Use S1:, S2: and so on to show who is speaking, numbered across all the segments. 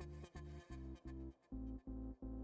S1: Thank you.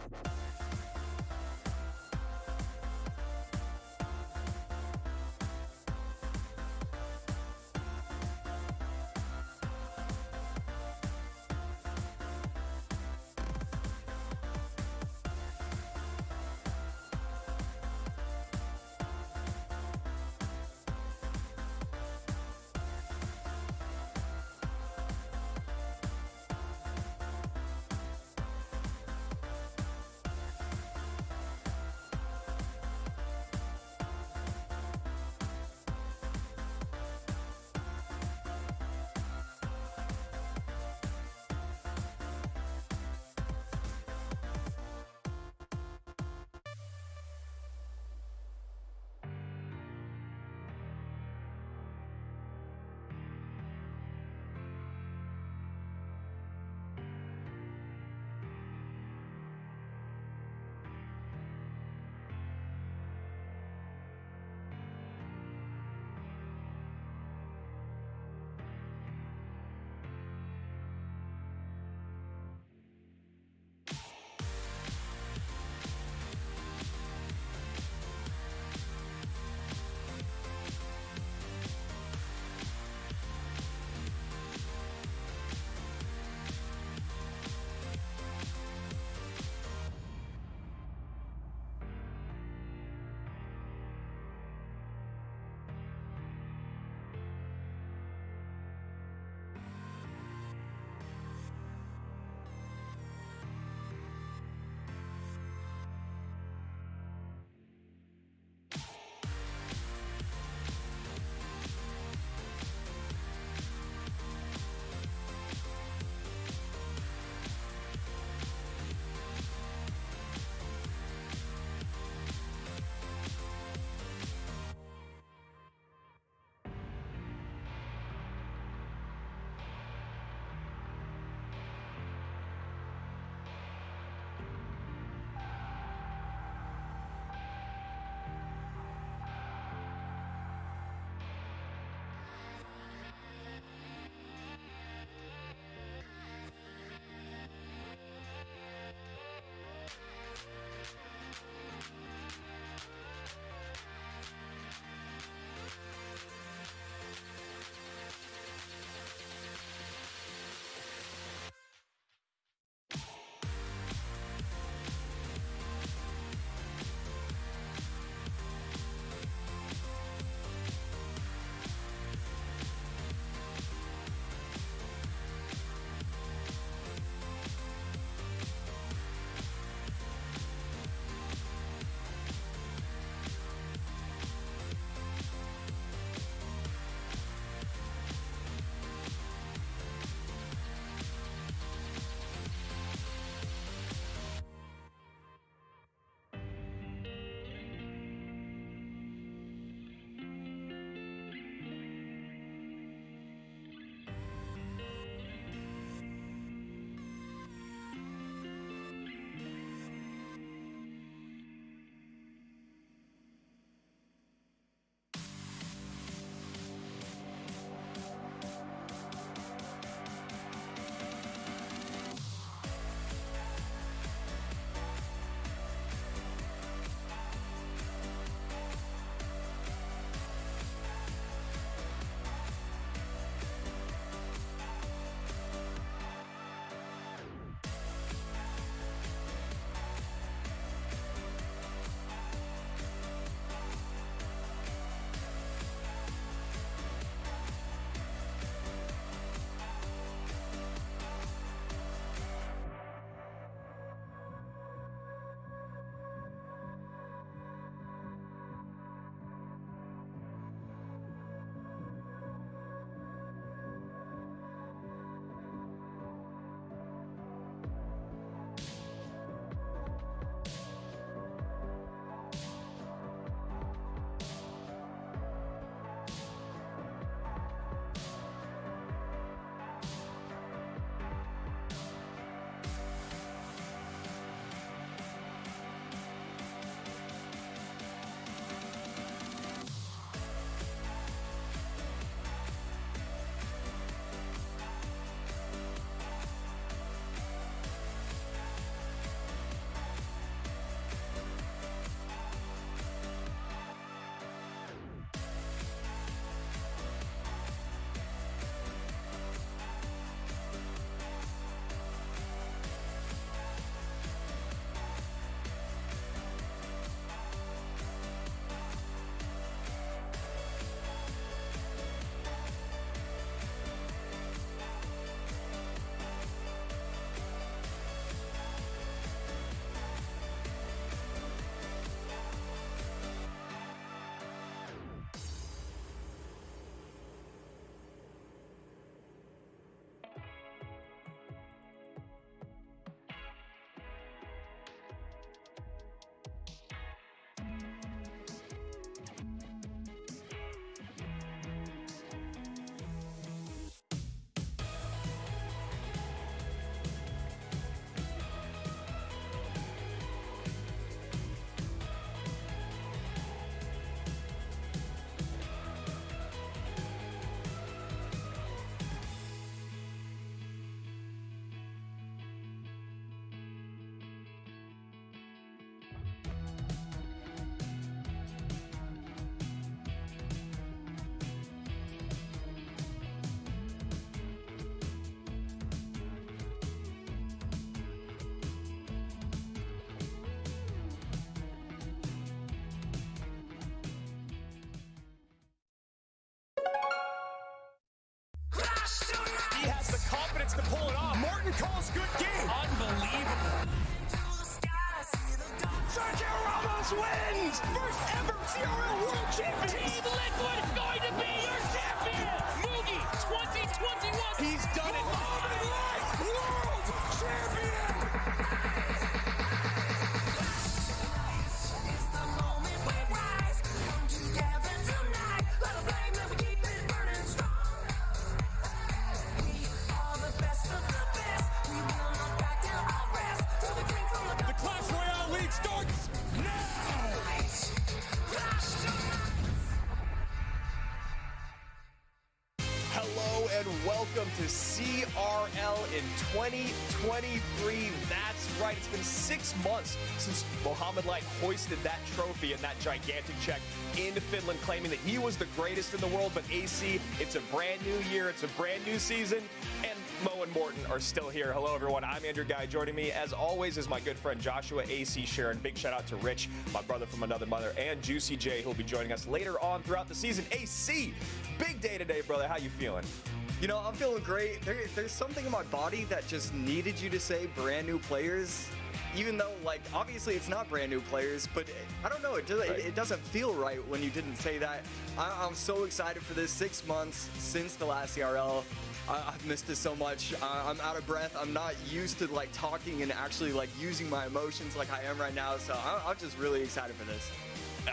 S1: We'll be right back. We'll be right back. Morten calls good game.
S2: Unbelievable.
S1: Sergio Ramos wins! First ever CRL World Champion!
S2: Team Liquid is going to be your champion. Mugi 2021.
S1: He's done it! Light, World Champion!
S3: Months since Mohamed Light hoisted that trophy and that gigantic check in Finland, claiming that he was the greatest in the world. But AC, it's a brand new year, it's a brand new season, and Mo and Morten are still here. Hello, everyone. I'm Andrew Guy. Joining me, as always, is my good friend Joshua AC Sharon. Big shout out to Rich, my brother from another mother, and Juicy J, who'll be joining us later on throughout the season. AC, big day today, brother. How you feeling?
S4: You know, I'm feeling great. There, there's something in my body that just needed you to say brand new players. Even though, like, obviously it's not brand new players, but I don't know, it, does,
S3: Right.
S4: it, it doesn't feel right when you didn't say that. I, I'm so excited for this. Six months since the last CRL. I, I've missed it so much. I, I'm out of breath. I'm not used to, like, talking and actually, like, using my emotions like I am right now. So I, I'm just really excited for this.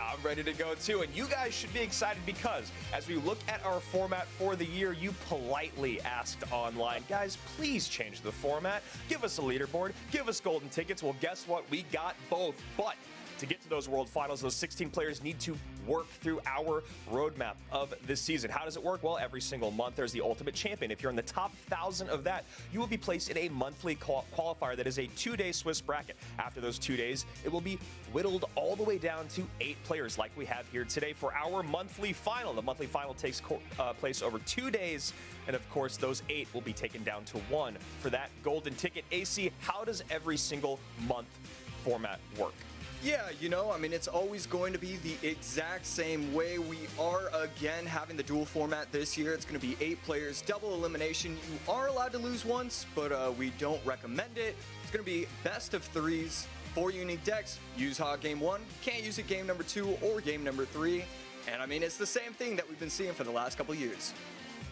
S3: I'm ready to go too, and you guys should be excited because as we look at our format for the year, you politely asked online, guys, please change the format. Give us a leaderboard, give us golden tickets. Well, guess what? We got both, but to get to those World Finals, those 16 players need to work through our roadmap of this season. How does it work? Well, every single month there's the Ultimate Champion. If you're in the top thousand of that, you will be placed in a monthly qual- qualifier that is a two-day Swiss bracket. After those two days, it will be whittled all the way down to eight players, like we have here today for our monthly final. The monthly final takes uh, place over two days, and of course, those eight will be taken down to one for that golden ticket. AC, how does every single month format work?
S4: Yeah, you know, I mean, it's always going to be the exact same way. We are again having the dual format this year. It's going to be eight players, double elimination. You are allowed to lose once, but uh, we don't recommend it. It's going to be best of threes, four unique decks. Use Hog game one, can't use it game number two or game number three. And I mean, it's the same thing that we've been seeing for the last couple years.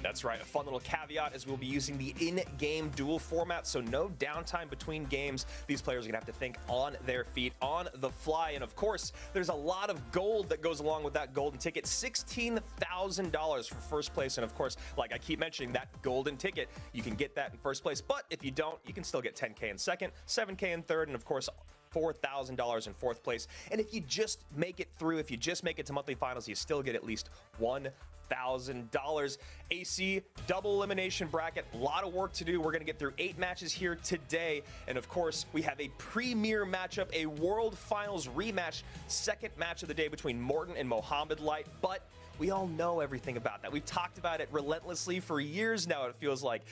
S3: That's right. A fun little caveat is we'll be using the in-game duel format, so no downtime between games. These players are gonna have to think on their feet, on the fly, and of course, there's a lot of gold that goes along with that golden ticket. $16,000 for first place, and of course, like I keep mentioning, that golden ticket, you can get that in first place. But if you don't, you can still get 10K in second, 7K in third, and of course, $4,000 in fourth place. And if you just make it through, if you just make it to monthly finals, you still get at least $1,000. AC double elimination bracket, a lot of work to do. We're going to get through eight matches here today. And of course, we have a premier matchup, a World Finals rematch, second match of the day between Morten and Mohamed Light. But we all know everything about that. We've talked about it relentlessly for years now, it feels like.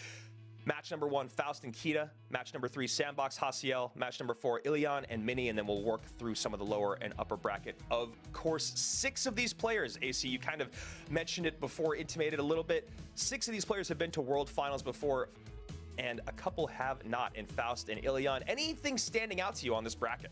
S3: Match number one, Faust and Kita. Match number three, Sandbox Hasiel. Match number four, Ilion and Mini. And then we'll work through some of the lower and upper bracket. Of course, six of these players, AC, you kind of mentioned it before, intimated a little bit. Six of these players have been to World Finals before, and a couple have not in Faust and Ilion. Anything standing out to you on this bracket?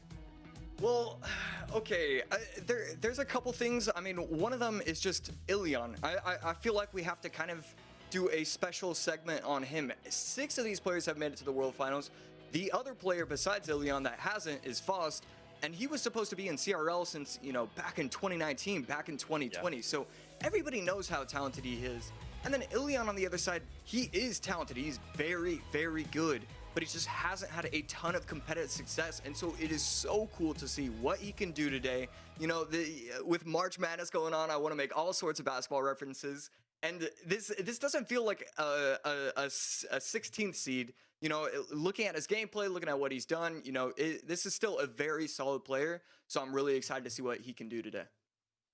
S4: Well, okay, I, there, there's a couple things. I mean, one of them is just Ilion. I, I, I feel like we have to kind of do a special segment on him. Six of these players have made it to the World Finals. The other player besides Ilion that hasn't is Faust, and he was supposed to be in CRL since, you know, back in 2019, back in 2020. So everybody knows how talented he is. And then Ilion on the other side, he is talented. He's very, very good, but he just hasn't had a ton of competitive success. And so it is so cool to see what he can do today. You know, the, with March Madness going on, I want to make all sorts of basketball references. And this this doesn't feel like a, a, a, 16th seed. You know, looking at his gameplay, looking at what he's done, you know, it, this is still a very solid player. So I'm really excited to see what he can do today.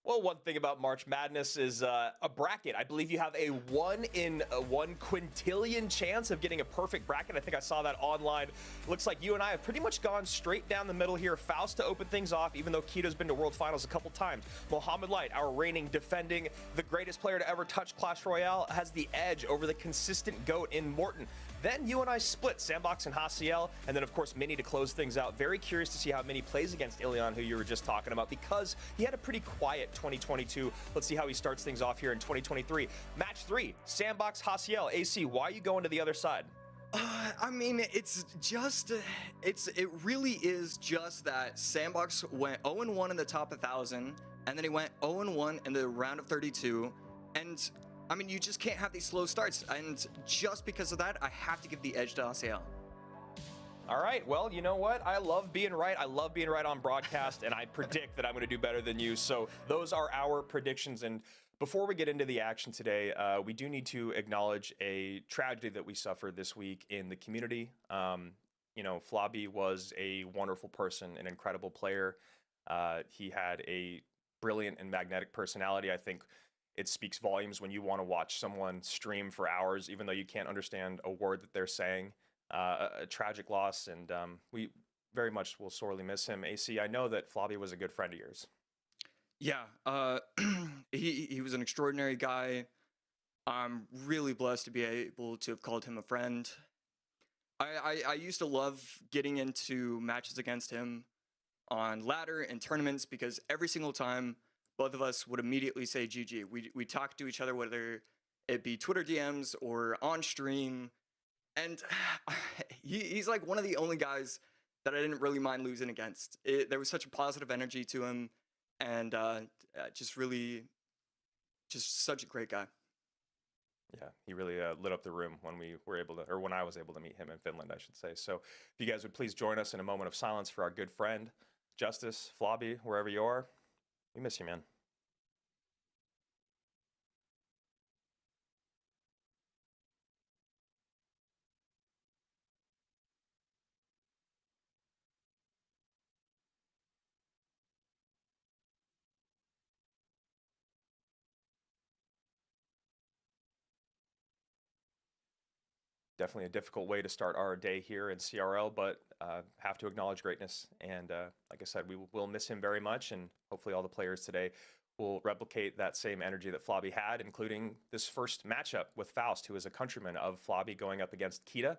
S3: Well, one thing about March Madness is uh, a bracket. I believe you have a one in a one quintillion chance of getting a perfect bracket. I think I saw that online. Looks like you and I have pretty much gone straight down the middle here. Faust to open things off, even though Kita's been to World Finals a couple times. Mohamed Light, our reigning, defending, the greatest player to ever touch Clash Royale, has the edge over the consistent GOAT in Morton. Then you and I split Sandbox and Hasiel, and then of course Mini to close things out. Very curious to see how Mini plays against Ilion, who you were just talking about, because he had a pretty quiet 2022. Let's see how he starts things off here in 2023. Match three, Sandbox Hasiel. AC, why are you going to the other side?
S4: Uh, I mean, it's just, it's, it really is just that Sandbox went 0-1 in the top 1,000, and then he went 0-1 in the round of 32, and I mean, you just can't have these slow starts, and just because of that, I have to give the edge to Hasiel.
S3: All right. Well, you know what? I love being right. I love being right on broadcast, and I predict that I'm going to do better than you. So those are our predictions. And before we get into the action today, uh, we do need to acknowledge a tragedy that we suffered this week in the community. Um, you know, Flobby was a wonderful person, an incredible player. Uh, he had a brilliant and magnetic personality. I think it speaks volumes when you want to watch someone stream for hours, even though you can't understand a word that they're saying. Uh, a, a, tragic loss, and um, we very much will sorely miss him. AC, I know that Flobby was a good friend of yours.
S4: Yeah, uh, he he was an extraordinary guy. I'm really blessed to be able to have called him a friend. I, I, I used to love getting into matches against him on ladder and tournaments because every single time both of us would immediately say GG. We we talk to each other whether it be Twitter DMs or on stream, and he, he's like one of the only guys that I didn't really mind losing against. It, there was such a positive energy to him, and uh, uh, just really, just such a great guy.
S3: Yeah, he really uh, lit up the room when we were able to, or when I was able to meet him in Finland, I should say. So, if you guys would please join us in a moment of silence for our good friend, Justice Flobby, wherever you are. We miss you, man. Definitely a difficult way to start our day here in CRL, but uh, have to acknowledge greatness. And uh, like I said, we will miss him very much, and hopefully all the players today will replicate that same energy that Flobby had, including this first matchup with Faust, who is a countryman of Flobby going up against Kita.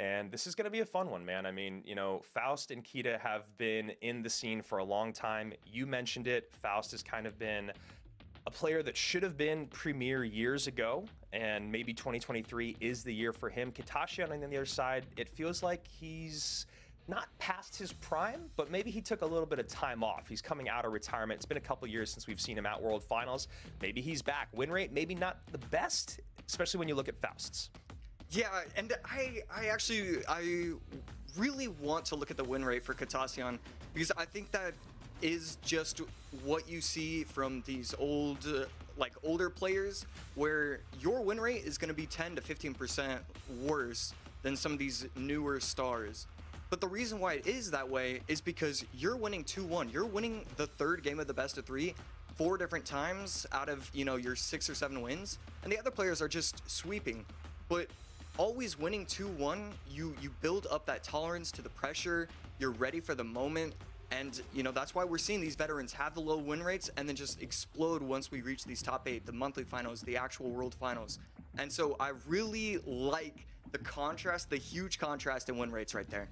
S3: And this is going to be a fun one, man. I mean, you know, Faust and Kita have been in the scene for a long time. You mentioned it. Faust has kind of been a player that should have been premier years ago, and maybe 2023 is the year for him. Kitashian on the other side, it feels like he's not past his prime, but maybe he took a little bit of time off. He's coming out of retirement. It's been a couple years since we've seen him at World Finals. Maybe he's back. Win rate, maybe not the best, especially when you look at Faust's.
S4: Yeah, and I, I actually, I really want to look at the win rate for Katasyan because I think that is just what you see from these old uh, like older players where your win rate is going to be 10 to 15% worse than some of these newer stars. But the reason why it is that way is because you're winning 2-1. You're winning the third game of the best of 3 four different times out of, you know, your 6 or 7 wins, and the other players are just sweeping. But always winning 2-1, you you build up that tolerance to the pressure, you're ready for the moment, and, you know, that's why we're seeing these veterans have the low win rates and then just explode once we reach these top eight, the monthly finals, the actual world finals. And so I really like the contrast, the huge contrast in win rates right there.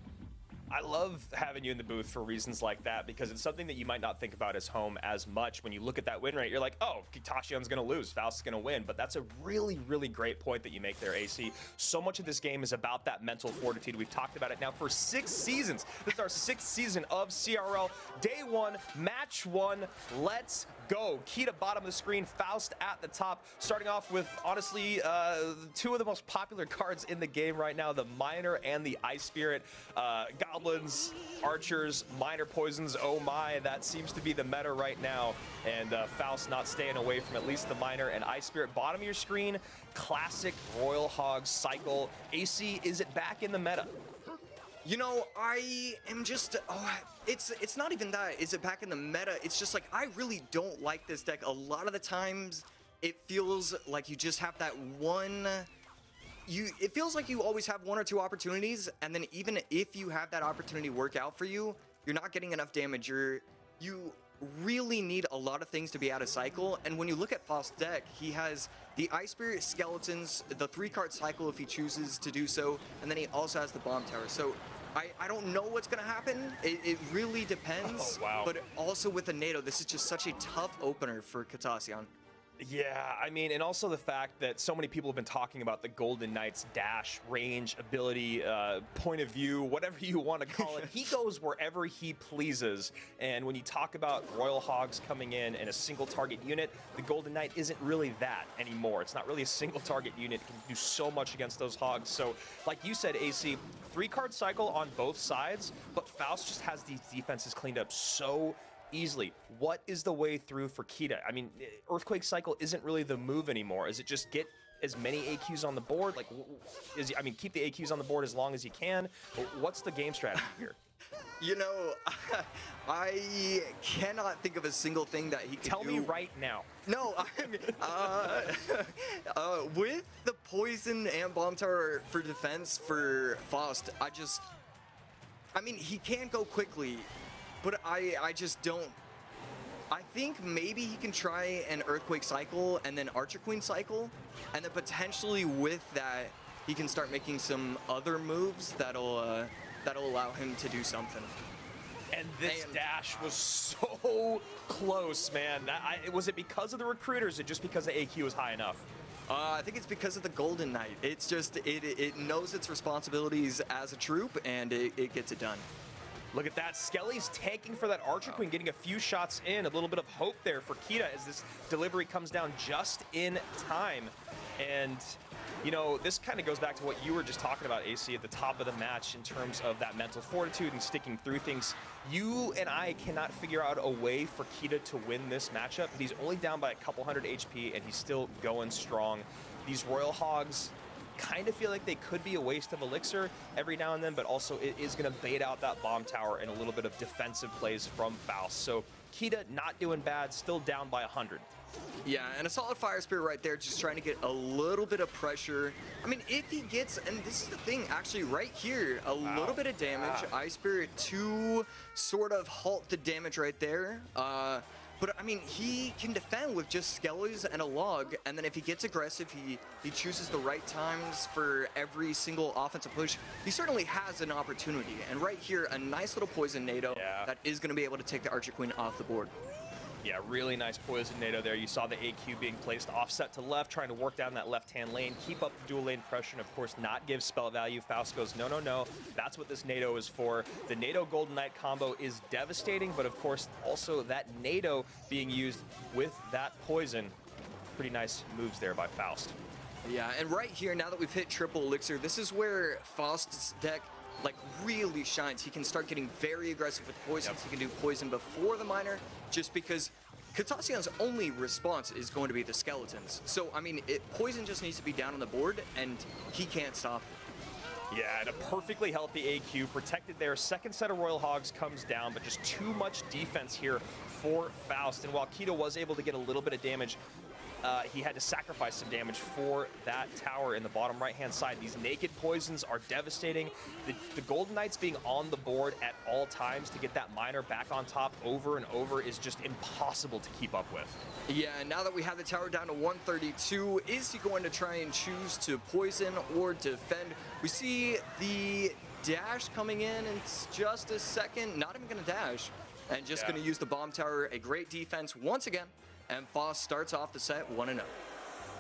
S3: I love having you in the booth for reasons like that because it's something that you might not think about as home as much. When you look at that win rate, you're like, oh, Tashian's going to lose, Faust's going to win. But that's a really, really great point that you make there, AC. So much of this game is about that mental fortitude. We've talked about it now for six seasons. This is our sixth season of CRL. Day one, match one. Let's go. Kita bottom of the screen, Faust at the top. Starting off with, honestly, uh, two of the most popular cards in the game right now, the Miner and the Ice Spirit. Uh, Goblins, Archers, Miner Poisons, oh my, that seems to be the meta right now. And uh, Faust not staying away from at least the Miner and Ice Spirit. Bottom of your screen, classic Royal Hog cycle. AC, is it back in the meta?
S4: You know, I am just, oh, it's it's not even that. Is it back in the meta? It's just like, I really don't like this deck. A lot of the times, it feels like you just have that one, you. it feels like you always have one or two opportunities, and then even if you have that opportunity work out for you, you're not getting enough damage. You're, you really need a lot of things to be out of cycle, and when you look at Faust deck, he has the Ice Spirit Skeletons, the three card cycle if he chooses to do so, and then he also has the Bomb Tower. So I, I don't know what's going to happen. It, it really depends.
S3: Oh, wow.
S4: But also with the NATO, this is just such a tough opener for Katassian.
S3: Yeah, I mean, and also the fact that so many people have been talking about the Golden Knights dash, range, ability, uh, point of view, whatever you want to call it. he goes wherever he pleases. And when you talk about Royal Hogs coming in in a single target unit, the Golden Knight isn't really that anymore. It's not really a single target unit. It can do so much against those Hogs. So, like you said, AC, three card cycle on both sides, but Faust just has these defenses cleaned up so easily. What is the way through for Kita? I mean, Earthquake Cycle isn't really the move anymore. Is it just get as many AQs on the board? Like, is I mean, keep the AQs on the board as long as you can. What's the game strategy here?
S4: You know, I cannot think of a single thing that he could
S3: Tell
S4: do.
S3: me right now.
S4: No, I mean, uh, uh, with the poison and bomb tower for defense for Faust, I just, I mean, he can go quickly, but I, I just don't. I think maybe he can try an Earthquake cycle and then Archer Queen cycle, and then potentially with that, he can start making some other moves that'll uh, that'll allow him to do something.
S3: And this
S4: And-
S3: dash was so close, man. That, I, was it because of the recruiters, or just because the AQ was high enough?
S4: Uh, I think it's because of the Golden Knight. It's just it it knows its responsibilities as a troop and it, it gets it done.
S3: Look at that. Skelly's tanking for that Archer Queen, getting a few shots in. A little bit of hope there for Kita as this delivery comes down just in time. And, you know, this kind of goes back to what you were just talking about, AC, at the top of the match in terms of that mental fortitude and sticking through things. You and I cannot figure out a way for Kita to win this matchup. He's only down by a couple hundred HP, and he's still going strong. These Royal Hogs, kind of feel like they could be a waste of elixir every now and then, but also it is going to bait out that bomb tower and a little bit of defensive plays from Faust. So Kita not doing bad, still down by 100.
S4: Yeah, and a solid fire spirit right there, just trying to get a little bit of pressure. I mean, if he gets, and this is the thing, actually right here, a little bit of damage. Ice Spirit to sort of halt the damage right there. Uh, but I mean, he can defend with just skellies and a log, and then if he gets aggressive, he, he chooses the right times for every single offensive push. He certainly has an opportunity, and right here, a nice little poison NATO
S3: Yeah.
S4: that is going to be able to take the Archer Queen off the board.
S3: Yeah, really nice poison NATO there. You saw the AQ being placed offset to left, trying to work down that left-hand lane, keep up the dual lane pressure, and of course not give spell value. Faust goes, no, no, no. That's what this NATO is for. The NATO Golden Knight combo is devastating, but of course also that NATO being used with that poison. Pretty nice moves there by Faust.
S4: Yeah, and right here, now that we've hit triple elixir, this is where Faust's deck like really shines. He can start getting very aggressive with poisons.
S3: Yep.
S4: He can do poison before the miner, just because Katassian's only response is going to be the skeletons. So I mean, it, poison just needs to be down on the board, and he can't stop it.
S3: Yeah, and a perfectly healthy AQ protected there. Second set of Royal Hogs comes down, but just too much defense here for Faust. And while Kita was able to get a little bit of damage, uh, he had to sacrifice some damage for that tower in the bottom right-hand side. These naked poisons are devastating. The, the Golden Knights being on the board at all times to get that miner back on top over and over is just impossible to keep up with.
S4: Yeah, and now that we have the tower down to 132, is he going to try and choose to poison or defend? We see the dash coming in in just a second. Not even going to dash. And just
S3: Yeah.
S4: going to use the bomb tower. A great defense once again. And Faust starts off the set 1-0.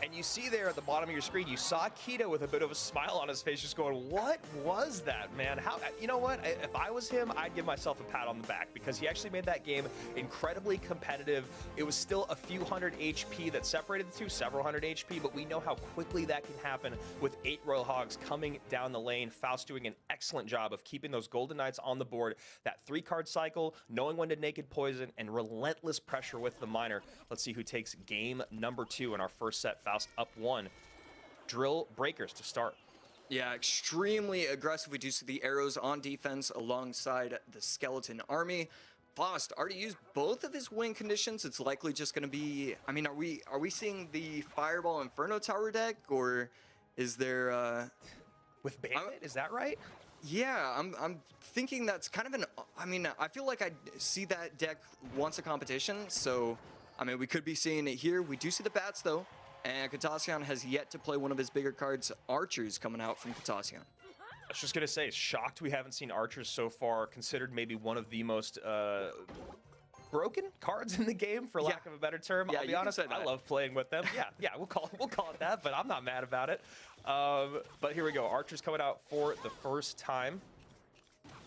S3: And you see there at the bottom of your screen, you saw Kita with a bit of a smile on his face, just going, "What was that, man? How? You know what? If I was him, I'd give myself a pat on the back because he actually made that game incredibly competitive. It was still a few hundred HP that separated the two, several hundred HP, but we know how quickly that can happen with eight Royal Hogs coming down the lane. Faust doing an excellent job of keeping those Golden Knights on the board. That three-card cycle, knowing when to naked poison, and relentless pressure with the miner. Let's see who takes game number two in our first set. Faust up one. Drill breakers to start.
S4: Yeah, extremely aggressive. We do see the arrows on defense alongside the skeleton army. Faust already used both of his win conditions. It's likely just going to be. I mean, are we are we seeing the Fireball Inferno Tower deck, or is there? uh
S3: With Bandit, is that right?
S4: Yeah, I'm I'm thinking that's kind of an. I mean, I feel like I see that deck once a competition. So, I mean, we could be seeing it here. We do see the bats though. And Katassian has yet to play one of his bigger cards, Archers, coming out from Katassian.
S3: I was just gonna say, shocked we haven't seen archers so far. Considered maybe one of the most uh, broken cards in the game, for lack
S4: Yeah.
S3: of a better term.
S4: Yeah,
S3: I'll
S4: you
S3: be honest, I love playing with them. Yeah, yeah, we'll call it, we'll call it that, but I'm not mad about it. Um, but here we go. Archers coming out for the first time.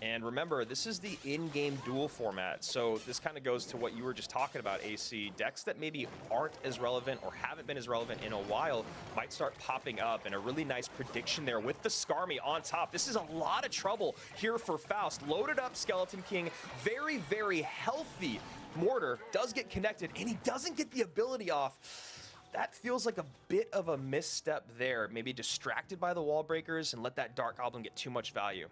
S3: And remember, this is the in-game duel format, so this kind of goes to what you were just talking about, AC. Decks that maybe aren't as relevant or haven't been as relevant in a while might start popping up, and a really nice prediction there with the Skarmy on top. This is a lot of trouble here for Faust. Loaded up Skeleton King, very, very healthy. Mortar does get connected, and he doesn't get the ability off. That feels like a bit of a misstep there. Maybe distracted by the wall breakers and let that Dark Goblin get too much value.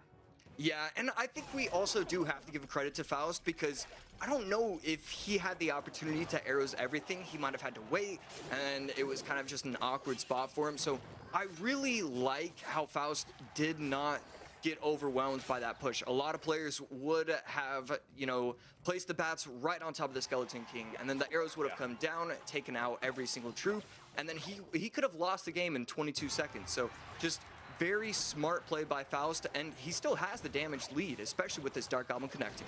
S4: Yeah, and I think we also do have to give credit to Faust because I don't know if he had the opportunity to arrows everything. He might have had to wait, and it was kind of just an awkward spot for him. So I really like how Faust did not get overwhelmed by that push. A lot of players would have, you know, placed the bats right on top of the Skeleton King, and then the arrows would have
S3: Yeah.
S4: come down, taken out every single troop, and then he he could have lost the game in 22 seconds. So just very smart play by Faust, and he still has the damage lead, especially with this Dark Goblin connecting.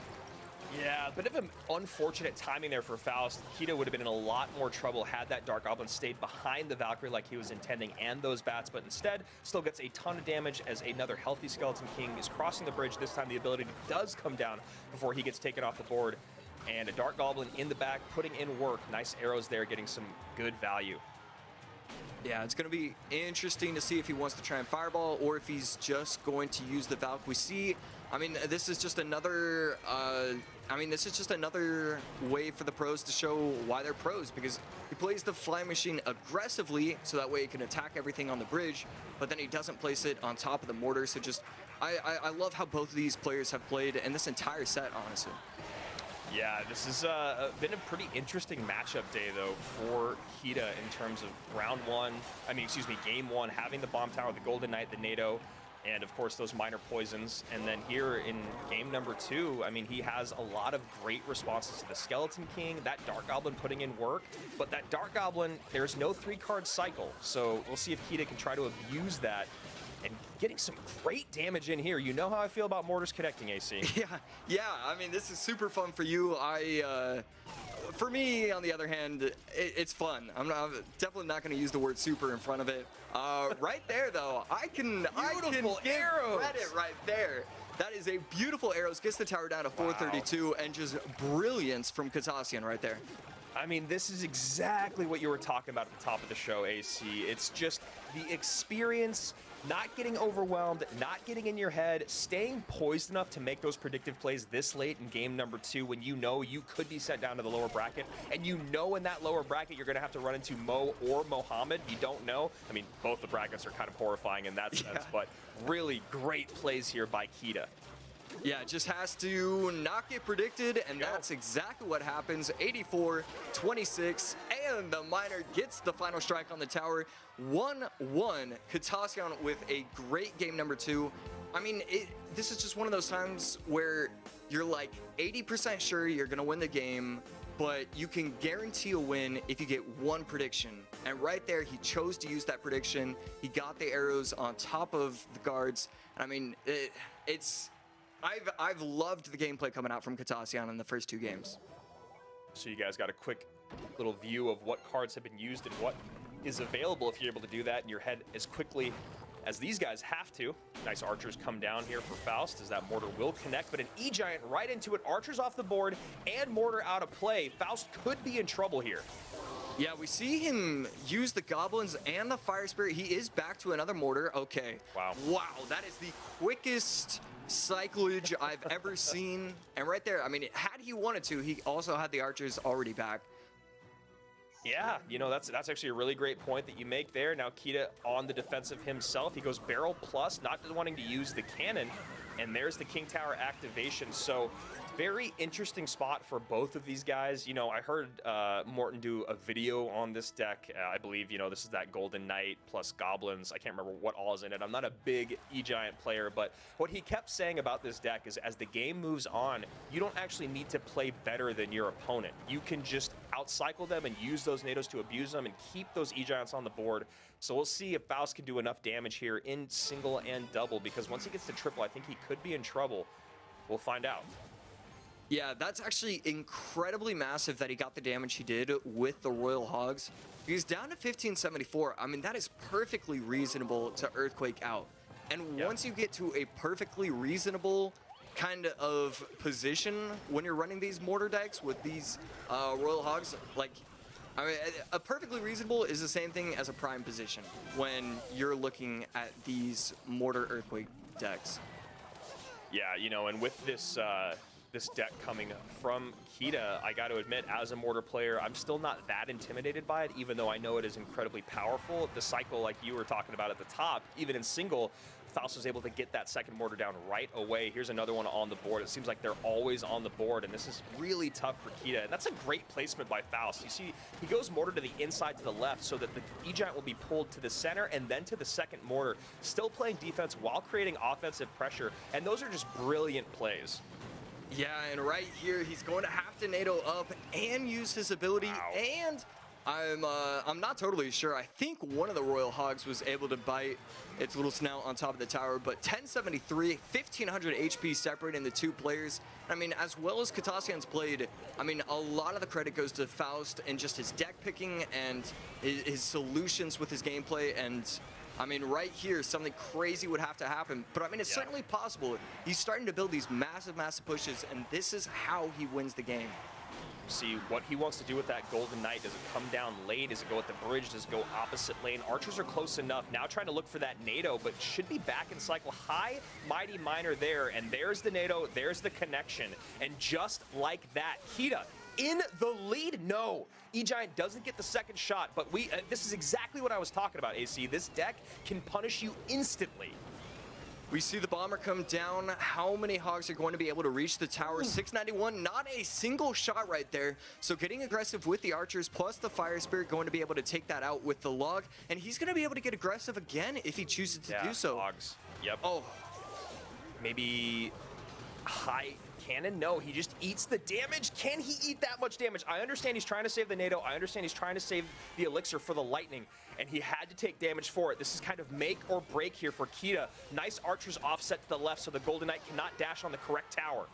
S3: Yeah, bit of an unfortunate timing there for Faust. Kita would have been in a lot more trouble had that Dark Goblin stayed behind the Valkyrie like he was intending and those bats, but instead still gets a ton of damage as another healthy Skeleton King is crossing the bridge. This time the ability does come down before he gets taken off the board. And a Dark Goblin in the back putting in work. Nice arrows there, getting some good value.
S4: Yeah, it's going to be interesting to see if he wants to try and fireball or if he's just going to use the Valk. We see, I mean, this is just another, uh, I mean, this is just another way for the pros to show why they're pros because he plays the fly machine aggressively so that way he can attack everything on the bridge, but then he doesn't place it on top of the mortar. So just, I, I, I love how both of these players have played in this entire set, honestly.
S3: Yeah, this has uh, been a pretty interesting matchup day, though, for Kita in terms of round one. I mean, excuse me, game one, having the bomb tower, the Golden Knight, the NATO, and of course those miner poisons. And then here in game number two, I mean, he has a lot of great responses to the Skeleton King, that Dark Goblin putting in work. But that Dark Goblin, there's no three card cycle. So we'll see if Kita can try to abuse that. Getting some great damage in here. You know how I feel about mortars connecting, AC.
S4: Yeah, yeah. I mean, this is super fun for you. I, uh, for me, on the other hand, it, it's fun. I'm, not, I'm definitely not going to use the word super in front of it. Uh, right there, though, I can, I can
S3: Beautiful arrows.
S4: credit right there. That is a beautiful arrows. Gets the tower down to 432, and just brilliance from Katassian right there.
S3: I mean, this is exactly what you were talking about at the top of the show, AC. It's just the experience, not getting overwhelmed, not getting in your head, staying poised enough to make those predictive plays this late in game number two when you know you could be sent down to the lower bracket, and you know in that lower bracket you're going to have to run into Mo or Mohammed. You don't know. I mean, both the brackets are kind of horrifying in that sense,
S4: Yeah.
S3: but really great plays here by Kita.
S4: Yeah, just has to not get predicted, and that's exactly what happens. 84, 26, and the miner gets the final strike on the tower. 1-1, Katassian with a great game number two. I mean, it, this is just one of those times where you're like 80% sure you're gonna win the game, but you can guarantee a win if you get one prediction. And right there, he chose to use that prediction. He got the arrows on top of the guards. And I mean, it, it's I've I've loved the gameplay coming out from Katassian in the first two games.
S3: So you guys got a quick little view of what cards have been used and what is available if you're able to do that in your head as quickly as these guys have to. Nice archers come down here for Faust as that mortar will connect, but an E-Giant right into it. Archers off the board and mortar out of play. Faust could be in trouble here.
S4: Yeah, we see him use the goblins and the fire spirit. He is back to another mortar. Okay.
S3: Wow.
S4: Wow, that is the quickest cyclage I've ever seen. And right there, I mean, had he wanted to, he also had the archers already back.
S3: Yeah, you know, that's that's actually a really great point that you make there. Now Kita on the defensive himself. He goes barrel plus, not wanting to use the cannon. And there's the King Tower activation. So very interesting spot for both of these guys. You know, I heard uh, Morten do a video on this deck. Uh, I believe, you know, this is that Golden Knight plus Goblins. I can't remember what all is in it. I'm not a big E-Giant player, but what he kept saying about this deck is as the game moves on, you don't actually need to play better than your opponent. You can just outcycle them and use those NATOs to abuse them and keep those E-Giants on the board. So we'll see if Faust can do enough damage here in single and double, because once he gets to triple, I think he could be in trouble. We'll find out.
S4: Yeah, that's actually incredibly massive that he got the damage he did with the Royal Hogs. He's down to 1574. I mean, that is perfectly reasonable to Earthquake out. And
S3: Yeah.
S4: once you get to a perfectly reasonable kind of position when you're running these mortar decks with these uh, Royal Hogs, like, I mean, a- a perfectly reasonable is the same thing as a prime position when you're looking at these mortar Earthquake decks.
S3: Yeah, you know, and with this uh, this deck coming from Kita, I got to admit, as a mortar player, I'm still not that intimidated by it, even though I know it is incredibly powerful. The cycle, like you were talking about at the top, even in single, Faust was able to get that second mortar down right away. Here's another one on the board. It seems like they're always on the board, and this is really tough for Kita. And that's a great placement by Faust. You see, he goes mortar to the inside to the left so that the E-Giant will be pulled to the center and then to the second mortar, still playing defense while creating offensive pressure. And those are just brilliant plays.
S4: Yeah, and right here, he's going to have to NATO up and use his ability.
S3: Wow.
S4: And I'm uh, I'm not totally sure. I think one of the Royal Hogs was able to bite its little snout on top of the tower, but 1073, 1500 HP separating the two players. I mean, as well as Katasian's played, I mean, a lot of the credit goes to Faust and just his deck picking and his, his solutions with his gameplay. And I mean, right here, something crazy would have to happen. But I mean, it's
S3: Yeah.
S4: certainly possible. He's starting to build these massive, massive pushes, and this is how he wins the game.
S3: See what he wants to do with that Golden Knight. Does it come down late? Does it go at the bridge? Does it go opposite lane? Archers are close enough. Now trying to look for that NATO, but should be back in cycle. High, Mighty Miner there, and there's the NATO. There's the connection. And just like that, Kita in the lead. No, E-Giant doesn't get the second shot, but we. Uh, this is exactly what I was talking about, AC. This deck can punish you instantly.
S4: We see the bomber come down. How many hogs are going to be able to reach the tower? 691, not a single shot right there. So getting aggressive with the archers plus the fire spirit going to be able to take that out with the log. And he's going to be able to get aggressive again if he chooses to do so.
S3: Hogs. Yep.
S4: Oh,
S3: maybe high cannon no he just eats the damage can he eat that much damage i understand he's trying to save the nato i understand he's trying to save the elixir for the lightning and he had to take damage for it this is kind of make or break here for kita nice archers offset to the left so the golden knight cannot dash on the correct tower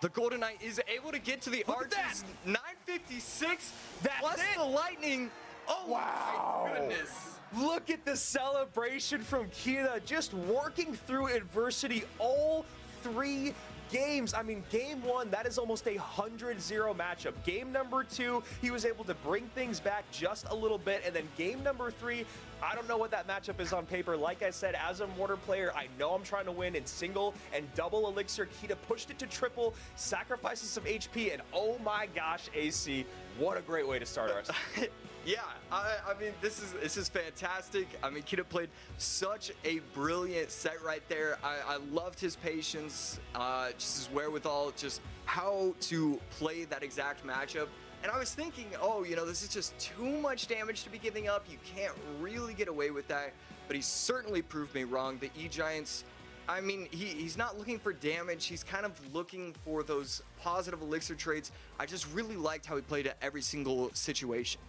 S4: the Golden Knight is able to get to the
S3: Look at that.
S4: archers. 956
S3: That's
S4: plus
S3: it.
S4: the lightning. Oh
S3: Wow.
S4: my goodness.
S3: Look at the celebration from Kita, just working through adversity all three games. I mean, game one, that is almost a 100-0 matchup. Game number two, he was able to bring things back just a little bit. And then game number three, I don't know what that matchup is on paper. Like I said, as a mortar player, I know I'm trying to win in single and double elixir. Kita pushed it to triple, sacrifices some HP, and oh my gosh, AC, what a great way to start our
S4: Yeah, I, I mean this is this is fantastic. I mean Kita played such a brilliant set right there. I, I loved his patience, uh, just his wherewithal, just how to play that exact matchup. And I was thinking, oh, you know, this is just too much damage to be giving up. You can't really get away with that. But he certainly proved me wrong. The E Giants. I mean, he, he's not looking for damage. He's kind of looking for those positive elixir traits. I just really liked how he played at every single situation.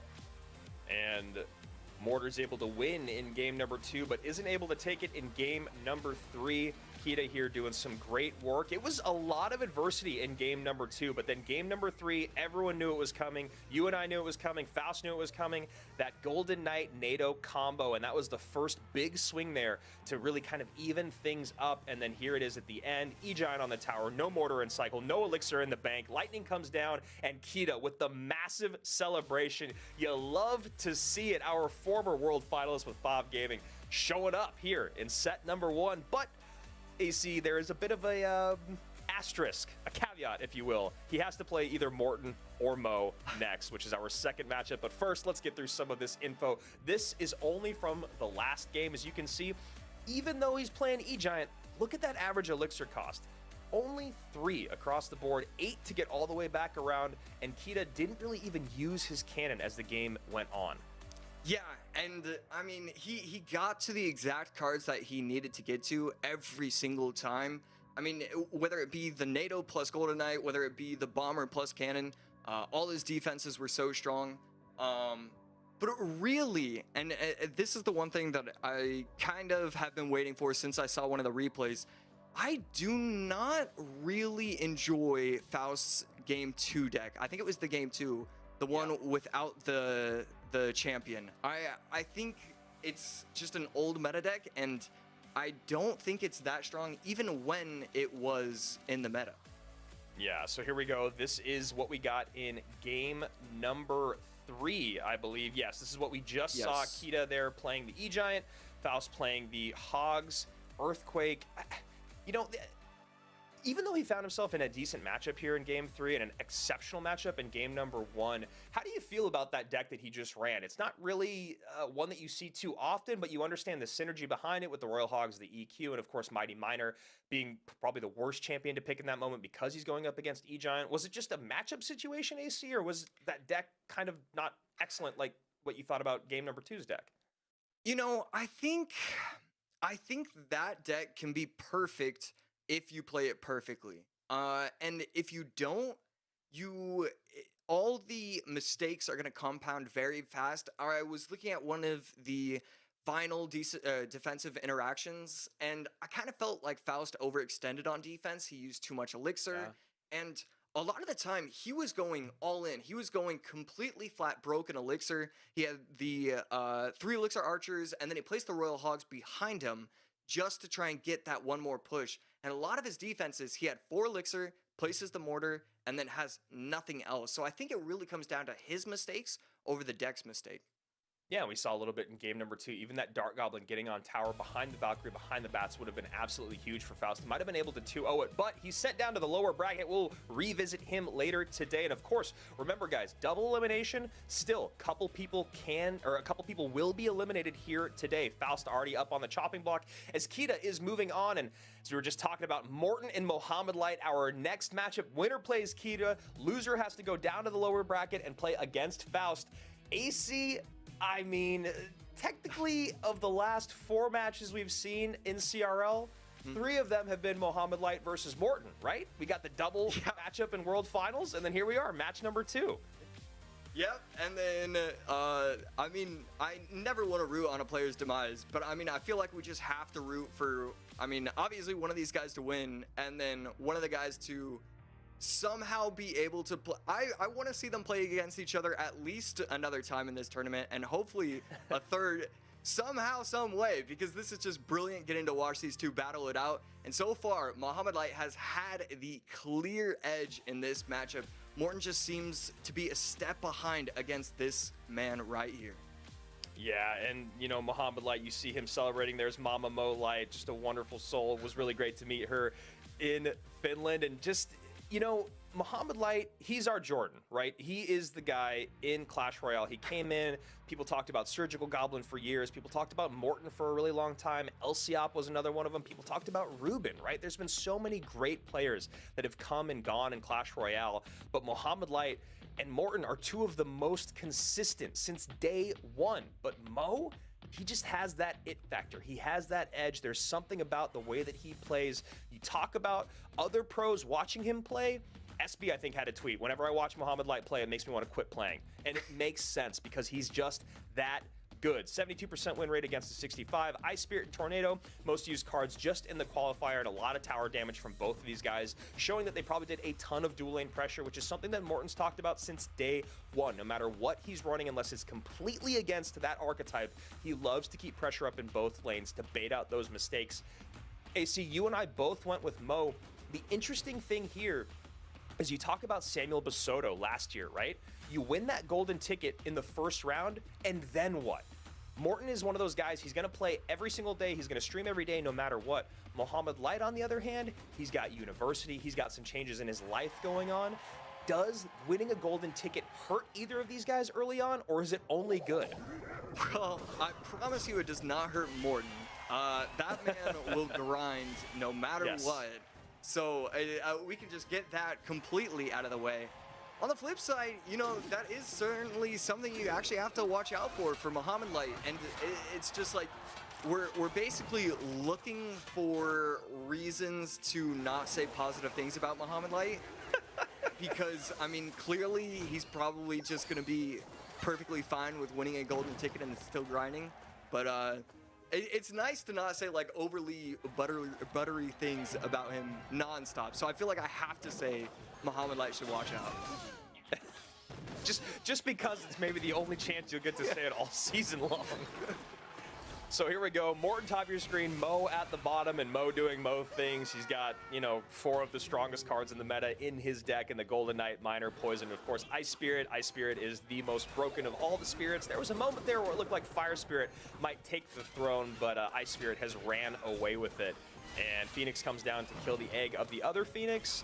S3: And Mortar's able to win in game number two, but isn't able to take it in game number three. Kita here doing some great work. It was a lot of adversity in game number two, but then game number three, everyone knew it was coming. You and I knew it was coming. Faust knew it was coming. That Golden Knight NATO combo, and that was the first big swing there to really kind of even things up. And then here it is at the end. E-Giant on the tower, no mortar in cycle, no elixir in the bank. Lightning comes down, and Kita with the massive celebration. You love to see it. Our former world finalist with Bob Gaming showing up here in set number one, but AC, there is a bit of a um, asterisk, a caveat, if you will. He has to play either Morten or Mo next, which is our second matchup. But first, let's get through some of this info. This is only from the last game, as you can see. Even though he's playing E-Giant, look at that average elixir cost. only three across the board, eight to get all the way back around, and Kita didn't really even use his cannon as the game went on.
S4: Yeah, and uh, I mean, he he got to the exact cards that he needed to get to every single time. I mean, whether it be the NATO plus Golden Knight, whether it be the Bomber plus Cannon, uh, all his defenses were so strong. Um, but really, and uh, this is the one thing that I kind of have been waiting for since I saw one of the replays. I do not really enjoy Faust's game two deck. I think it was the game two, the one
S3: Yeah.
S4: without the the champion. I I think it's just an old meta deck, and I don't think it's that strong, even when it was in the meta.
S3: Yeah, so here we go. This is what we got in game number three, I believe. Yes, this is what we just saw. Kita there playing the E Giant, Faust playing the Hogs, Earthquake. You know, even though he found himself in a decent matchup here in game three and an exceptional matchup in game number one, how do you feel about that deck that he just ran? It's not really uh, one that you see too often, but you understand the synergy behind it with the Royal Hogs, the EQ, and of course Mighty Miner being probably the worst champion to pick in that moment because he's going up against E Giant. Was it just a matchup situation, AC, or was that deck kind of not excellent like what you thought about game number two's deck?
S4: You know, I think I think that deck can be perfect if you play it perfectly. Uh, and if you don't, you all the mistakes are going to compound very fast. I was looking at one of the final dec- uh, defensive interactions, and I kind of felt like Faust overextended on defense. He used too much elixir, and a lot of the time he was going all in. He was going completely flat broken elixir. He had the uh, three elixir archers, and then he placed the royal hogs behind him just to try and get that one more push. And a lot of his defenses, he had four elixir, places the mortar, and then has nothing else. So I think it really comes down to his mistakes over the deck's mistake.
S3: Yeah, we saw a little bit in game number two. Even that Dark Goblin getting on tower behind the Valkyrie, behind the Bats would have been absolutely huge for Faust. Might have been able to 2 0 it, but he's sent down to the lower bracket. We'll revisit him later today. And of course, remember, guys, double elimination. Still, a couple people can, or a couple people will be eliminated here today. Faust already up on the chopping block as Kita is moving on. And as we were just talking about, Morten and Mohammed Light, our next matchup. Winner plays Kita, loser has to go down to the lower bracket and play against Faust. AC I mean, technically, of the last four matches we've seen in CRL, three of them have been Mohammed Light versus Morten, right? We got the double matchup in World Finals, and then here we are, match number two.
S4: Yep, and then uh, I mean, I never want to root on a player's demise, but I mean, I feel like we just have to root for. I mean, obviously one of these guys to win, and then one of the guys to somehow be able to play. I I want to see them play against each other at least another time in this tournament, and hopefully a third. Somehow, some way, because this is just brilliant getting to watch these two battle it out. And so far, Muhammad Light has had the clear edge in this matchup. Morten just seems to be a step behind against this man right here.
S3: Yeah, and you know, Muhammad Light, you see him celebrating. There's Mama Mo Light, just a wonderful soul. It was really great to meet her in Finland. And just, you know, Muhammad Light, he's our Jordan, right? He is the guy in Clash Royale. He came in, people talked about Surgical Goblin for years. People talked about Morten for a really long time. Lciop was another one of them. People talked about Ruben, right? There's been so many great players that have come and gone in Clash Royale. But Muhammad Light and Morten are two of the most consistent since day one. But Mo, he just has that it factor. He has that edge. There's something about the way that he plays. You talk about other pros watching him play. SB, I think, had a tweet. Whenever I watch Muhammad Light play, it makes me want to quit playing. And it makes sense because he's just that good. 72% win rate against the 65. Ice Spirit and Tornado, most used cards just in the qualifier, and a lot of tower damage from both of these guys, showing that they probably did a ton of dual lane pressure, which is something that Morten's talked about since day one. No matter what he's running, unless it's completely against that archetype, he loves to keep pressure up in both lanes to bait out those mistakes. AC, you and I both went with Mo. The interesting thing here is you talk about Samuel Basoto last year, right? You win that golden ticket in the first round, and then what? Morten is one of those guys, he's going to play every single day. He's going to stream every day, no matter what. Mohammed Light, on the other hand, he's got university, he's got some changes in his life going on. Does winning a golden ticket hurt either of these guys early on, or is it only good?
S4: Well, I promise you it does not hurt Morten. Uh, that man will grind no matter
S3: Yes.
S4: what. So uh, uh, we can just get that completely out of the way. On the flip side, you know, that is certainly something you actually have to watch out for for Muhammad Light. And it's just like, we're, we're basically looking for reasons to not say positive things about Muhammad Light. because, I mean, clearly he's probably just going to be perfectly fine with winning a golden ticket and still grinding. But uh, it, it's nice to not say like overly buttery, buttery things about him nonstop. So I feel like I have to say Muhammad Light should watch out.
S3: Just just because it's maybe the only chance you'll get to say it all season long. So here we go. Morten top of your screen, Mo at the bottom, and Mo doing Mo things. He's got, you know, four of the strongest cards in the meta in his deck in the Golden Knight, Miner, Poison, and of course Ice Spirit. Ice Spirit is the most broken of all the spirits. There was a moment there where it looked like Fire Spirit might take the throne, but uh, Ice Spirit has ran away with it. And Phoenix comes down to kill the egg of the other Phoenix.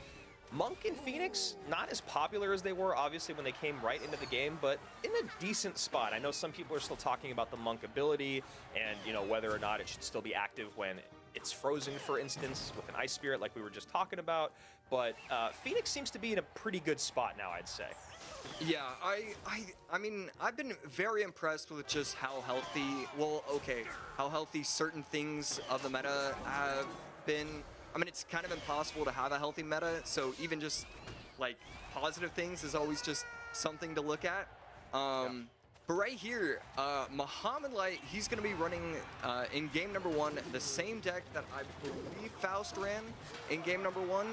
S3: Monk and Phoenix, not as popular as they were, obviously, when they came right into the game, but in a decent spot. I know some people are still talking about the Monk ability and, you know, whether or not it should still be active when it's frozen, for instance, with an Ice Spirit like we were just talking about. But uh, Phoenix seems to be in a pretty good spot now, I'd say.
S4: Yeah, I, I, I mean, I've been very impressed with just how healthy, well, okay, how healthy certain things of the meta have been. I mean, it's kind of impossible to have a healthy meta, so even just like positive things is always just something to look at. Um, But right here, uh, Muhammad Light, he's going to be running uh, in game number one the same deck that I believe Faust ran in game number one.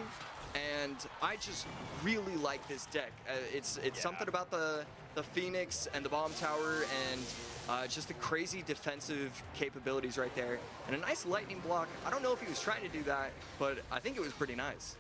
S4: And I just really like this deck. Uh, it's it's
S3: Yeah.
S4: something about the the Phoenix and the Bomb Tower and uh, just the crazy defensive capabilities right there. And a nice lightning block. I don't know if he was trying to do that, but I think it was pretty nice.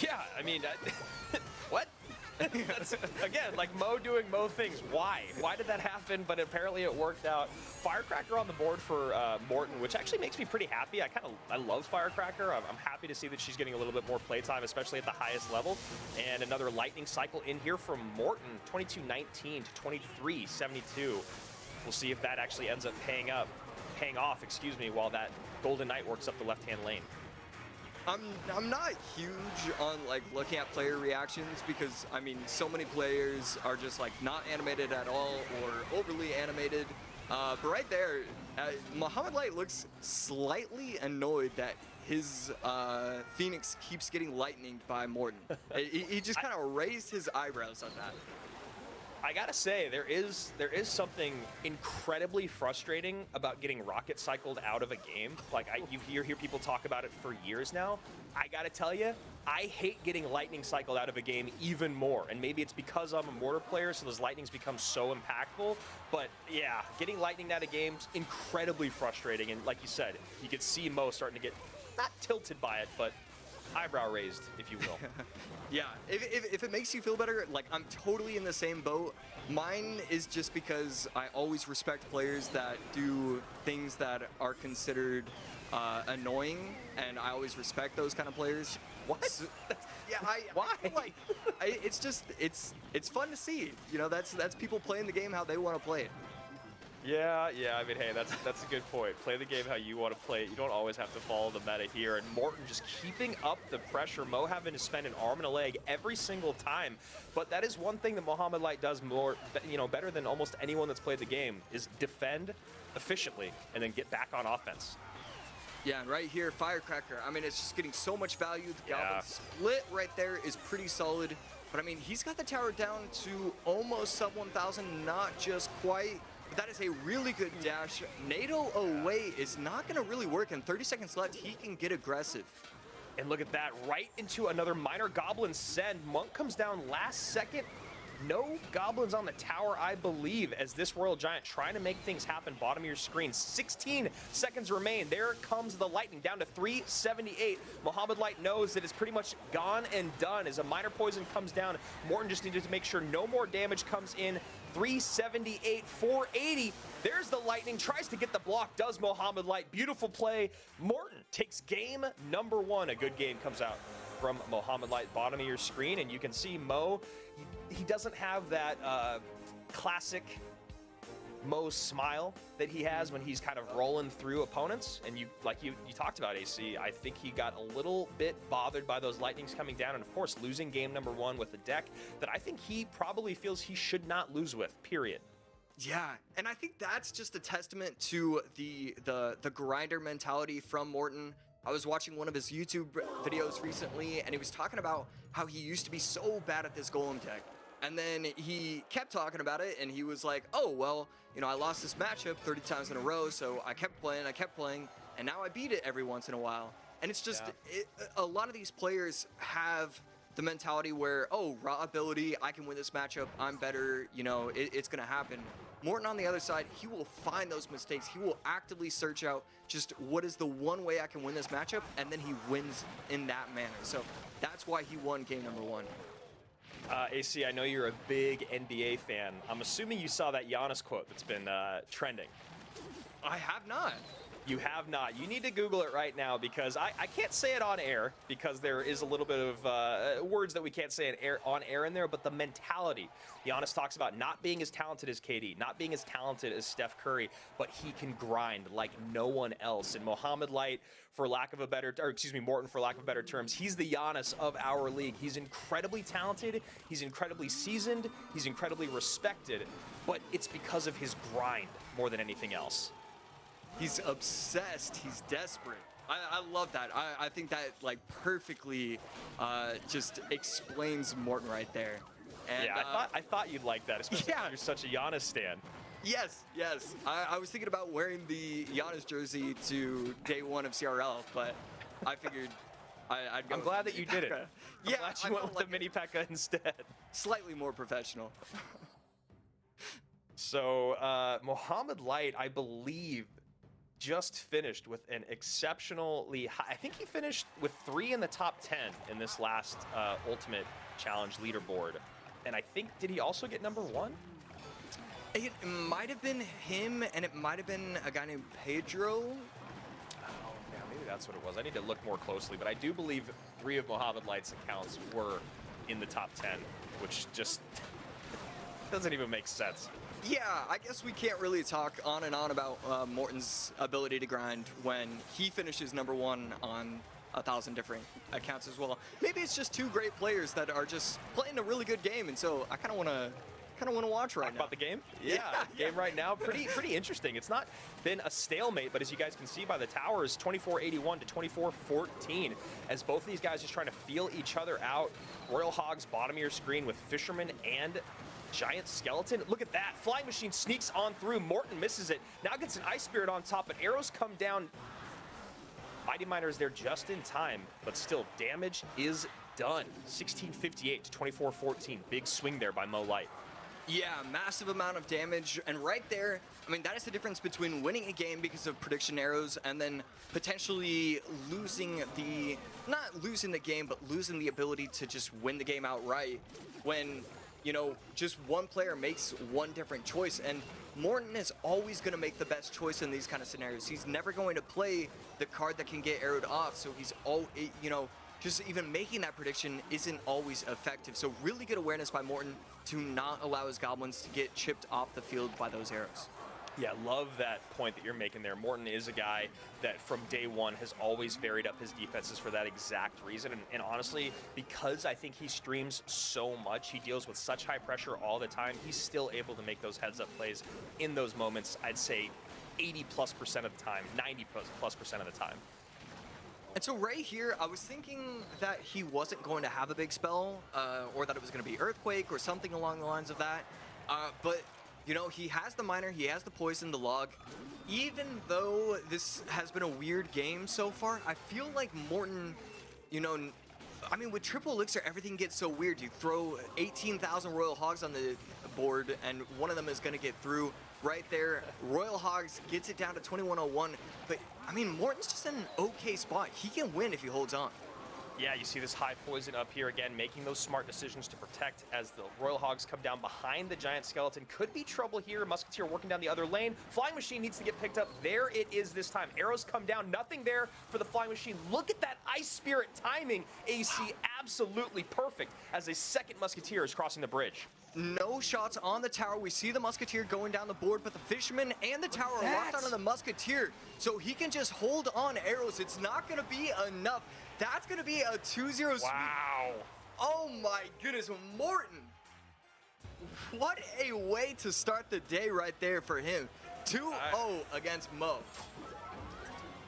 S3: Yeah, I mean, uh, what? That's, again, like Mo doing Mo things. Why? Why did that happen? But apparently it worked out. Firecracker on the board for uh, Morten, which actually makes me pretty happy. I kind of I love Firecracker. I'm, I'm happy to see that she's getting a little bit more playtime, especially at the highest level. And another lightning cycle in here from Morten, 2219 to 2372. We'll see if that actually ends up paying up, paying off, excuse me, while that Golden Knight works up the left-hand lane.
S4: I'm I'm not huge on like looking at player reactions because I mean so many players are just like not animated at all or overly animated. Uh, but right there, uh, Muhammad Light looks slightly annoyed that his uh, Phoenix keeps getting lightninged by Morten. he, he just kind of raised his eyebrows on that.
S3: I gotta say, there is there is something incredibly frustrating about getting rocket cycled out of a game. Like I, you hear hear people talk about it for years now. I gotta tell you, I hate getting lightning cycled out of a game even more. And maybe it's because I'm a mortar player, so those lightnings become so impactful. But yeah, getting lightning out of games incredibly frustrating. And like you said, you could see Mo starting to get not tilted by it, but eyebrow raised, if you will.
S4: Yeah, if, if, if it makes you feel better, like I'm totally in the same boat. Mine is just because I always respect players that do things that are considered uh, annoying, and I always respect those kind of players.
S3: What?
S4: So- yeah, I,
S3: Why?
S4: I like I, it's just it's it's fun to see. You know, that's that's people playing the game how they want to play it.
S3: Yeah, yeah. I mean, hey, that's that's a good point. Play the game how you want to play it. You don't always have to follow the meta here. And Morten just keeping up the pressure. Mo having to spend an arm and a leg every single time. But that is one thing that Mohamed Light does more, you know, better than almost anyone that's played the game is defend efficiently and then get back on offense.
S4: Yeah, and right here, Firecracker. I mean, it's just getting so much value. The Goblin
S3: Yeah.
S4: split right there is pretty solid. But I mean, he's got the tower down to almost sub 1,000, not just quite. But that is a really good dash. NATO away is not going to really work. and 30 seconds left, he can get aggressive.
S3: And look at that, right into another miner goblin send. Monk comes down last second. No goblins on the tower, I believe, as this Royal Giant trying to make things happen. Bottom of your screen. 16 seconds remain. There comes the Lightning down to 378. Muhammad Light knows that it's pretty much gone and done as a miner poison comes down. Morten just needed to make sure no more damage comes in. 378, 480. There's the Lightning, tries to get the block, does Mohamed Light. Beautiful play. Morten takes game number one. A good game comes out from Mohamed Light, bottom of your screen, and you can see Mo, he, he doesn't have that uh, classic Mo's smile that he has when he's kind of rolling through opponents. And you, like you, you talked about AC, I think he got a little bit bothered by those lightnings coming down, and of course losing game number one with a deck that I think he probably feels he should not lose with. Period.
S4: Yeah, and I think that's just a testament to the the the grinder mentality from Morten. I was watching one of his YouTube videos recently, and he was talking about how he used to be so bad at this golem deck. And then he kept talking about it, and he was like, oh, well, you know, I lost this matchup 30 times in a row, so I kept playing, I kept playing, and now I beat it every once in a while. And it's just,
S3: Yeah.
S4: it, a lot of these players have the mentality where, oh, raw ability, I can win this matchup, I'm better, you know, it, it's going to happen. Morten on the other side, he will find those mistakes. He will actively search out just what is the one way I can win this matchup, and then he wins in that manner. So that's why he won game number one.
S3: Uh, AC, I know you're a big NBA fan. I'm assuming you saw that Giannis quote that's been uh, trending.
S4: I have not.
S3: You have not. You need to Google it right now because I, I can't say it on air because there is a little bit of uh, words that we can't say on air, on air in there, but the mentality. Giannis talks about not being as talented as KD, not being as talented as Steph Curry, but he can grind like no one else. And Mohamed Light, for lack of a better, or excuse me, Morten, for lack of better terms, he's the Giannis of our league. He's incredibly talented, he's incredibly seasoned, he's incredibly respected, but it's because of his grind more than anything else.
S4: He's obsessed. He's desperate. I, I love that. I, I think that like perfectly uh, just explains Morten right there. And,
S3: Yeah, I
S4: uh,
S3: thought I thought you'd like that, especially
S4: Yeah.
S3: you're such a Giannis stan.
S4: Yes, yes. I, I was thinking about wearing the Giannis jersey to day one of CRL, but I figured I, I'd go
S3: I'm glad that you did it. I'm
S4: Yeah,
S3: glad
S4: I
S3: you went with
S4: like
S3: the mini Pekka instead.
S4: slightly more professional.
S3: So uh, Mohammed Light, I believe, just finished with an exceptionally high. I think he finished with three in the top ten in this last uh, Ultimate Challenge leaderboard. And I think did he also get number one?
S4: It might have been him, and it might have been a guy named Pedro.
S3: Oh, yeah, maybe that's what it was. I need to look more closely, but I do believe three of Mohammed Light's accounts were in the top 10, which just doesn't even make sense.
S4: Yeah, I guess we can't really talk on and on about uh, Morten's ability to grind when he finishes number one on a thousand different accounts as well. Maybe it's just two great players that are just playing a really good game, and so I kind of want to kind of want to watch right
S3: Talk
S4: now.
S3: about the game?
S4: Yeah,
S3: game right now, pretty pretty interesting. It's not been a stalemate, but as you guys can see by the towers, 24-81 to 24-14, as both of these guys just trying to feel each other out. Royal Hogs bottom of your screen with Fisherman and Giant Skeleton. Look at that. Flying Machine sneaks on through. Morten misses it. Now gets an Ice Spirit on top, but arrows come down. Mighty Miner is there just in time, but still, damage is done. 1658 to 24-14. Big swing there by Mo Light.
S4: Yeah, massive amount of damage, and right there, I mean, that is the difference between winning a game because of prediction arrows and then potentially losing the, not losing the game, but losing the ability to just win the game outright when, you know, just one player makes one different choice. And Morten is always going to make the best choice in these kind of scenarios. He's never going to play the card that can get arrowed off, so he's all, eh, you know, just even making that prediction isn't always effective. So really good awareness by Morten to not allow his goblins to get chipped off the field by those arrows.
S3: Yeah, love that point that you're making there. Morten is a guy that from day one has always varied up his defenses for that exact reason. And, and honestly, because I think he streams so much, he deals with such high pressure all the time, he's still able to make those heads up plays in those moments, I'd say 80 plus percent of the time, 90 plus, plus percent of the time.
S4: And so right here, I was thinking that he wasn't going to have a big spell, uh, or that it was going to be Earthquake or something along the lines of that. Uh, but, you know, he has the Miner, he has the Poison, the Log. Even though this has been a weird game so far, I feel like Morten, you know, I mean, with Triple Elixir, everything gets so weird. You throw 18,000 Royal Hogs on the board, and one of them is going to get through right there. Royal Hogs gets it down to 2101. But, I mean, Morten's just in an okay spot. He can win if he holds on.
S3: Yeah, you see this high poison up here again, making those smart decisions to protect as the Royal Hogs come down behind the giant skeleton. Could be trouble here. Musketeer working down the other lane. Flying Machine needs to get picked up. There it is this time. Arrows come down. Nothing there for the Flying Machine. Look at that Ice Spirit timing. AC absolutely perfect as a second Musketeer is crossing the bridge.
S4: No shots on the tower. We see the Musketeer going down the board, but the Fisherman and the tower are locked onto the Musketeer. So he can just hold on arrows. It's not going to be enough. That's going to be a 2-0 sweep.
S3: Wow.
S4: Oh my goodness, Morten. What a way to start the day right there for him. 2-0 against Mo.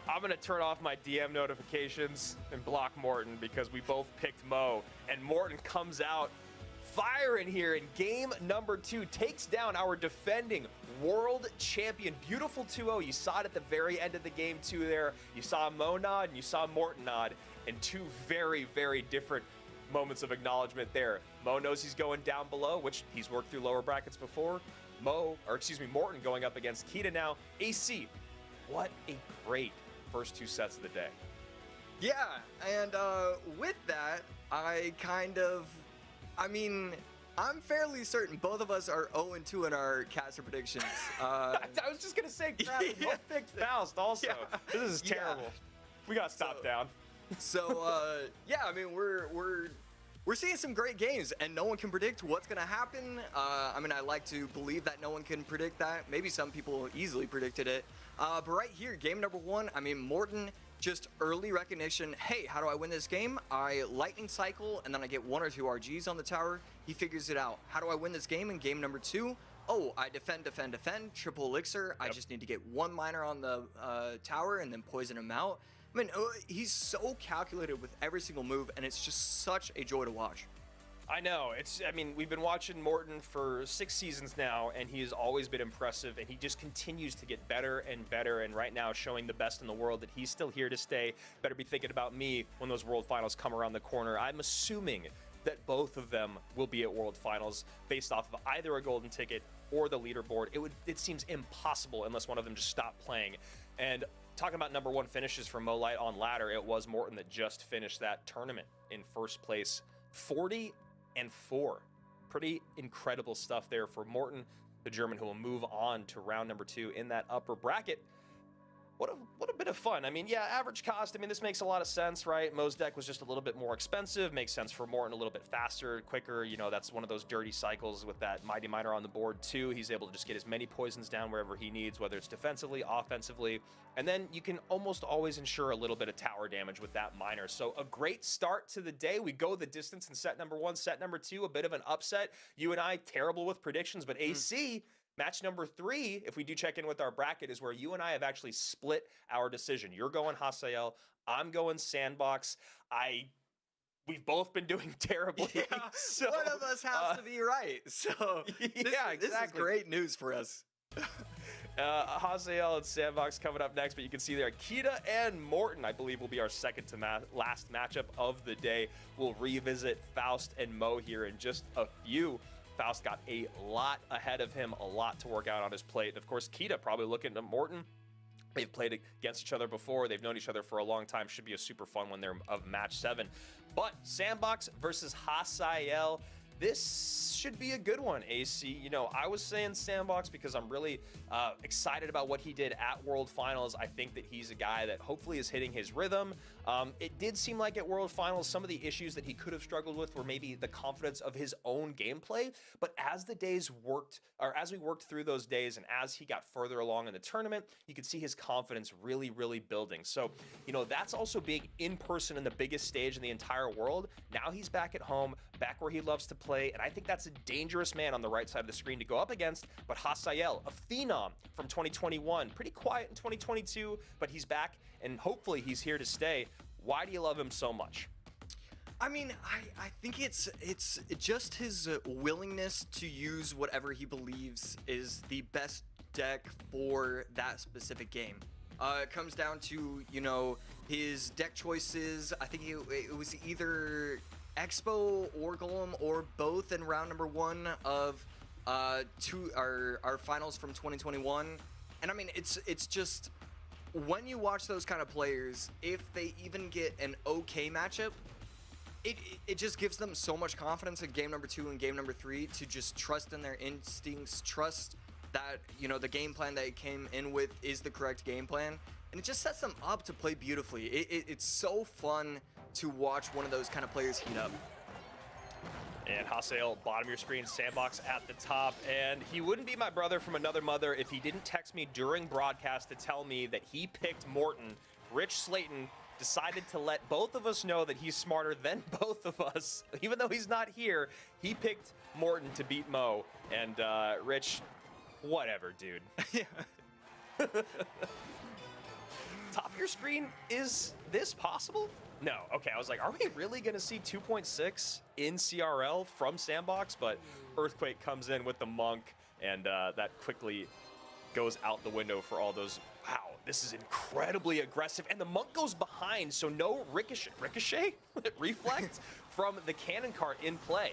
S3: I'm gonna turn off my DM notifications and block Morten because we both picked Mo, and Morten comes out firing here in game number two, takes down our defending world champion. Beautiful 2-0. You saw it at the very end of the game too there. You saw Mo nod and you saw Morten nod, and two very, very different moments of acknowledgement there. Mo knows he's going down below, which he's worked through lower brackets before. Mo, or excuse me, Morten going up against Kita now. AC, what a great first two sets of the day.
S4: Yeah, and uh, with that, I kind of, I mean, I'm fairly certain both of us are 0 2 in our caster predictions. Uh,
S3: I was just gonna say, crap,
S4: Yeah.
S3: both picked Faust also.
S4: Yeah.
S3: This is
S4: Yeah.
S3: terrible. We gotta stop
S4: So-
S3: down.
S4: So uh, yeah, I mean we're we're we're seeing some great games, and no one can predict what's gonna happen. Uh, I mean, I like to believe that no one can predict that. Maybe some people easily predicted it, uh, but right here, game number one. I mean, Morten just early recognition. Hey, how do I win this game? I lightning cycle, and then I get one or two RGs on the tower. He figures it out. How do I win this game in game number two? Oh, I defend, defend, defend, triple elixir. I just need to get one miner on the uh, tower and then poison him out. I mean, uh, he's so calculated with every single move, and it's just such a joy to watch.
S3: I know. It's. I mean, we've been watching Morten for six seasons now, and he has always been impressive, and he just continues to get better and better. And right now, showing the best in the world that he's still here to stay. Better be thinking about me when those World Finals come around the corner. I'm assuming that both of them will be at World Finals based off of either a golden ticket or the leaderboard. It would. It seems impossible unless one of them just stopped playing. And talking about number one finishes for Mo Light on ladder, it was Morten that just finished that tournament in first place. 40 and four. Pretty incredible stuff there for Morten, the German, who will move on to round number two in that upper bracket. What a, what a bit of fun. I mean, yeah, average cost. I mean, this makes a lot of sense, right? Mo's deck was just a little bit more expensive. Makes sense for Morten a little bit faster, quicker. You know, that's one of those dirty cycles with that Mighty Miner on the board, too. He's able to just get as many poisons down wherever he needs, whether it's defensively, offensively. And then you can almost always ensure a little bit of tower damage with that Miner. So a great start to the day. We go the distance in set number one, set number two, a bit of an upset. You and I, terrible with predictions, but hmm. AC. Match number three, if we do check in with our bracket, is where you and I have actually split our decision. You're going Hasiel, I'm going Sandbox. I we've both been doing terribly. so,
S4: One of us has
S3: uh,
S4: to be right. So this,
S3: Yeah,
S4: this is great news for us.
S3: Uh, Hasiel and Sandbox coming up next, but you can see there Kita and Morten, I believe, will be our second to ma- last matchup of the day. We'll revisit Faust and Mo here in just a few. Faust got a lot ahead of him, a lot to work out on his plate. And of course, Kita probably looking at Morten. They've played against each other before. They've known each other for a long time. Should be a super fun one there of match seven. But Sandbox versus Hasiel. This should be a good one, AC. You know, I was saying Sandbox because I'm really uh, excited about what he did at World Finals. I think that he's a guy that hopefully is hitting his rhythm. Um, it did seem like at World Finals, some of the issues that he could have struggled with were maybe the confidence of his own gameplay. But as the days worked, or as we worked through those days, and as he got further along in the tournament, you could see his confidence really, really building. So, you know, that's also being in person in the biggest stage in the entire world. Now he's back at home, back where he loves to play, and I think that's a dangerous man on the right side of the screen to go up against. But Hasiel, a phenom from 2021, pretty quiet in 2022, but he's back, and hopefully he's here to stay. Why do you love him so much?
S4: I mean, I, I think it's it's just his uh, willingness to use whatever he believes is the best deck for that specific game. Uh, it comes down to you know his deck choices. I think it, it was either Expo or Golem or both in round number one of uh, two our our finals from 2021. And I mean, it's it's just when you watch those kind of players, if they even get an okay matchup, it, it- it just gives them so much confidence in game number two and game number three to just trust in their instincts, trust that you know the game plan that they came in with is the correct game plan, and it just sets them up to play beautifully. It, it, it's so fun to watch one of those kind of players heat up.
S3: And Hasiel, bottom of your screen, Sandbox at the top. And he wouldn't be my brother from another mother if he didn't text me during broadcast to tell me that he picked Morten. Rich Slayton decided to let both of us know that he's smarter than both of us. Even though he's not here, he picked Morten to beat Mo. And uh, Rich, whatever, dude. top of your screen, is this possible? No. Okay, I was like, are we really going to see 2.6 in CRL from Sandbox? But Earthquake comes in with the Monk, and uh, that quickly goes out the window for all those. Wow, this is incredibly aggressive. And the Monk goes behind, so no ricochet, ricochet? Reflect from the cannon cart in play.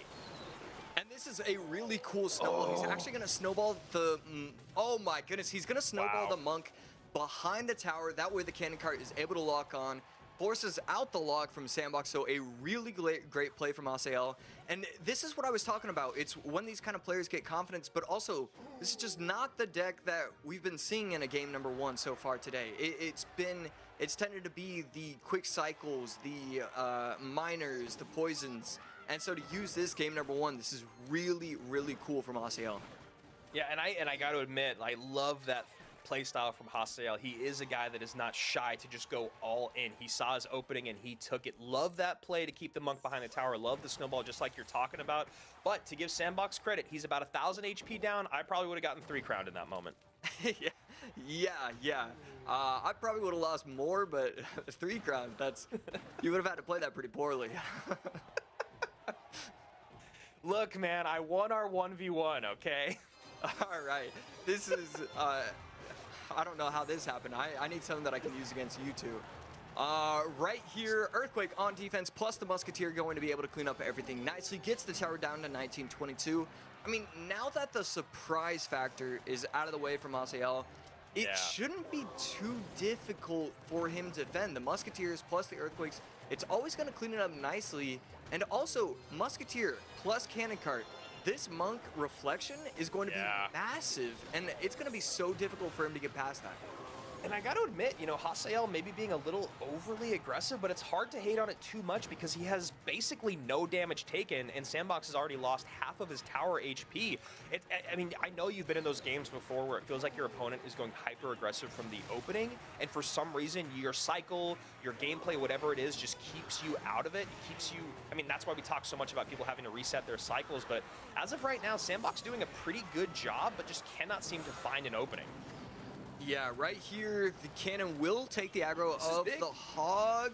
S4: And this is a really cool snowball. He's actually going to snowball the. Mm, oh my goodness, he's going to snowball
S3: Wow.
S4: the monk behind the tower. That way, the cannon cart is able to lock on. Forces out the log from Sandbox, so a really great, great play from Hasiel. And this is what I was talking about. It's when these kind of players get confidence, but also this is just not the deck that we've been seeing in a game number one so far today. It, it's been, it's tended to be the quick cycles, the uh, miners, the poisons, and so to use this game number one, this is really, really cool from Hasiel.
S3: Yeah, and I and I got to admit, I love that playstyle from Hasiel. He is a guy that is not shy to just go all in. He saw his opening and he took it. Love that play to keep the monk behind the tower. Love the snowball, just like you're talking about. But to give Sandbox credit, he's about a thousand HP down. I probably would have gotten three crowned in that moment.
S4: yeah, yeah, yeah. Uh, I probably would have lost more, but three crowns, that's, you would have had to play that pretty poorly.
S3: Look, man, I won our 1v1, okay?
S4: All right, this is, uh, I don't know how this happened. I, I need something that I can use against you two. Uh, right here, Earthquake on defense, plus the Musketeer going to be able to clean up everything nicely. Gets the tower down to 1922. I mean, now that the surprise factor is out of the way from Hasiel, it
S3: Yeah.
S4: shouldn't be too difficult for him to defend. The Musketeers plus the Earthquakes, it's always going to clean it up nicely. And also, Musketeer plus Cannon Cart, this Monk reflection is going to
S3: Yeah.
S4: be massive, and it's going to be so difficult for him to get past that.
S3: And I got to admit, you know, Hasiel maybe being a little overly aggressive, but it's hard to hate on it too much because he has basically no damage taken, and Sandbox has already lost half of his tower HP. It, I- mean, I know you've been in those games before where it feels like your opponent is going hyper aggressive from the opening, and for some reason, your cycle, your gameplay, whatever it is, just keeps you out of it. It keeps you. I mean, that's why we talk so much about people having to reset their cycles. But as of right now, Sandbox doing a pretty good job, but just cannot seem to find an opening.
S4: Yeah, right here, the cannon will take the aggro
S3: This
S4: of the hog,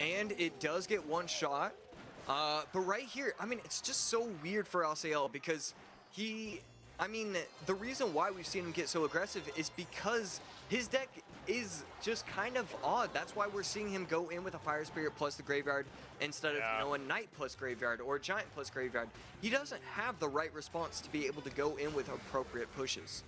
S4: and it does get one shot. Uh, but right here, I mean, it's just so weird for Hasiel because he, I mean, the reason why we've seen him get so aggressive is because his deck is just kind of odd. That's why we're seeing him go in with a Fire Spirit plus the Graveyard instead of,
S3: Yeah.
S4: you know, a Knight plus Graveyard or a Giant plus Graveyard. He doesn't have the right response to be able to go in with appropriate pushes.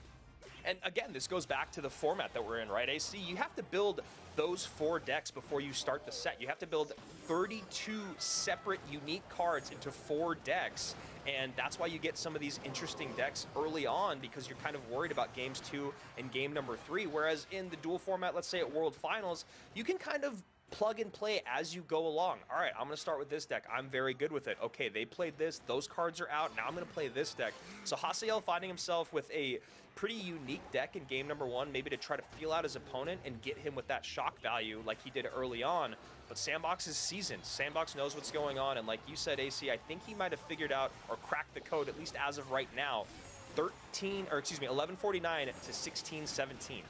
S3: And again, this goes back to the format that we're in, right? AC, you have to build those four decks before you start the set. You have to build 32 separate unique cards into four decks. And that's why you get some of these interesting decks early on because you're kind of worried about games two and game number three. Whereas in the dual format, let's say at World Finals, you can kind of plug and play as you go along. All right, I'm going to start with this deck. I'm very good with it. Okay, they played this. Those cards are out. Now I'm going to play this deck. So Hasiel finding himself with a pretty unique deck in game number one, maybe to try to feel out his opponent and get him with that shock value like he did early on. But Sandbox is seasoned. Sandbox knows what's going on. And like you said, AC, I think he might have figured out or cracked the code, at least as of right now. 13, or excuse me, 1149 to 1617.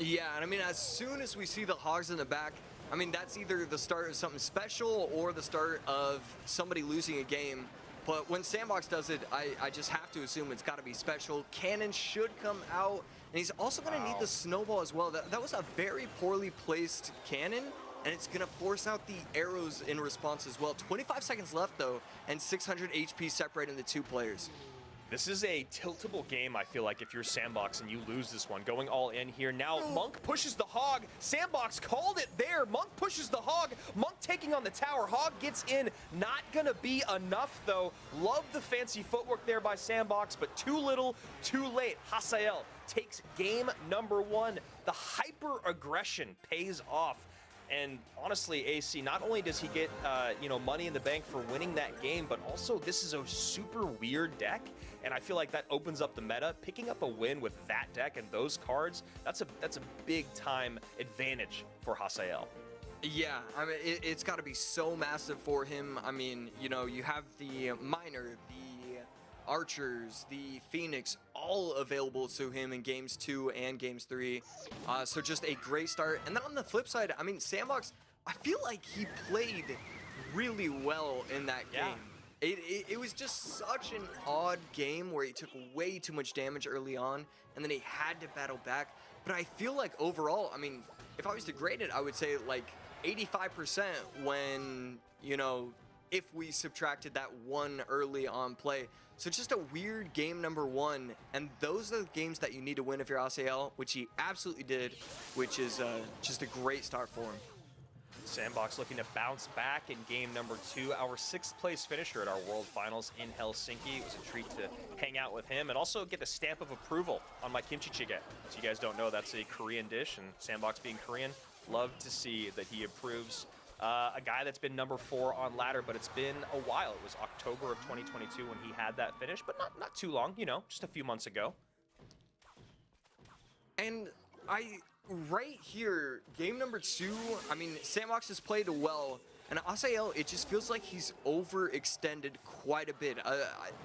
S4: Yeah, and I mean, as soon as we see the hogs in the back, I mean, that's either the start of something special or the start of somebody losing a game. But when Sandbox does it, I, I just have to assume it's got to be special. Cannon should come out, and he's also going to need the snowball as well. That, that was a very poorly placed cannon, and it's going to force out the arrows in response as well. 25 seconds left, though, and 600 HP separating the two players.
S3: This is a tiltable game, I feel like, if you're Sandbox and you lose this one. Going all in here. Now, Monk pushes the Hog. Sandbox called it there. Monk pushes the Hog. Monk taking on the tower. Hog gets in. Not gonna be enough, though. Love the fancy footwork there by Sandbox, but too little, too late. Hasiel takes game number one. The hyper aggression pays off. And honestly, AC, not only does he get, uh, you know, money in the bank for winning that game, but also this is a super weird deck. And I feel like that opens up the meta. Picking up a win with that deck and those cards, that's a that's a big time advantage for Hasiel.
S4: Yeah, I mean, it, it's got to be so massive for him. I mean, you know, you have the Miner, the Archers, the Phoenix, all available to him in games two and games three. Uh, so just a great start. And then on the flip side, I mean, Sandbox, I feel like he played really well in that
S3: Yeah.
S4: It, it, it was just such an odd game where he took way too much damage early on, and then he had to battle back. But I feel like overall, I mean, if I was to grade it, I would say like 85% when, you know, if we subtracted that one early on play. So just a weird game number one, and those are the games that you need to win if you're ACL, which he absolutely did, which is uh, just a great start for him.
S3: Sandbox looking to bounce back in game number two, our sixth place finisher at our World Finals in Helsinki. It was a treat to hang out with him and also get the stamp of approval on my kimchi jjigae. As you guys don't know, that's a Korean dish, and Sandbox being Korean, love to see that he approves. Uh, a guy that's been number four on ladder, but it's been a while. It was October of 2022 when he had that finish, but not not too long, you know, just a few months ago.
S4: And I, right here, game number two, I mean, Sandbox has played well. And Hasiel, it just feels like he's overextended quite a bit. Uh,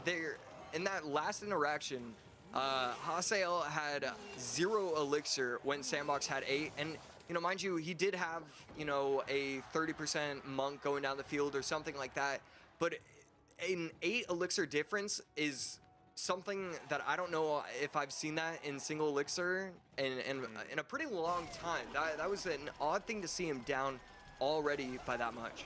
S4: there, in that last interaction, uh, Hasiel had zero elixir when Sandbox had eight. And, you know, mind you, he did have, you know, a 30% monk going down the field or something like that. But an eight elixir difference is something that I don't know if I've seen that in single elixir in, in, in a pretty long time. That, that was an odd thing to see him down already by that much.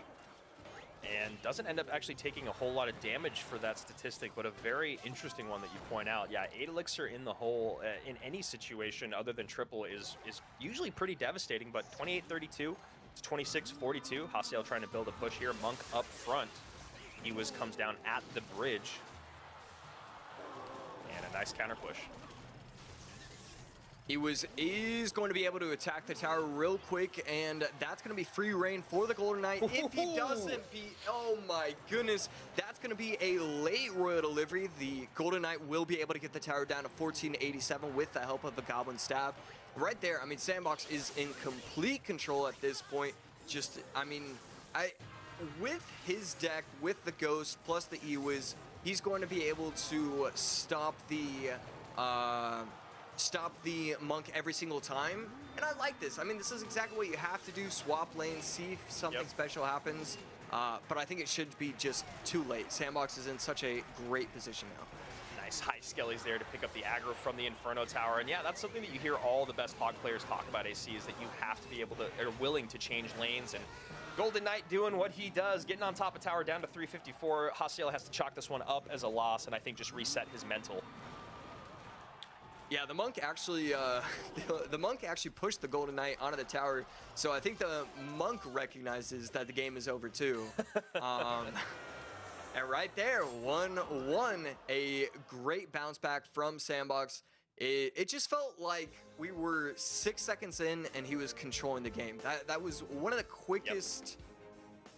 S3: and doesn't end up actually taking a whole lot of damage for that statistic, but a very interesting one that you point out. Yeah, 8 elixir in the hole uh, in any situation other than triple is is usually pretty devastating, but 28-32 to 26-42. Hasiel trying to build a push here. Monk up front. He was comes down at the bridge. Nice counter push.
S4: He was is going to be able to attack the tower real quick, and that's going to be free reign for the Golden Knight. If he doesn't be, oh my goodness, that's going to be a late royal delivery. The Golden Knight will be able to get the tower down to 1487 with the help of the Goblin Staff. Right there, I mean, Sandbox is in complete control at this point. Just, I mean, I with his deck, with the Ghost plus the Ewiz, he's going to be able to stop the. Uh, stop the monk every single time. And I like this. I mean, this is exactly what you have to do. Swap lanes, see if something
S3: Yep.
S4: special happens. Uh, but I think it should be just too late. Sandbox is in such a great position now.
S3: Nice high Skelly's there to pick up the aggro from the Inferno Tower. And yeah, that's something that you hear all the best Hog players talk about, AC, is that you have to be able to, are willing to change lanes. And Golden Knight doing what he does, getting on top of tower down to 354. Hasiel has to chalk this one up as a loss, and I think just reset his mental.
S4: Yeah, the monk actually, uh, the, monk actually pushed the Golden Knight onto the tower. So I think the monk recognizes that the game is over too. um, and right there, 1-1, a great bounce back from Sandbox. It, it just felt like we were six seconds in and he was controlling the game. That, that was one of the quickest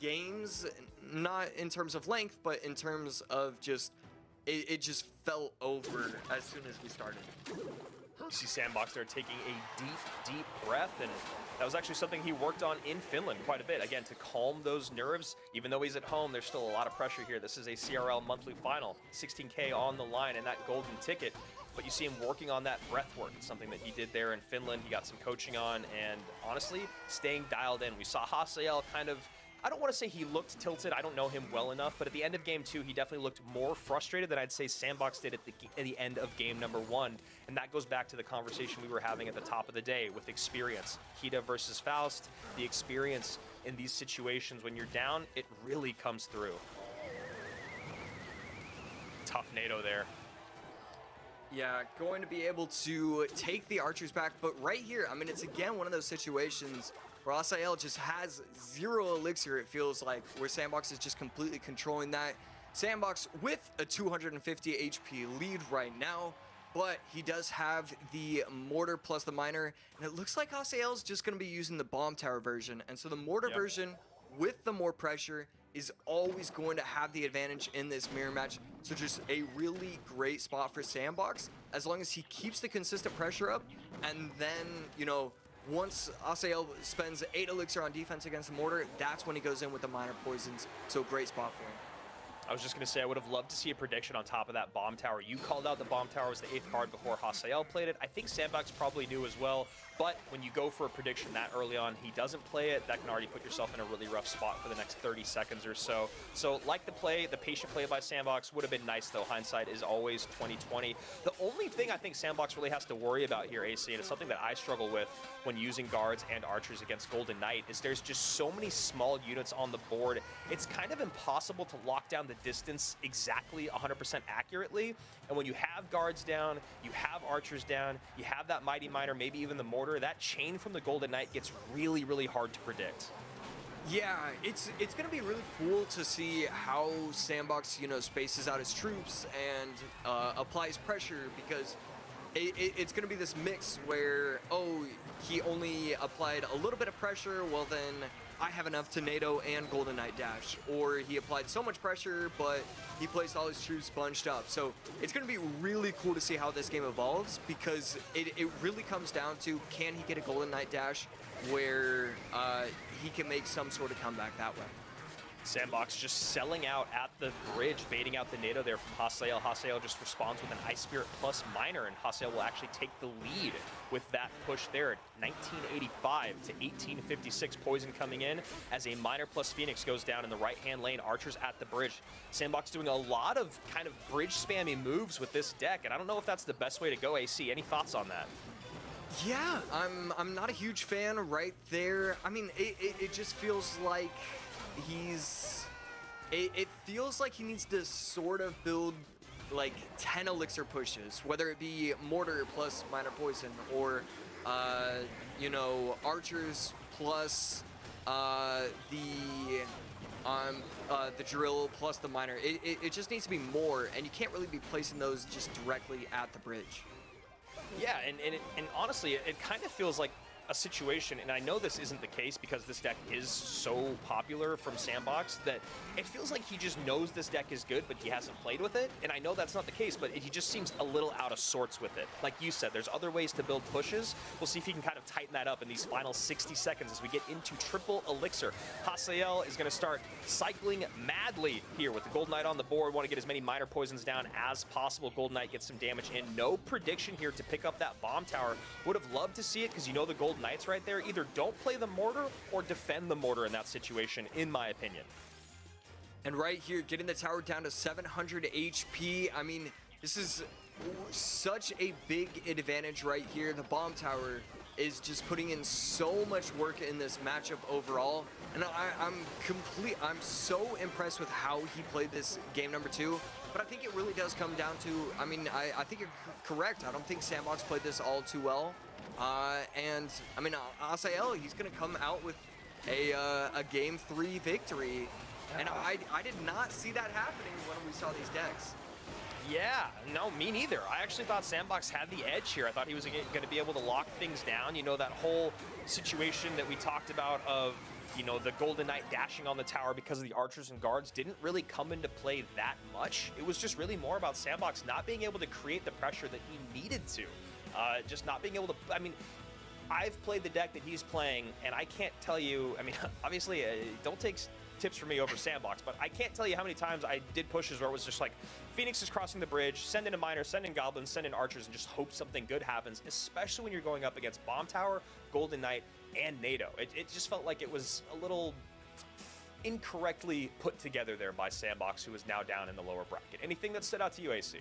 S4: games, not in terms of length, but in terms of just, it, it just felt over as soon as we started.
S3: You see Sandbox there taking a deep, deep breath, and that was actually something he worked on in Finland quite a bit. Again, to calm those nerves, even though he's at home, there's still a lot of pressure here. This is a CRL monthly final, 16K on the line and that golden ticket. But you see him working on that breath work. It's something that he did there in Finland. He got some coaching on, and honestly, staying dialed in. We saw Hasiel kind of I don't want to say he looked tilted. I don't know him well enough, but at the end of game two, he definitely looked more frustrated than I'd say Sandbox did at the, at the end of game number one. And that goes back to the conversation we were having at the top of the day with experience. Kita versus Faust, the experience in these situations when you're down, it really comes through. Tough NATO there.
S4: Yeah, going to be able to take the archers back, but right here, I mean, it's again one of those situations where Hasiel just has zero elixir, it feels like, where Sandbox is just completely controlling that. Sandbox with a 250 HP lead right now, but he does have the mortar plus the miner, and it looks like Hasiel is just going to be using the bomb tower version, and so the mortar
S3: Yep.
S4: version with the more pressure is always going to have the advantage in this mirror match. So just a really great spot for Sandbox as long as he keeps the consistent pressure up and then, you know, once Hasiel spends 8 elixir on defense against the mortar, that's when he goes in with the miner poisons. So great spot for him.
S3: I was just going to say, I would have loved to see a prediction on top of that bomb tower. You called out the bomb tower was the eighth card before Hasiel played it. I think Sandbox probably knew as well, but when you go for a prediction that early on, he doesn't play it, that can already put yourself in a really rough spot for the next 30 seconds or so. So like the play, the patient play by Sandbox would have been nice though. Hindsight is always 2020. The only thing I think Sandbox really has to worry about here, AC, and it's something that I struggle with when using guards and archers against Golden Knight, is there's just so many small units on the board. It's kind of impossible to lock down the distance exactly 100% accurately. And when you have guards down, you have archers down, you have that mighty miner, maybe even the mortar, that chain from the Golden Knight gets really, really hard to predict.
S4: Yeah, it's it's gonna be really cool to see how Sandbox, you know, spaces out his troops and uh, applies pressure because it, it, it's gonna be this mix where oh he only applied a little bit of pressure, well then I have enough to NATO and Golden Knight dash, or he applied so much pressure but he placed all his troops bunched up. So it's gonna be really cool to see how this game evolves because it, it really comes down to can he get a Golden Knight dash where uh, he can make some sort of comeback that way.
S3: Sandbox just selling out at the bridge, baiting out the NATO there from Hasiel. Hasiel just responds with an Ice Spirit plus Miner, and Hasiel will actually take the lead with that push there. 1985 to 1856 Poison coming in as a Miner plus Phoenix goes down in the right-hand lane. Archers at the bridge. Sandbox doing a lot of kind of bridge spammy moves with this deck, and I don't know if that's the best way to go, AC. Any thoughts on that?
S4: Yeah, I'm I'm not a huge fan right there. I mean, it, it, it just feels like he's... It, it feels like he needs to sort of build like 10 elixir pushes, whether it be mortar plus miner poison or, uh, you know, archers plus uh, the um, uh, the drill plus the miner. It, it, it just needs to be more, and you can't really be placing those just directly at the bridge.
S3: Yeah, and, and, it, and honestly, it kind of feels like a situation, and I know this isn't the case because this deck is so popular from Sandbox that it feels like he just knows this deck is good, but he hasn't played with it. And I know that's not the case, but he just seems a little out of sorts with it. Like you said, there's other ways to build pushes. We'll see if he can kind of tighten that up in these final 60 seconds as we get into triple elixir. Hasiel is going to start cycling madly here with the Golden Knight on the board. Want to get as many miner poisons down as possible. Golden Knight gets some damage in. No prediction here to pick up that bomb tower. Would have loved to see it because you know the Golden Knights right there either don't play the mortar or defend the mortar in that situation, in my opinion.
S4: And right here, getting the tower down to 700 HP. I mean, this is such a big advantage right here. The bomb tower is just putting in so much work in this matchup overall. And I, I'm complete. I'm so impressed with how he played this game number two. But I think it really does come down to. I mean, I, I think you're correct. I don't think Sandbox played this all too well. Uh, and I mean, Hasiel, he's gonna come out with a uh, a game three victory. And I, I did not see that happening when we saw these decks.
S3: Yeah, no, me neither. I actually thought Sandbox had the edge here. I thought he was going to be able to lock things down. You know, that whole situation that we talked about of, you know, the Golden Knight dashing on the tower because of the archers and guards didn't really come into play that much. It was just really more about Sandbox not being able to create the pressure that he needed to. Uh, just not being able to, I mean, I've played the deck that he's playing, and I can't tell you, I mean, obviously, uh, don't take tips for me over Sandbox, but I can't tell you how many times I did pushes where it was just like, Phoenix is crossing the bridge, send in a miner, send in goblins, send in archers, and just hope something good happens, especially when you're going up against Bomb Tower, Golden Knight, and NATO. It, it just felt like it was a little incorrectly put together there by Sandbox, who is now down in the lower bracket. Anything that stood out to you, AC?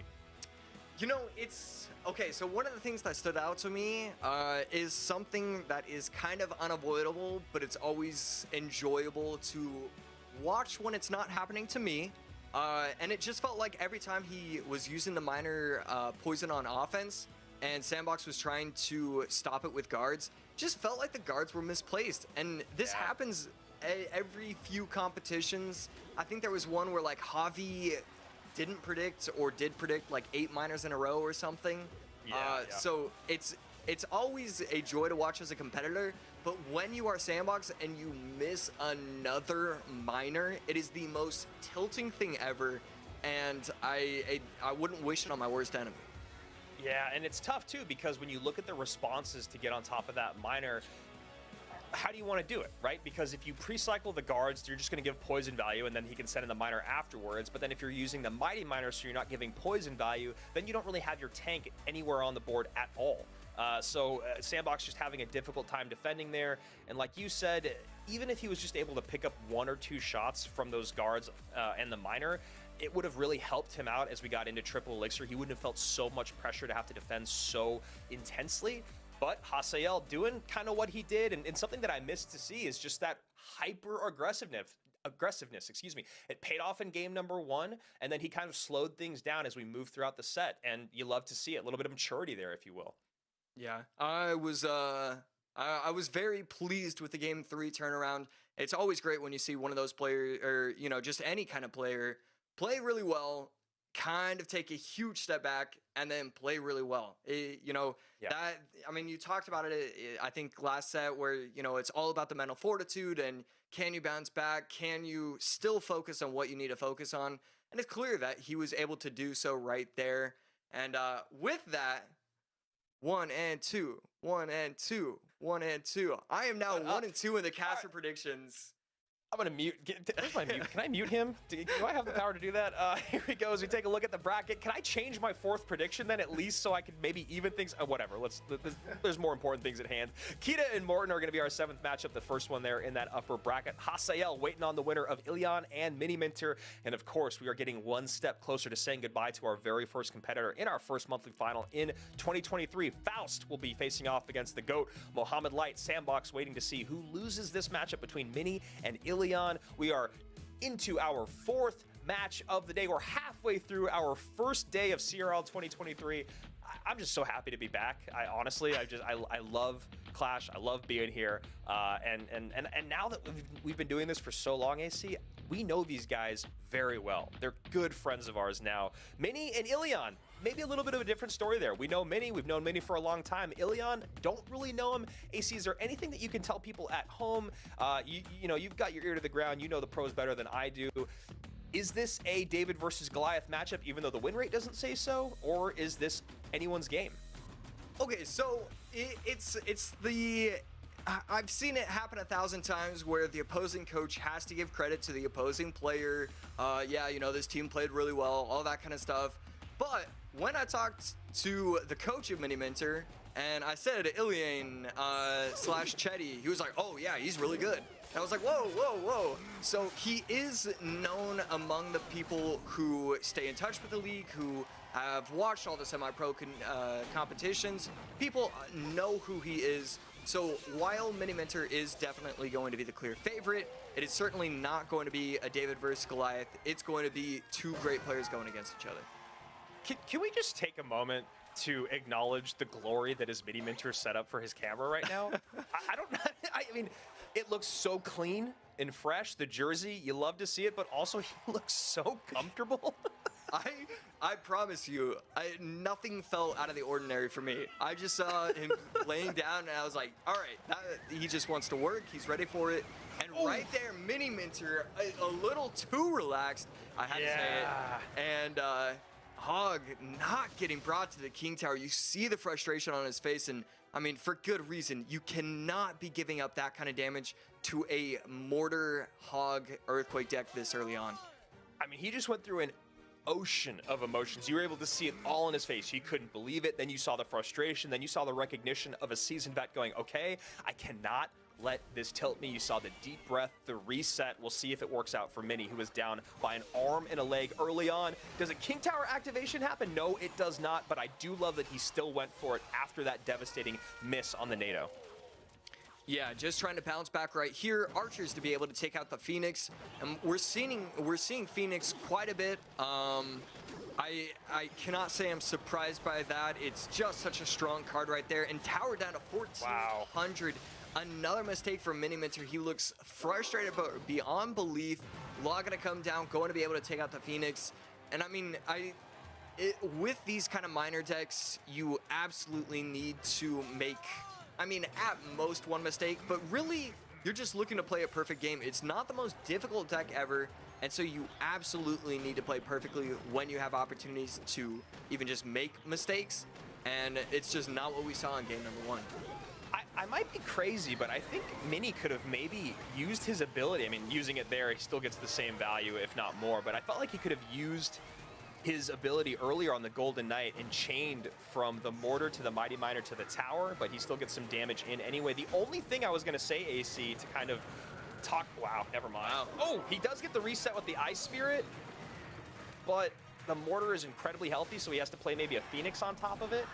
S4: You know, it's okay. So one of the things that stood out to me uh, is something that is kind of unavoidable, but it's always enjoyable to watch when it's not happening to me. Uh, and it just felt like every time he was using the miner uh, poison on offense and Sandbox was trying to stop it with guards, just felt like the guards were misplaced. And this
S3: Yeah.
S4: happens every few competitions. I think there was one where like Javi didn't predict or did predict like eight miners in a row or something.
S3: Yeah,
S4: uh,
S3: yeah.
S4: So it's it's always a joy to watch as a competitor, but when you are sandbox and you miss another miner, it is the most tilting thing ever, and I I, I wouldn't wish it on my worst enemy.
S3: Yeah, and it's tough too because when you look at the responses to get on top of that miner, how do you want to do it, right? Because if you pre-cycle the guards, you're just going to give poison value, and then he can send in the miner afterwards. But then if you're using the mighty miner, so you're not giving poison value, then you don't really have your tank anywhere on the board at all. Uh, so uh, Sandbox just having a difficult time defending there, and like you said, even if he was just able to pick up one or two shots from those guards uh, and the miner, it would have really helped him out as we got into triple elixir. He wouldn't have felt so much pressure to have to defend so intensely. But Hasiel doing kind of what he did, and, and something that I missed to see is just that hyper aggressiveness. Aggressiveness, excuse me. It paid off in game number one, and then he kind of slowed things down as we moved throughout the set. And you love to see it, a little bit of maturity there, if you will.
S4: Yeah, I was uh I, I was very pleased with the game three turnaround. It's always great when you see one of those players or you know just any kind of player play really well, kind of take a huge step back and then play really well. It- you know
S3: Yeah.
S4: that I mean you talked about it uh, I think last set where you know it's all about the mental fortitude and can you bounce back? Can you still focus on what you need to focus on? And it's clear that he was able to do so right there. And uh, with that, one and two, one and two, one and two. I am now
S3: Shut up.
S4: Uh, one and two in the caster predictions.
S3: I'm gonna mute. Get, mute? Can I mute him? Do, do I have the power to do that? Uh, here we go. As we take a look at the bracket, can I change my fourth prediction then at least so I can maybe even things? Uh, whatever. Let's. th- th- There's more important things at hand. Kita and Morten are gonna be our seventh matchup, the first one there in that upper bracket. Hasiel waiting on the winner of Ilion and Mini Minter, and of course we are getting one step closer to saying goodbye to our very first competitor in our first monthly final in 2023. Faust will be facing off against the GOAT, Mohamed Light. Sandbox waiting to see who loses this matchup between Mini and Ilion. We are into our fourth match of the day. We're halfway through our first day of CRL 2023. I- I'm just so happy to be back. I honestly, I just, I, I love Clash. I love being here. Uh, and, and, and, and now that we've, we've been doing this for so long, AC, we know these guys very well. They're good friends of ours now. Mini and Ilion, maybe a little bit of a different story there. We know Mini, we've known Mini for a long time. Ilion, don't really know him. AC, is there anything that you can tell people at home? Uh, you, you know, you've got your ear to the ground. You know the pros better than I do. Is this a David versus Goliath matchup, even though the win rate doesn't say so? Or is this anyone's game?
S4: Okay, so it, it's it's the I've seen it happen a thousand times where the opposing coach has to give credit to the opposing player. Uh, yeah, you know this team played really well, all that kind of stuff. But when I talked to the coach of Mini Minter and I said Ilion uh, slash Chetty, he was like, "Oh yeah, he's really good." I was like, "Whoa, whoa, whoa!" So he is known among the people who stay in touch with the league, who have watched all the semi-pro uh, competitions. People know who he is. So while Mini Minter is definitely going to be the clear favorite, it is certainly not going to be a David versus Goliath. It's going to be two great players going against each other.
S3: Can, can we just take a moment to acknowledge the glory that his Mini Minter set up for his camera right now? I, I don't know. I mean, it looks so clean and fresh. The jersey, you love to see it, but also he looks so comfortable.
S4: I I promise you, I, nothing felt out of the ordinary for me. I just saw him laying down, and I was like, all right, that, he just wants to work. He's ready for it. And right there, Mini Minter, a, a little too relaxed. I had to say it. And uh, Hog not getting brought to the King Tower. You see the frustration on his face, and I mean, for good reason. You cannot be giving up that kind of damage to a Mortar Hog Earthquake deck this early on.
S3: I mean, he just went through an ocean of emotions. You were able to see it all in his face. You couldn't believe it. Then you saw the frustration. Then you saw the recognition of a seasoned vet going, okay, I cannot let this tilt me. You saw the deep breath, the reset. We'll see if it works out for Mini, who was down by an arm and a leg early on. Does a King Tower activation happen? No, it does not, but I do love that he still went for it after that devastating miss on the NATO.
S4: Yeah, just trying to bounce back right here. Archers to be able to take out the Phoenix, and we're seeing we're seeing Phoenix quite a bit. Um, I I cannot say I'm surprised by that. It's just such a strong card right there, and Tower down to 1400. Another mistake from Miniminter. He looks frustrated, but beyond belief. Law gonna come down, going to be able to take out the Phoenix, and I mean I it, with these kind of miner decks, you absolutely need to make, I mean, at most one mistake, but really, you're just looking to play a perfect game. It's not the most difficult deck ever, and so you absolutely need to play perfectly when you have opportunities to even just make mistakes, and it's just not what we saw in game number one.
S3: I, might be crazy, but I think Mini could have maybe used his ability. I mean, using it there, he still gets the same value, if not more, but I felt like he could have used his ability earlier on the Golden Knight and chained from the Mortar to the Mighty Miner to the Tower, but he still gets some damage in anyway. The only thing I was going to say, AC, to kind of talk... Wow, never mind.
S4: Wow.
S3: Oh, he does get the reset with the Ice Spirit, but the Mortar is incredibly healthy, so he has to play maybe a Phoenix on top of it.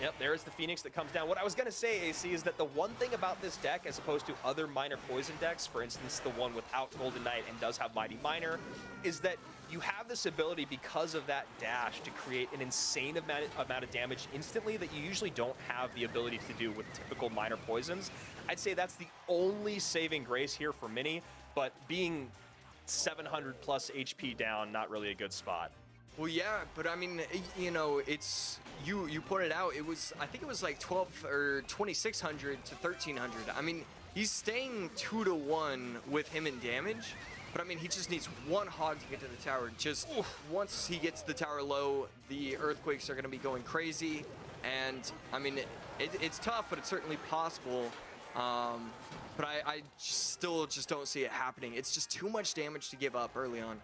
S3: Yep, there's the Phoenix that comes down. What I was going to say, AC, is that the one thing about this deck, as opposed to other miner Poison decks, for instance, the one without Golden Knight and does have Mighty Miner, is that you have this ability because of that dash to create an insane amount, amount of damage instantly that you usually don't have the ability to do with typical miner Poisons. I'd say that's the only saving grace here for Mini, but being 700 plus HP down, not really a good spot.
S4: Well, yeah, but I mean, you know, it's you. You pointed out it was. I think it was like 12 or 2600 to 1300. I mean, he's staying two to one with him in damage, but I mean, he just needs one hog to get to the tower. Just Oof. once he gets the tower low, the earthquakes are going to be going crazy, and I mean, it, it, it's tough, but it's certainly possible. Um, but I, I still just don't see it happening. It's just too much damage to give up early on.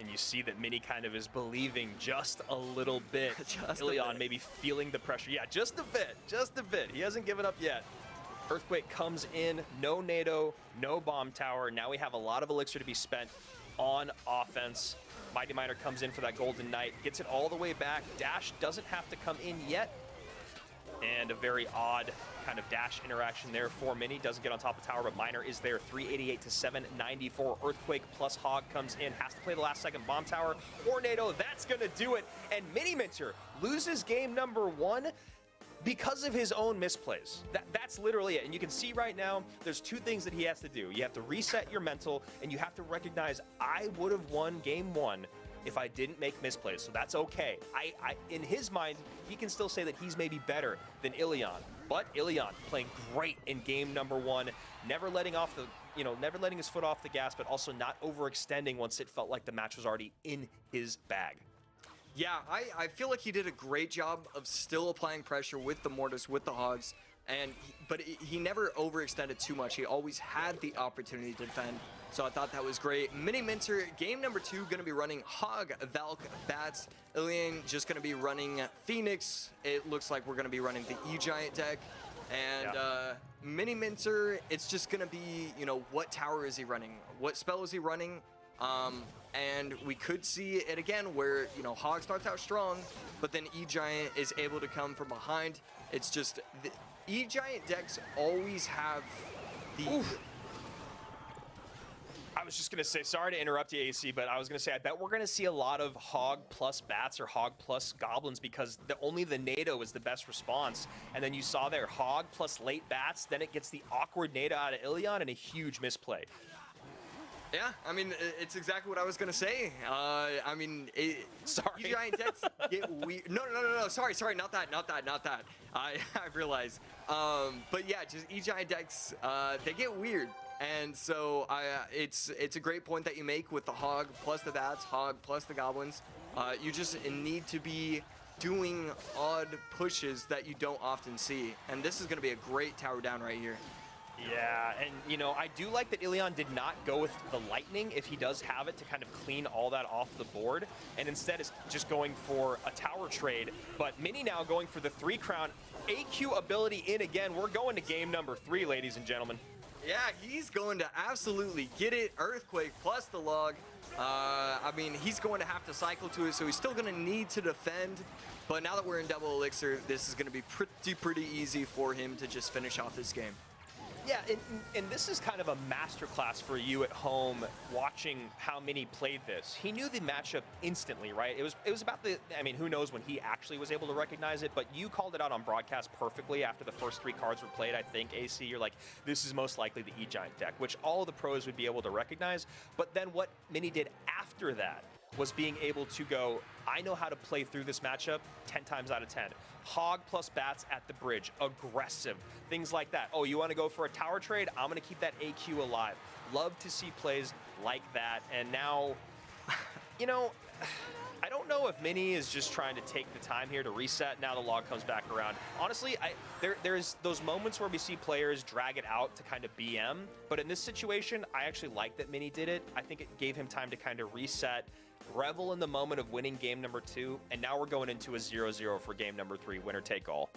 S3: And you see that Mini kind of is believing just a little bit.
S4: just
S3: Ilion maybe feeling the pressure. Yeah, just a bit, just a bit. He hasn't given up yet. Earthquake comes in, no NATO, no bomb tower. Now we have a lot of elixir to be spent on offense. Mighty Miner comes in for that Golden Knight, gets it all the way back. Dash doesn't have to come in yet. And a very odd kind of dash interaction there for Mini. Doesn't get on top of tower, but Miner is there. 388 to 794. Earthquake plus Hog comes in. Has to play the last second bomb tower. Tornado, that's going to do it. And Mini Minter loses game number one because of his own misplays. That, that's literally it. And you can see right now, there's two things that he has to do. You have to reset your mental, and you have to recognize, I would have won game one if I didn't make misplays. So that's okay. I, I, in his mind, he can still say that he's maybe better than Ilion. But Ilion playing great in game number one, never letting off the, you know, never letting his foot off the gas, but also not overextending once it felt like the match was already in his bag.
S4: Yeah, I, I feel like he did a great job of still applying pressure with the Mortis, with the Hogs, and but he never overextended too much. He always had the opportunity to defend. So I thought that was great. Mini Minter, game number two, going to be running Hog, Valk, Bats. Ilion just going to be running Phoenix. It looks like we're going to be running the E-Giant deck. And yeah. uh, Mini Minter, it's just going to be, you know, what tower is he running? What spell is he running? Um, and we could see it again where, you know, Hog starts out strong, but then E-Giant is able to come from behind. It's just, E-Giant decks always have the... Oof
S3: I was just going to say, sorry to interrupt you, AC, but I was going to say, I bet we're going to see a lot of Hog plus Bats or Hog plus Goblins because the, only the NATO is the best response. And then you saw there, Hog plus late Bats, then it gets the awkward NATO out of Ilion and a huge misplay.
S4: Yeah, I mean, it's exactly what I was gonna say. Uh, I mean, it,
S3: sorry.
S4: giant decks get weird. No, no, no, no. Sorry, sorry. Not that. Not that. Not that. I I realize. Um, but yeah, just E-Giant decks. Uh, they get weird. And so it's it's a great point that you make with the hog plus the bats, hog plus the goblins. Uh, you just need to be doing odd pushes that you don't often see. And this is going to be a great tower down right here.
S3: Yeah, and you know, I do like that Ilion did not go with the Lightning if he does have it to kind of clean all that off the board, and instead is just going for a tower trade. But Mini now going for the three crown. AQ ability in again. We're going to game number three, ladies and gentlemen.
S4: Yeah, he's going to absolutely get it. Earthquake plus the log. Uh, I mean, he's going to have to cycle to it, so he's still going to need to defend. But now that we're in double elixir, this is going to be pretty, pretty easy for him to just finish off this game.
S3: Yeah, and, and this is kind of a masterclass for you at home watching how Mini played this. He knew the matchup instantly, right? It was it was about the I mean, who knows when he actually was able to recognize it, but you called it out on broadcast perfectly after the first three cards were played, I think, AC. You're like, this is most likely the E-Giant deck, which all the pros would be able to recognize. But then what Mini did after that was being able to go, I know how to play through this matchup 10 times out of 10. Hog plus bats at the bridge, aggressive, things like that. Oh, you want to go for a tower trade? I'm going to keep that AQ alive. Love to see plays like that. And now, you know, I don't know if Mini is just trying to take the time here to reset. Now the log comes back around. Honestly, I, there, there's those moments where we see players drag it out to kind of BM. But in this situation, I actually like that Mini did it. I think it gave him time to kind of reset revel in the moment of winning game number two, and now we're going into a 0-0 for game number three, winner take all.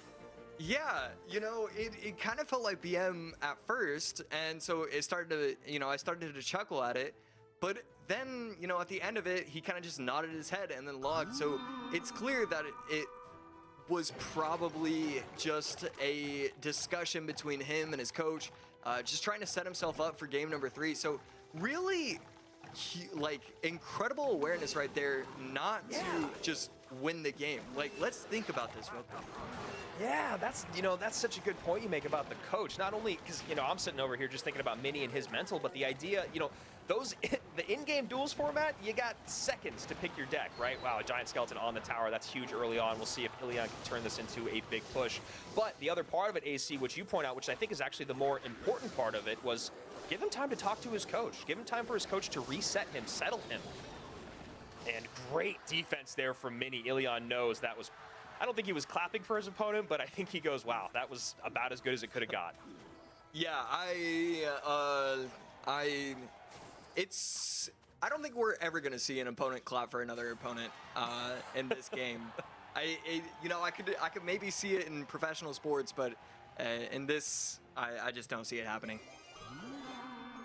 S4: Yeah, you know, it, it kind of felt like BM at first, and so it started to, you know, I started to chuckle at it, but then, you know, at the end of it, he kind of just nodded his head and then logged, so it's clear that it, it was probably just a discussion between him and his coach, uh, just trying to set himself up for game number three, so really like incredible awareness right there not yeah. to just win the game. Like, let's think about this real quick.
S3: Yeah, that's you know that's such a good point you make about the coach. Not only because you know I'm sitting over here just thinking about Mini and his mental, but the idea you know those the in-game duels format you got seconds to pick your deck, right? Wow, a giant skeleton on the tower that's huge early on. We'll see if Ilion can turn this into a big push. But the other part of it, AC, which you point out, which I think is actually the more important part of it, was Give him time to talk to his coach. Give him time for his coach to reset him, settle him. And great defense there from Mini. Ilion knows that was, I don't think he was clapping for his opponent, but I think he goes, wow, that was about as good as it could have got.
S4: Yeah, I, uh, I, it's, I don't think we're ever going to see an opponent clap for another opponent uh, in this game. I, it, you know, I could, I could maybe see it in professional sports, but uh, in this, I, I just don't see it happening.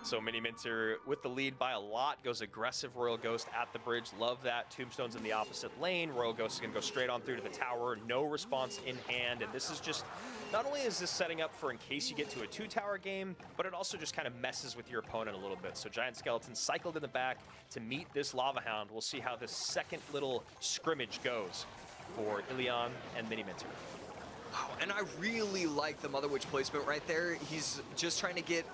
S3: So Mini Minter with the lead by a lot, goes aggressive Royal Ghost at the bridge. Love that. Tombstone's in the opposite lane. Royal Ghost is going to go straight on through to the tower. No response in hand. And this is just, not only is this setting up for in case you get to a two tower game, but it also just kind of messes with your opponent a little bit. So Giant Skeleton cycled in the back to meet this Lava Hound. We'll see how this second little scrimmage goes for Ilion and Mini Minter.
S4: Wow, and I really like the Mother Witch placement right there. He's just trying to get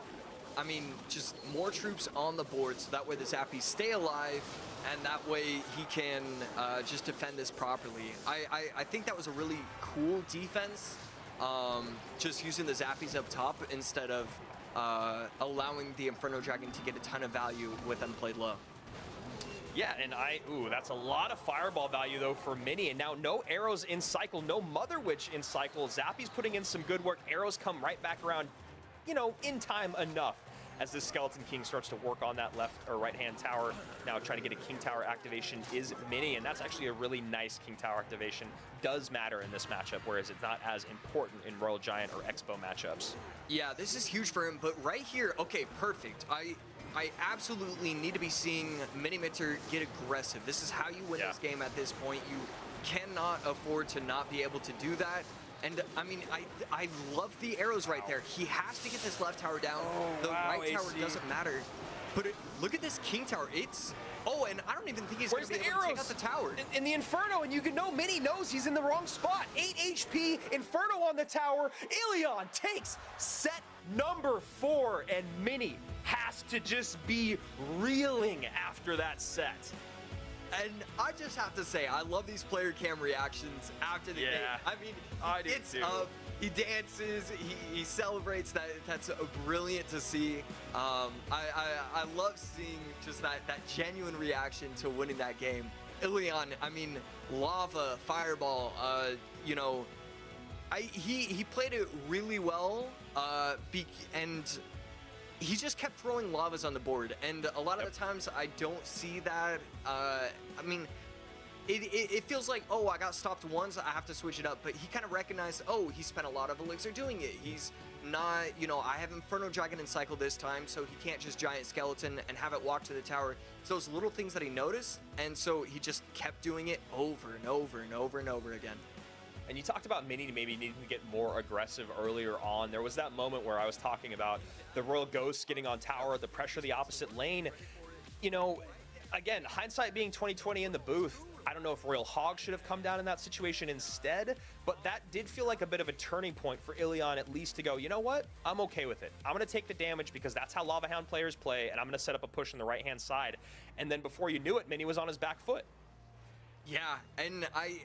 S4: I mean, just more troops on the board so that way the Zappies stay alive and that way he can uh, just defend this properly. I, I, I, think that was a really cool defense, um, just using the Zappies up top instead of uh, allowing the Inferno Dragon to get a ton of value with unplayed low.
S3: Yeah, and I, ooh, that's a lot of fireball value though for Mini. And now no arrows in cycle, no Mother Witch in cycle. Zappy's putting in some good work. Arrows come right back around, you know, in time enough as this Skeleton King starts to work on that left or right-hand tower. Now trying to get a King Tower activation is Mini, and that's actually a really nice King Tower activation. Does matter in this matchup, whereas it's not as important in Royal Giant or Expo matchups.
S4: Yeah, this is huge for him, but right here, okay, perfect. I I absolutely need to be seeing Mini Minter get aggressive. This is how you win yeah. this game at this point. You cannot afford to not be able to do that. And I mean, I I love the arrows right there. He has to get this left tower down.
S3: Oh,
S4: the
S3: wow,
S4: right
S3: AC.
S4: tower doesn't matter. But it, look at this king tower. It's oh, and I don't even think he's going to be able
S3: arrows?
S4: to take out the tower.
S3: In, in, the Inferno, and you can know Mini knows he's in the wrong spot. 8 HP, Inferno on the tower. Ilion takes set number four, and Mini has to just be reeling after that set.
S4: And I just have to say, I love these player cam reactions after the
S3: yeah,
S4: game. I mean,
S3: I
S4: it's
S3: too.
S4: Uh, he dances, he, he celebrates. That that's brilliant to see. Um, I, I, I love seeing just that that genuine reaction to winning that game. Ilion, I mean, lava, fireball. Uh, you know, I he he played it really well. Uh, be, and he just kept throwing lavas on the board, and a lot of yep. the times I don't see that. Uh, I mean, it, it, it, feels like, oh, I got stopped once, I have to switch it up. But he kind of recognized, oh, he spent a lot of elixir doing it. He's not, you know, I have Inferno Dragon in cycle this time, so he can't just Giant Skeleton and have it walk to the tower. It's those little things that he noticed, and so he just kept doing it over and over and over and over again.
S3: And you talked about Mini maybe needing to get more aggressive earlier on. There was that moment where I was talking about the Royal Ghosts getting on tower, the pressure of the opposite lane. You know, again, hindsight being 2020 in the booth, I don't know if Royal Hog should have come down in that situation instead, but that did feel like a bit of a turning point for Ilion at least to go, you know what? I'm okay with it. I'm going to take the damage because that's how Lava Hound players play, and I'm going to set up a push on the right-hand side. And then before you knew it, Mini was on his back foot.
S4: Yeah, and I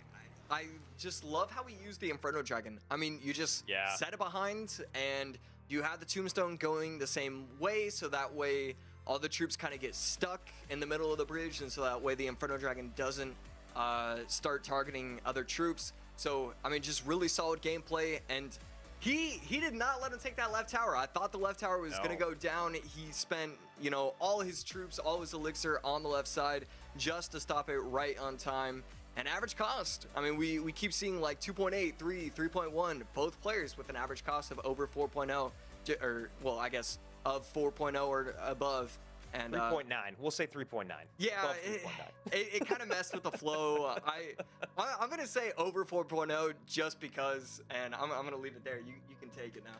S4: I just love how he used the Inferno Dragon. I mean, you just
S3: Yeah.
S4: set it behind and you have the Tombstone going the same way, so that way all the troops kind of get stuck in the middle of the bridge, and so that way the Inferno Dragon doesn't uh, start targeting other troops. So, I mean, just really solid gameplay, and he he did not let him take that left tower. I thought the left tower was
S3: No.
S4: gonna go down. He spent, you know, all his troops, all his elixir on the left side just to stop it right on time. And average cost. I mean, we, we keep seeing like 2.8, 3, 3.1, both players with an average cost of over 4.0, j- or, well, I guess of 4.0 or above. And uh,
S3: 3.9. we'll say 3.9.
S4: yeah, it, it, it kind of messed with the flow. I, I I'm gonna say over 4.0 just because, and I'm, I'm gonna leave it there. You you can take it now.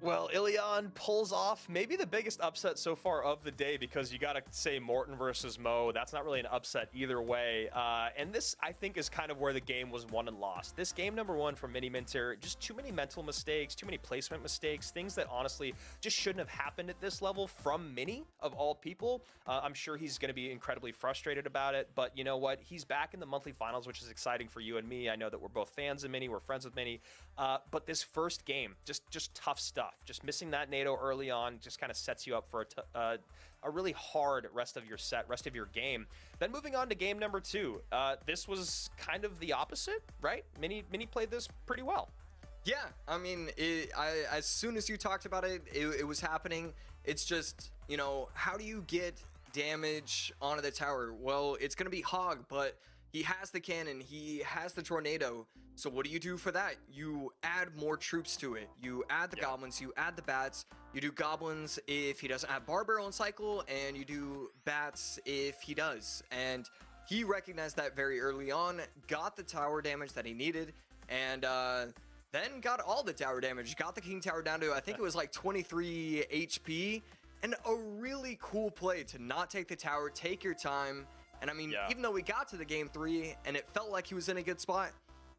S3: Well, Ilion pulls off maybe the biggest upset so far of the day because you got to say Morten versus Mo. That's not really an upset either way. Uh, and this, I think, is kind of where the game was won and lost. This game number one for Mini Minter, just too many mental mistakes, too many placement mistakes, things that honestly just shouldn't have happened at this level from Mini, of all people. Uh, I'm sure he's going to be incredibly frustrated about it. But you know what? He's back in the monthly finals, which is exciting for you and me. I know that we're both fans of Mini, we're friends with Mini. Uh, but this first game, just just tough stuff. Just missing that NATO early on just kind of sets you up for a, uh, a really hard rest of your set, rest of your game. Then moving on to game number two, uh, this was kind of the opposite, right? Mini Mini played this pretty well.
S4: Yeah, I mean, it, I, as soon as you talked about it, it, it was happening. It's just, you know, how do you get damage onto the tower? Well, it's going to be Hog, but he has the cannon, he has the tornado. So what do you do for that? You add more troops to it. You add the
S3: Yeah.
S4: goblins, you add the bats, you do goblins if he doesn't have bar barrel in cycle, and you do bats if he does. And he recognized that very early on, got the tower damage that he needed, and uh, then got all the tower damage. Got the king tower down to I think it was like 23 HP, and a really cool play to not take the tower, take your time. And I mean,
S3: Yeah.
S4: even though we got to the game three and it felt like he was in a good spot,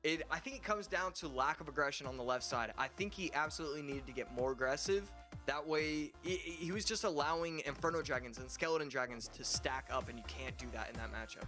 S4: it I think it comes down to lack of aggression on the left side. I think he absolutely needed to get more aggressive. That way, he, he was just allowing Inferno Dragons and Skeleton Dragons to stack up, and you can't do that in that matchup.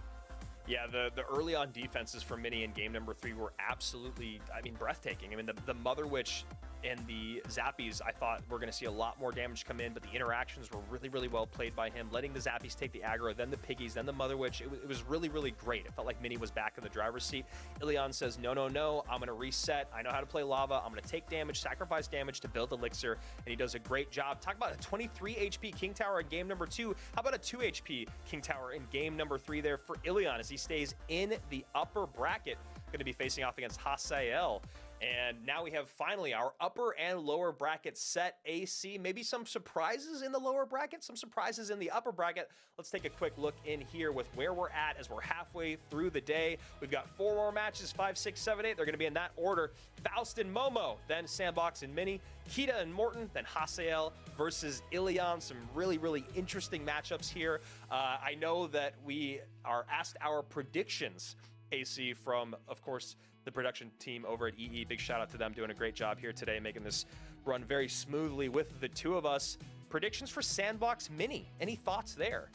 S3: Yeah, the, the early on defenses for Mini in game number three were absolutely, I mean, breathtaking. I mean, the, the Mother Witch and the Zappies, I thought we're going to see a lot more damage come in, but the interactions were really, really well played by him, letting the Zappies take the aggro, then the Piggies, then the Mother Witch. It, it was really, really great. It felt like Mini was back in the driver's seat. Ilion says, no, no, no, I'm going to reset. I know how to play lava. I'm going to take damage, sacrifice damage to build Elixir, and he does a great job. Talk about a 23 HP King Tower in game number two. How about a 2 HP King Tower in game number three there for Ilion as he stays in the upper bracket? Going to be facing off against Hasiel. And now we have finally our upper and lower bracket set AC. Maybe some surprises in the lower bracket, some surprises in the upper bracket. Let's take a quick look in here with where we're at as we're halfway through the day. We've got four more matches five, six, seven, eight. They're going to be in that order Faust and Momo, then Sandbox and Mini, Kita and Morten, then Hasiel versus Ilion. Some really, really interesting matchups here. Uh, I know that we are asked our predictions AC from, of course, the production team over at EE. Big shout out to them doing a great job here today, making this run very smoothly with the two of us. Predictions for Sandbox Mini. Any thoughts there?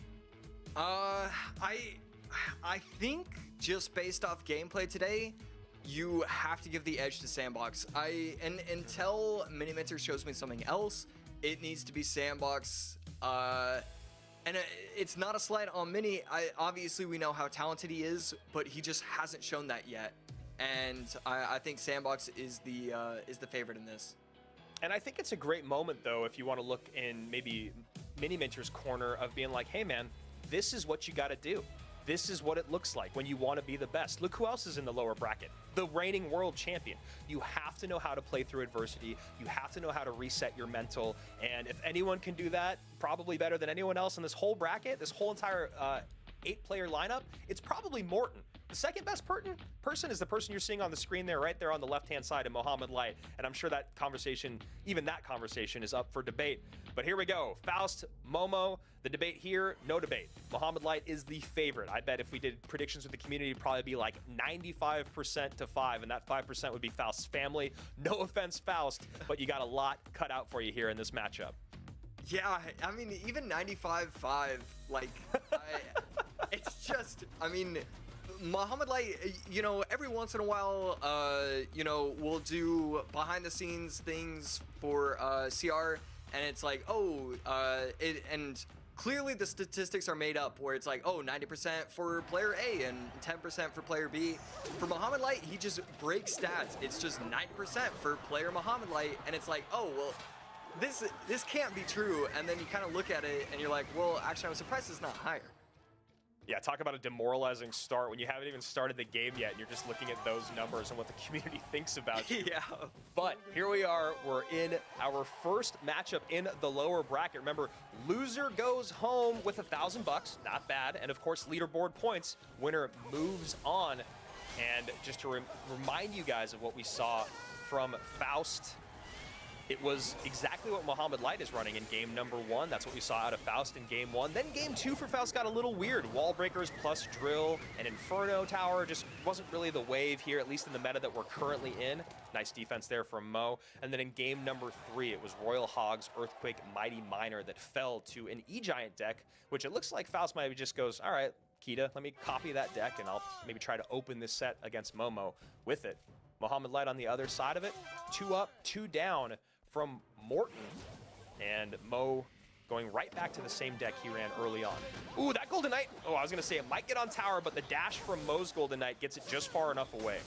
S4: Uh, I, I think just based off gameplay today, you have to give the edge to Sandbox. I and until Miniminter shows me something else, it needs to be Sandbox. Uh, and it's not a slight on Mini. I obviously we know how talented he is, but he just hasn't shown that yet. And I, I think Sandbox is the uh, is the favorite in this.
S3: And I think it's a great moment, though, if you want to look in maybe Mini Minter's corner of being like, hey, man, this is what you got to do. This is what it looks like when you want to be the best. Look who else is in the lower bracket the reigning world champion. You have to know how to play through adversity. You have to know how to reset your mental. And if anyone can do that, probably better than anyone else in this whole bracket, this whole entire uh, eight player lineup, it's probably Morten. The second best per- person is the person you're seeing on the screen there, right there on the left-hand side of Mohamed Light. And I'm sure that conversation, even that conversation, is up for debate. But here we go. Faust, Momo, the debate here, no debate. Mohamed Light is the favorite. I bet if we did predictions with the community, it'd probably be like 95% to 5, and that 5% would be Faust's family. No offense, Faust, but you got a lot cut out for you here in this matchup.
S4: Yeah, I mean, even 95-5, like, I, it's just, I mean, Mohamed Light, you know, every once in a while, uh, you know, we'll do behind the scenes things for uh, CR, and it's like, oh, uh, it, and clearly the statistics are made up where it's like, oh, 90% for player A and 10% for player B. For Mohamed Light, he just breaks stats. It's just 90% for player Mohamed Light, and it's like, oh, well, this this can't be true. And then you kind of look at it and you're like, well, actually, I'm surprised it's not higher.
S3: Yeah, talk about a demoralizing start when you haven't even started the game yet and you're just looking at those numbers and what the community thinks about you.
S4: yeah.
S3: But here we are. We're in our first matchup in the lower bracket. Remember, loser goes home with a thousand bucks. Not bad. And of course, leaderboard points. Winner moves on. And just to rem remind you guys of what we saw from Faust it was exactly what Mohamed Light is running in game number one. That's what we saw out of Faust in game one. Then game two for Faust got a little weird. Wall breakers plus drill and Inferno Tower just wasn't really the wave here, at least in the meta that we're currently in. Nice defense there from Mo. And then in game number three, it was Royal Hogs, Earthquake, Mighty Miner that fell to an E-Giant deck, which it looks like Faust maybe just goes, all right, Kita, let me copy that deck and I'll maybe try to open this set against Momo with it. Mohamed Light on the other side of it, two up, two down from Morten. And Mo going right back to the same deck he ran early on. Ooh, that Golden Knight, oh, I was going to say it might get on tower, but the dash from Mo's Golden Knight gets it just far enough away.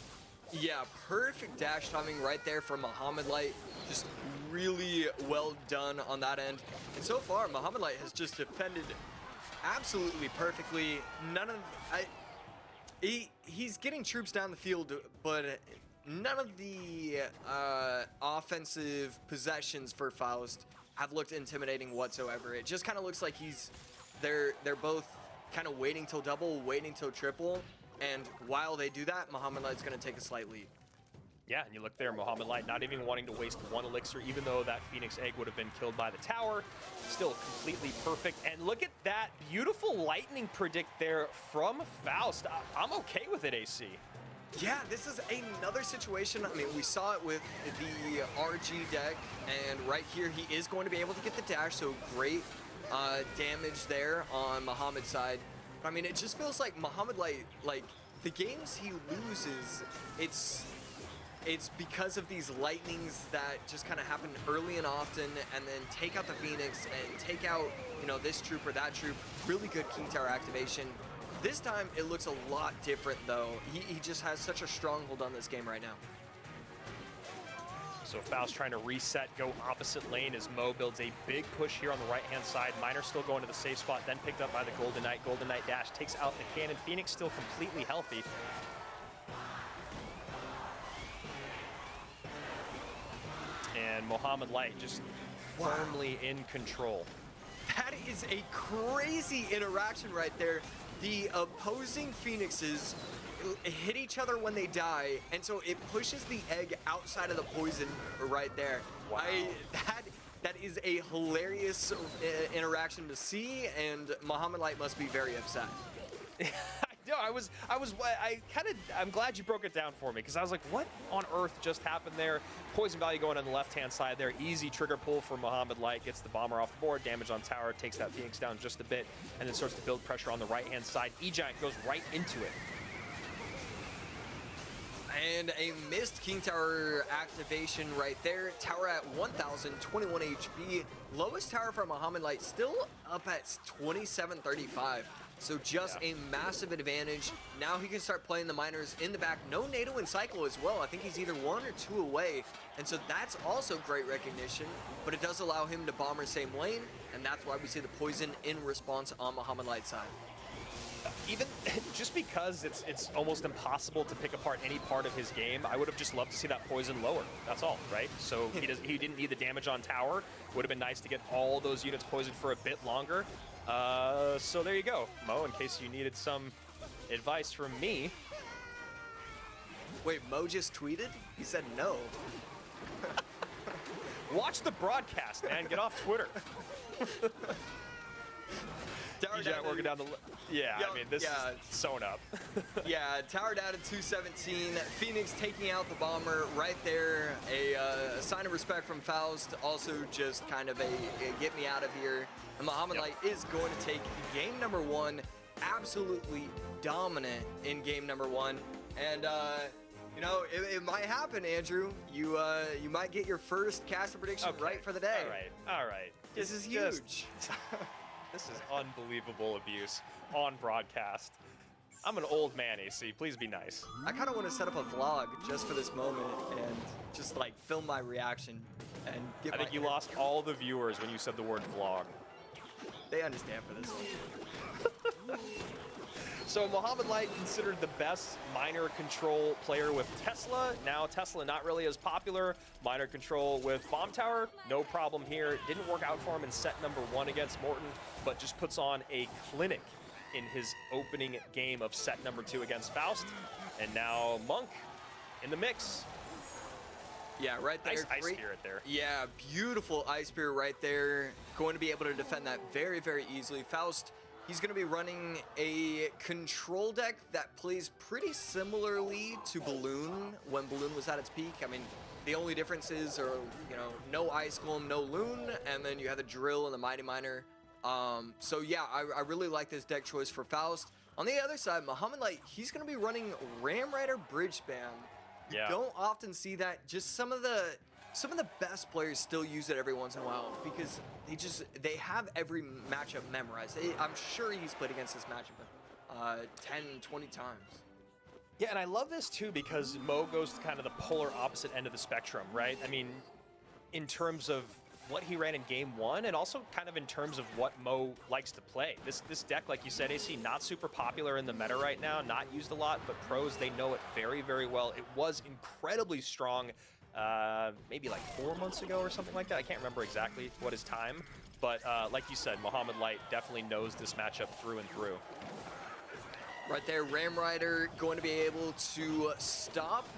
S4: Yeah, perfect dash timing right there from Mohamed Light. Just really well done on that end. And so far, Mohamed Light has just defended absolutely perfectly. None of... I, he, he's getting troops down the field, but none of the uh, offensive possessions for Faust have looked intimidating whatsoever. It just kind of looks like he's they're they're both kind of waiting till double, waiting till triple, and while they do that, Mohamed Light's going to take a slight lead.
S3: Yeah, and you look there, Mohamed Light not even wanting to waste one elixir, even though that Phoenix Egg would have been killed by the tower. Still completely perfect. And look at that beautiful lightning predict there from Faust. I'm okay with it, AC.
S4: Yeah, this is another situation. I mean, we saw it with the RG deck, and right here he is going to be able to get the dash, so great uh, damage there on Mohamed's side. But, I mean, it just feels like Mohamed, like, like the games he loses, it's it's because of these lightnings that just kind of happen early and often and then take out the Phoenix and take out, you know, this troop or that troop. Really good King Tower activation. This time, it looks a lot different, though. He, he just has such a stronghold on this game right now.
S3: So Faust trying to reset, go opposite lane as Mo builds a big push here on the right-hand side. Miner still going to the safe spot, then picked up by the Golden Knight. Golden Knight dash takes out the cannon. Phoenix still completely healthy. And Mohamed Light just wow. firmly in control.
S4: That is a crazy interaction right there the opposing phoenixes hit each other when they die, and so it pushes the egg outside of the poison right there. Wow. I, that that is a hilarious uh, interaction to see, and Mohamed Light must be very upset.
S3: no, I was, I was, I kind of, I'm glad you broke it down for me because I was like, what on earth just happened there? Poison value going on the left-hand side there. Easy trigger pull for Mohamed Light. Gets the bomber off the board. Damage on tower. Takes that Phoenix down just a bit, and then starts to build pressure on the right-hand side. E-Giant goes right into it.
S4: And a missed King Tower activation right there. Tower at 1,021 HP. Lowest tower for Mohamed Light still up at 2735. So just yeah. a massive advantage. Now he can start playing the miners in the back. No Nado in cycle as well. I think he's either one or two away. And so that's also great recognition, but it does allow him to bomber same lane. And that's why we see the poison in response on Mohamed Light side
S3: even just because it's it's almost impossible to pick apart any part of his game, I would have just loved to see that poison lower. That's all, right? So he does he didn't need the damage on tower. Would have been nice to get all those units poisoned for a bit longer. Uh, so there you go, Mo. In case you needed some advice from me.
S4: Wait, Mo just tweeted? He said no.
S3: Watch the broadcast, man. Get off Twitter.
S4: Tower down
S3: working down the. Yeah, I mean this
S4: yeah.
S3: is sewn up.
S4: Yeah, tower down at 217. Phoenix taking out the bomber right there. A, uh, sign of respect from Faust. Also, just kind of a, a get me out of here. And Mohamed
S3: Yep.
S4: Light is going to take game number one. Absolutely dominant in game number one. And, uh, you know, it, it might happen, Andrew. You uh, you might get your first caster prediction
S3: Okay,
S4: right for the day.
S3: All right, all right.
S4: This is
S3: Just-
S4: huge.
S3: This is unbelievable abuse on broadcast. I'm an old man, AC. Please be nice.
S4: I kind of want to set up a vlog just for this moment and just like film my reaction and get
S3: I think you lost all the viewers when you said the word vlog.
S4: They understand for this one.
S3: So Mohamed Light considered the best miner control player with Tesla. Now Tesla not really as popular. Miner control with Bomb Tower, no problem here. Didn't work out for him in set number one against Morten, but just puts on a clinic in his opening game of set number two against Faust. And now Monk in the mix.
S4: Yeah, right there.
S3: Nice ice
S4: great-
S3: spirit there.
S4: Yeah, beautiful ice spear right there. Going to be able to defend that very, very easily. Faust, he's going to be running a control deck that plays pretty similarly to Balloon when Balloon was at its peak. I mean, the only differences are, you know, no Ice Golem, no Loon, and then you have the Drill and the Mighty Miner. Um, so yeah, I, I really like this deck choice for Faust. On the other side, Muhammad Light, he's going to be running Ram Rider Bridge Spam.
S3: Yeah.
S4: don't often see that. Just some of the some of the best players still use it every once in a while because they just they have every matchup memorized. I'm sure he's played against this matchup uh, 10, 20 times.
S3: Yeah, and I love this too because Mo goes to kind of the polar opposite end of the spectrum, right? I mean, in terms of what he ran in game one, and also kind of in terms of what Mo likes to play. This this deck, like you said, AC, not super popular in the meta right now, not used a lot, but pros they know it very, very well. It was incredibly strong, uh, maybe like four months ago or something like that. I can't remember exactly what his time, but uh, like you said, Mohamed Light definitely knows this matchup through and through.
S4: Right there, Ram Rider going to be able to stop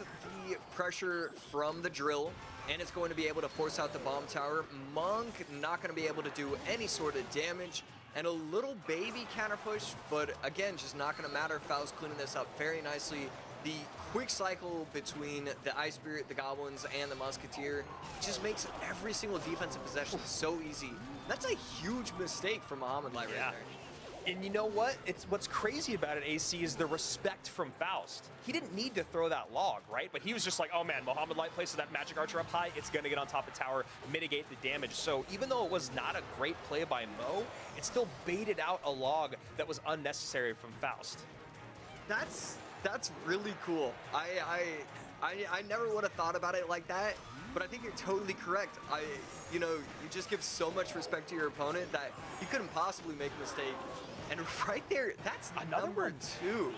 S4: the pressure from the drill, and it's going to be able to force out the bomb tower. Monk not going to be able to do any sort of damage, and a little baby counter push, but again, just not going to matter. Faust cleaning this up very nicely. The quick cycle between the Ice Spirit, the Goblins, and the Musketeer just makes every single defensive possession so easy. That's a huge mistake for Mohamed Light
S3: Yeah.
S4: right there.
S3: And you know what? It's what's crazy about it, AC, is the respect from Faust. He didn't need to throw that log, right? But he was just like, oh man, Mohamed Light places that magic archer up high, it's gonna get on top of tower, mitigate the damage. So even though it was not a great play by Mo, it still baited out a log that was unnecessary from Faust.
S4: That's that's really cool. I I I, I never would have thought about it like that, but I think you're totally correct. I you know you just give so much respect to your opponent that you couldn't possibly make a mistake. And right there, that's
S3: Another
S4: number
S3: one.
S4: two.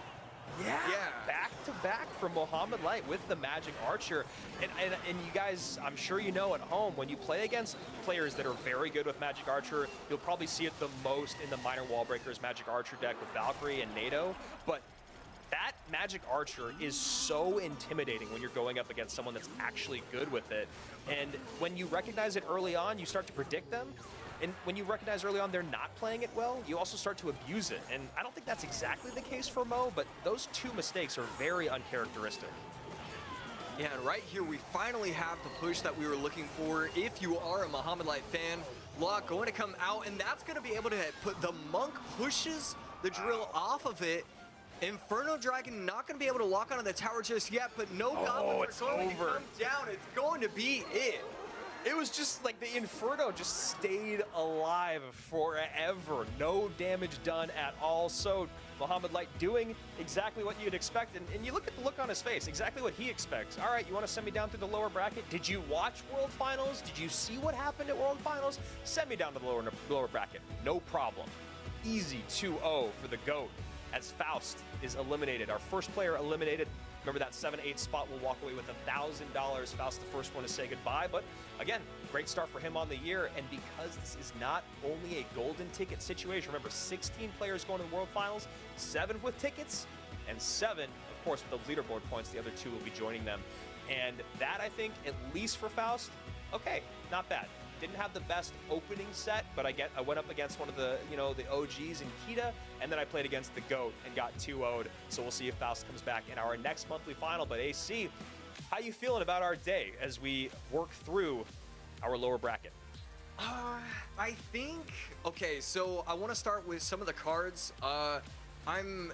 S3: Yeah.
S4: Yeah.
S3: Back to back from Mohamed Light with the Magic Archer. And, and, and you guys, I'm sure you know at home, when you play against players that are very good with Magic Archer, you'll probably see it the most in the Miner Wall Breakers Magic Archer deck with Valkyrie and Nado. But that Magic Archer is so intimidating when you're going up against someone that's actually good with it. And when you recognize it early on, you start to predict them. And when you recognize early on they're not playing it well, you also start to abuse it. And I don't think that's exactly the case for Mo, but those two mistakes are very uncharacteristic.
S4: Yeah, and right here we finally have the push that we were looking for. If you are a Mohamed Light fan, Lock going to come out, and that's going to be able to put the Monk pushes the drill off of it. Inferno Dragon not going to be able to lock onto the tower just yet, but no oh, goblins
S3: Oh, it's
S4: are going
S3: over.
S4: to come down. It's going to be it.
S3: It was just like the Inferno just stayed alive forever. No damage done at all. So Mohamed Light doing exactly what you'd expect. And, and you look at the look on his face, exactly what he expects. All right, you want to send me down through the lower bracket? Did you watch World Finals? Did you see what happened at World Finals? Send me down to the lower, lower bracket. No problem. Easy 2-0 for the GOAT as Faust is eliminated. Our first player eliminated. Remember that 7-8 spot will walk away with $1,000. Faust the first one to say goodbye. But again, great start for him on the year. And because this is not only a golden ticket situation, remember 16 players going to the World Finals, seven with tickets. and seven. Of course, with the leaderboard points, the other two will be joining them. And that, I think, at least for Faust, okay, not bad. Didn't have the best opening set, but I get I went up against one of the you know the OGs in Kita, and then I played against the GOAT and got 2-0'd. So we'll see if Faust comes back in our next monthly final. But AC, how you feeling about our day as we work through our lower bracket?
S4: Uh, I think okay. So I want to start with some of the cards. Uh, I'm,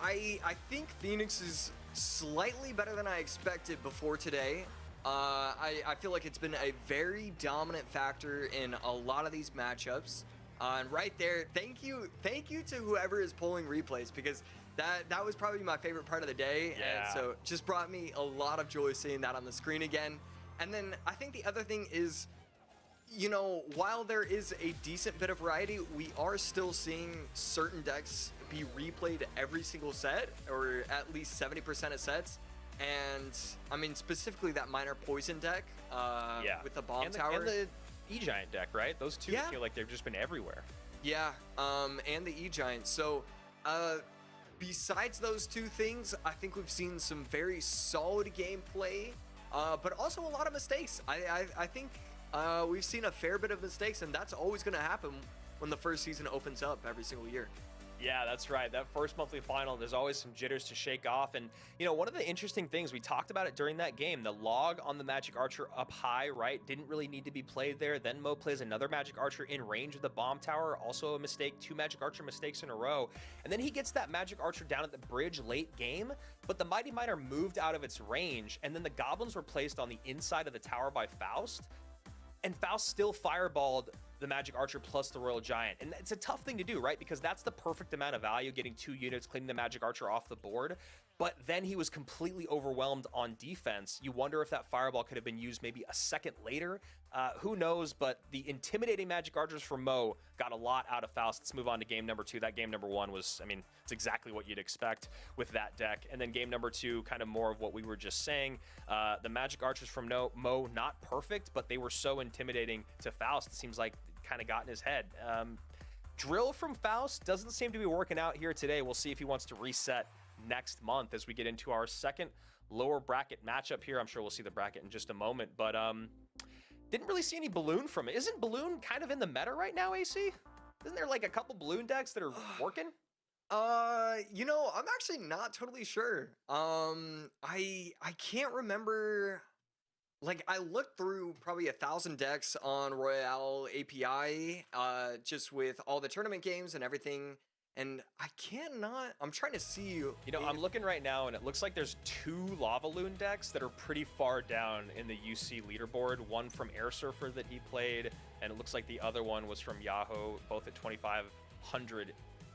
S4: I I think Phoenix is slightly better than I expected before today. Uh, I, I feel like it's been a very dominant factor in a lot of these matchups. Uh, and right there, thank you, thank you to whoever is pulling replays because that that was probably my favorite part of the day.
S3: Yeah.
S4: And so just brought me a lot of joy seeing that on the screen again. And then I think the other thing is you know, while there is a decent bit of variety, we are still seeing certain decks be replayed every single set, or at least 70% of sets. And I mean, specifically that miner poison deck uh,
S3: Yeah,
S4: with the bomb
S3: and the,
S4: tower.
S3: and the E Giant deck, right? Those two
S4: Yeah.
S3: feel like they've just been everywhere.
S4: Yeah, um, and the E Giant. So, uh, besides those two things, I think we've seen some very solid gameplay, uh, but also a lot of mistakes. I, I, I think uh, we've seen a fair bit of mistakes, and that's always going to happen when the first season opens up every single year.
S3: Yeah, that's right. That first monthly final, there's always some jitters to shake off. And, you know, one of the interesting things, we talked about it during that game, the log on the Magic Archer up high, right? Didn't really need to be played there. Then Mo plays another Magic Archer in range of the bomb tower. Also a mistake, two Magic Archer mistakes in a row. And then he gets that Magic Archer down at the bridge late game, but the Mighty Miner moved out of its range. And then the Goblins were placed on the inside of the tower by Faust and Faust still fireballed the Magic Archer plus the Royal Giant. And it's a tough thing to do, right? Because that's the perfect amount of value, getting two units, cleaning the Magic Archer off the board. But then he was completely overwhelmed on defense. You wonder if that fireball could have been used maybe a second later. Uh, who knows? But the intimidating Magic Archers from Mo got a lot out of Faust. Let's move on to game number two. That game number one was, I mean, it's exactly what you'd expect with that deck. And then game number two, kind of more of what we were just saying. Uh, the Magic Archers from no, Mo, not perfect, but they were so intimidating to Faust. It seems like kind of got in his head. Um, drill from Faust doesn't seem to be working out here today. We'll see if he wants to reset next month as we get into our second lower bracket matchup here. I'm sure we'll see the bracket in just a moment, but um, didn't really see any balloon from it. Isn't balloon kind of in the meta right now, AC? Isn't there like a couple balloon decks that are working?
S4: Uh, you know, I'm actually not totally sure. Um, I I can't remember. Like, I looked through probably a thousand decks on Royale API, uh, just with all the tournament games and everything, and I cannot. I'm trying to see.
S3: You You know, I'm looking right now, and it looks like there's two Lava Loon decks that are pretty far down in the UC leaderboard. One from Air Surfer that he played, and it looks like the other one was from Yahoo, both at 2,500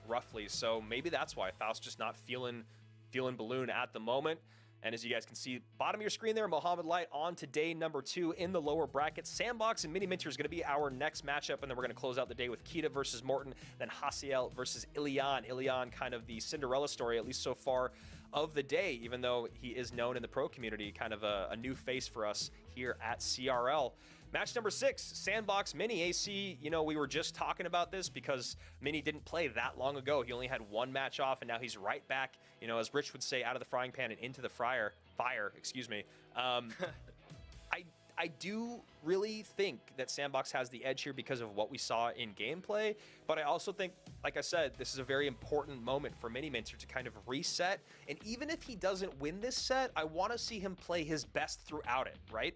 S3: roughly. So maybe that's why Faust just not feeling feeling Balloon at the moment. And as you guys can see, bottom of your screen there, Mohamed Light on to day number two in the lower bracket. Sandbox and Mini Minter is going to be our next matchup, and then we're going to close out the day with Kita versus Morten, then Hasiel versus Ilion. Ilion, kind of the Cinderella story, at least so far, of the day, even though he is known in the pro community, kind of a, a new face for us here at CRL. Match number six, Sandbox Mini AC. You know, we were just talking about this because Mini didn't play that long ago. He only had one match off, and now he's right back, you know, as Rich would say, out of the frying pan and into the fryer, fire, excuse me. Um, I I do really think that Sandbox has the edge here because of what we saw in gameplay, but I also think, like I said, this is a very important moment for Mini Minter to kind of reset. And even if he doesn't win this set, I want to see him play his best throughout it, right?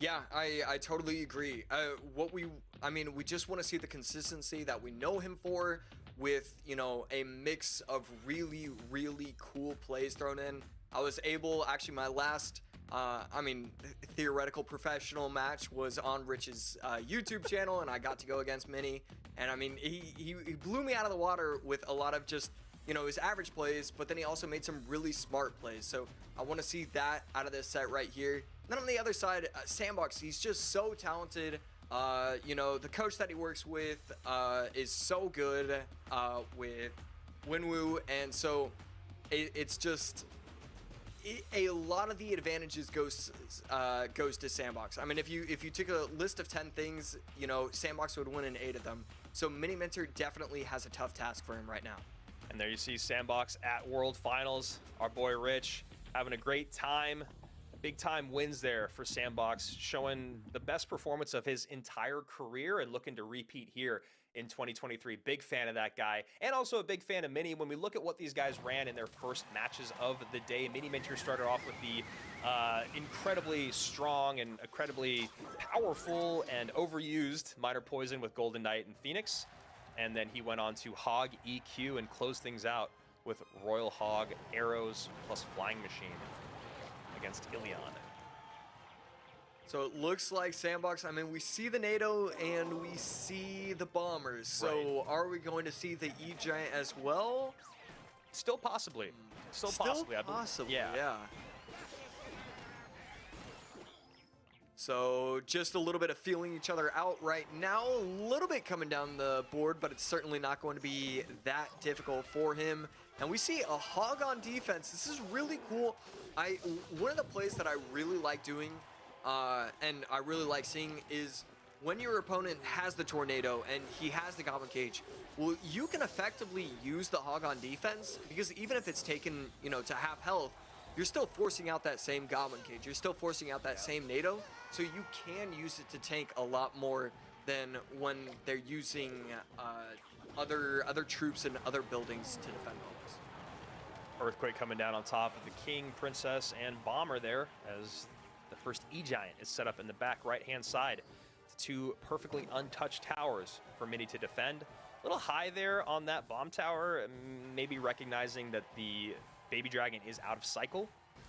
S4: Yeah, I, I totally agree. Uh, what we, I mean, we just want to see the consistency that we know him for with, you know, a mix of really, really cool plays thrown in. I was able, actually, my last, uh, I mean, theoretical professional match was on Rich's uh, YouTube channel, and I got to go against Mini. And I mean, he, he, he blew me out of the water with a lot of just, you know, his average plays, but then he also made some really smart plays. So I want to see that out of this set right here. Then on the other side, uh, Sandbox, he's just so talented. Uh, you know, the coach that he works with uh, is so good uh, with Winwoo, and so it, it's just it, a lot of the advantages goes uh, goes to Sandbox. I mean, if you if you took a list of ten things, you know, Sandbox would win in eight of them. So Mini Minter definitely has a tough task for him right now.
S3: And there you see Sandbox at World Finals. Our boy Rich having a great time. Big time wins there for Sandbox, showing the best performance of his entire career and looking to repeat here in 2023. Big fan of that guy, and also a big fan of Mini. When we look at what these guys ran in their first matches of the day, Mini Minter started off with the uh, incredibly strong and incredibly powerful and overused Miner Poison with Golden Knight and Phoenix. And then he went on to Hog EQ and closed things out with Royal Hog, Arrows, plus Flying Machine against Ilion.
S4: So it looks like Sandbox. I mean, we see the Nado and we see the Bombers. So
S3: Right.
S4: are we going to see the E Giant as well?
S3: Still possibly. Hmm. Still,
S4: Still
S3: possibly. I believe-
S4: possibly,
S3: yeah.
S4: yeah. So just a little bit of feeling each other out right now. A little bit coming down the board, but it's certainly not going to be that difficult for him. And we see a hog on defense. This is really cool. I one of the plays that I really like doing, uh, and I really like seeing is when your opponent has the tornado and he has the goblin cage, well, you can effectively use the hog on defense because even if it's taken, you know, to half health, you're still forcing out that same goblin cage. You're still forcing out that same Nado, so you can use it to tank a lot more than when they're using uh, other other troops and other buildings to defend homes.
S3: Earthquake coming down on top of the King, Princess, and Bomber there as the first E-Giant is set up in the back right-hand side. Two perfectly untouched towers for Mini to defend. A little high there on that bomb tower, maybe recognizing that the Baby Dragon is out of cycle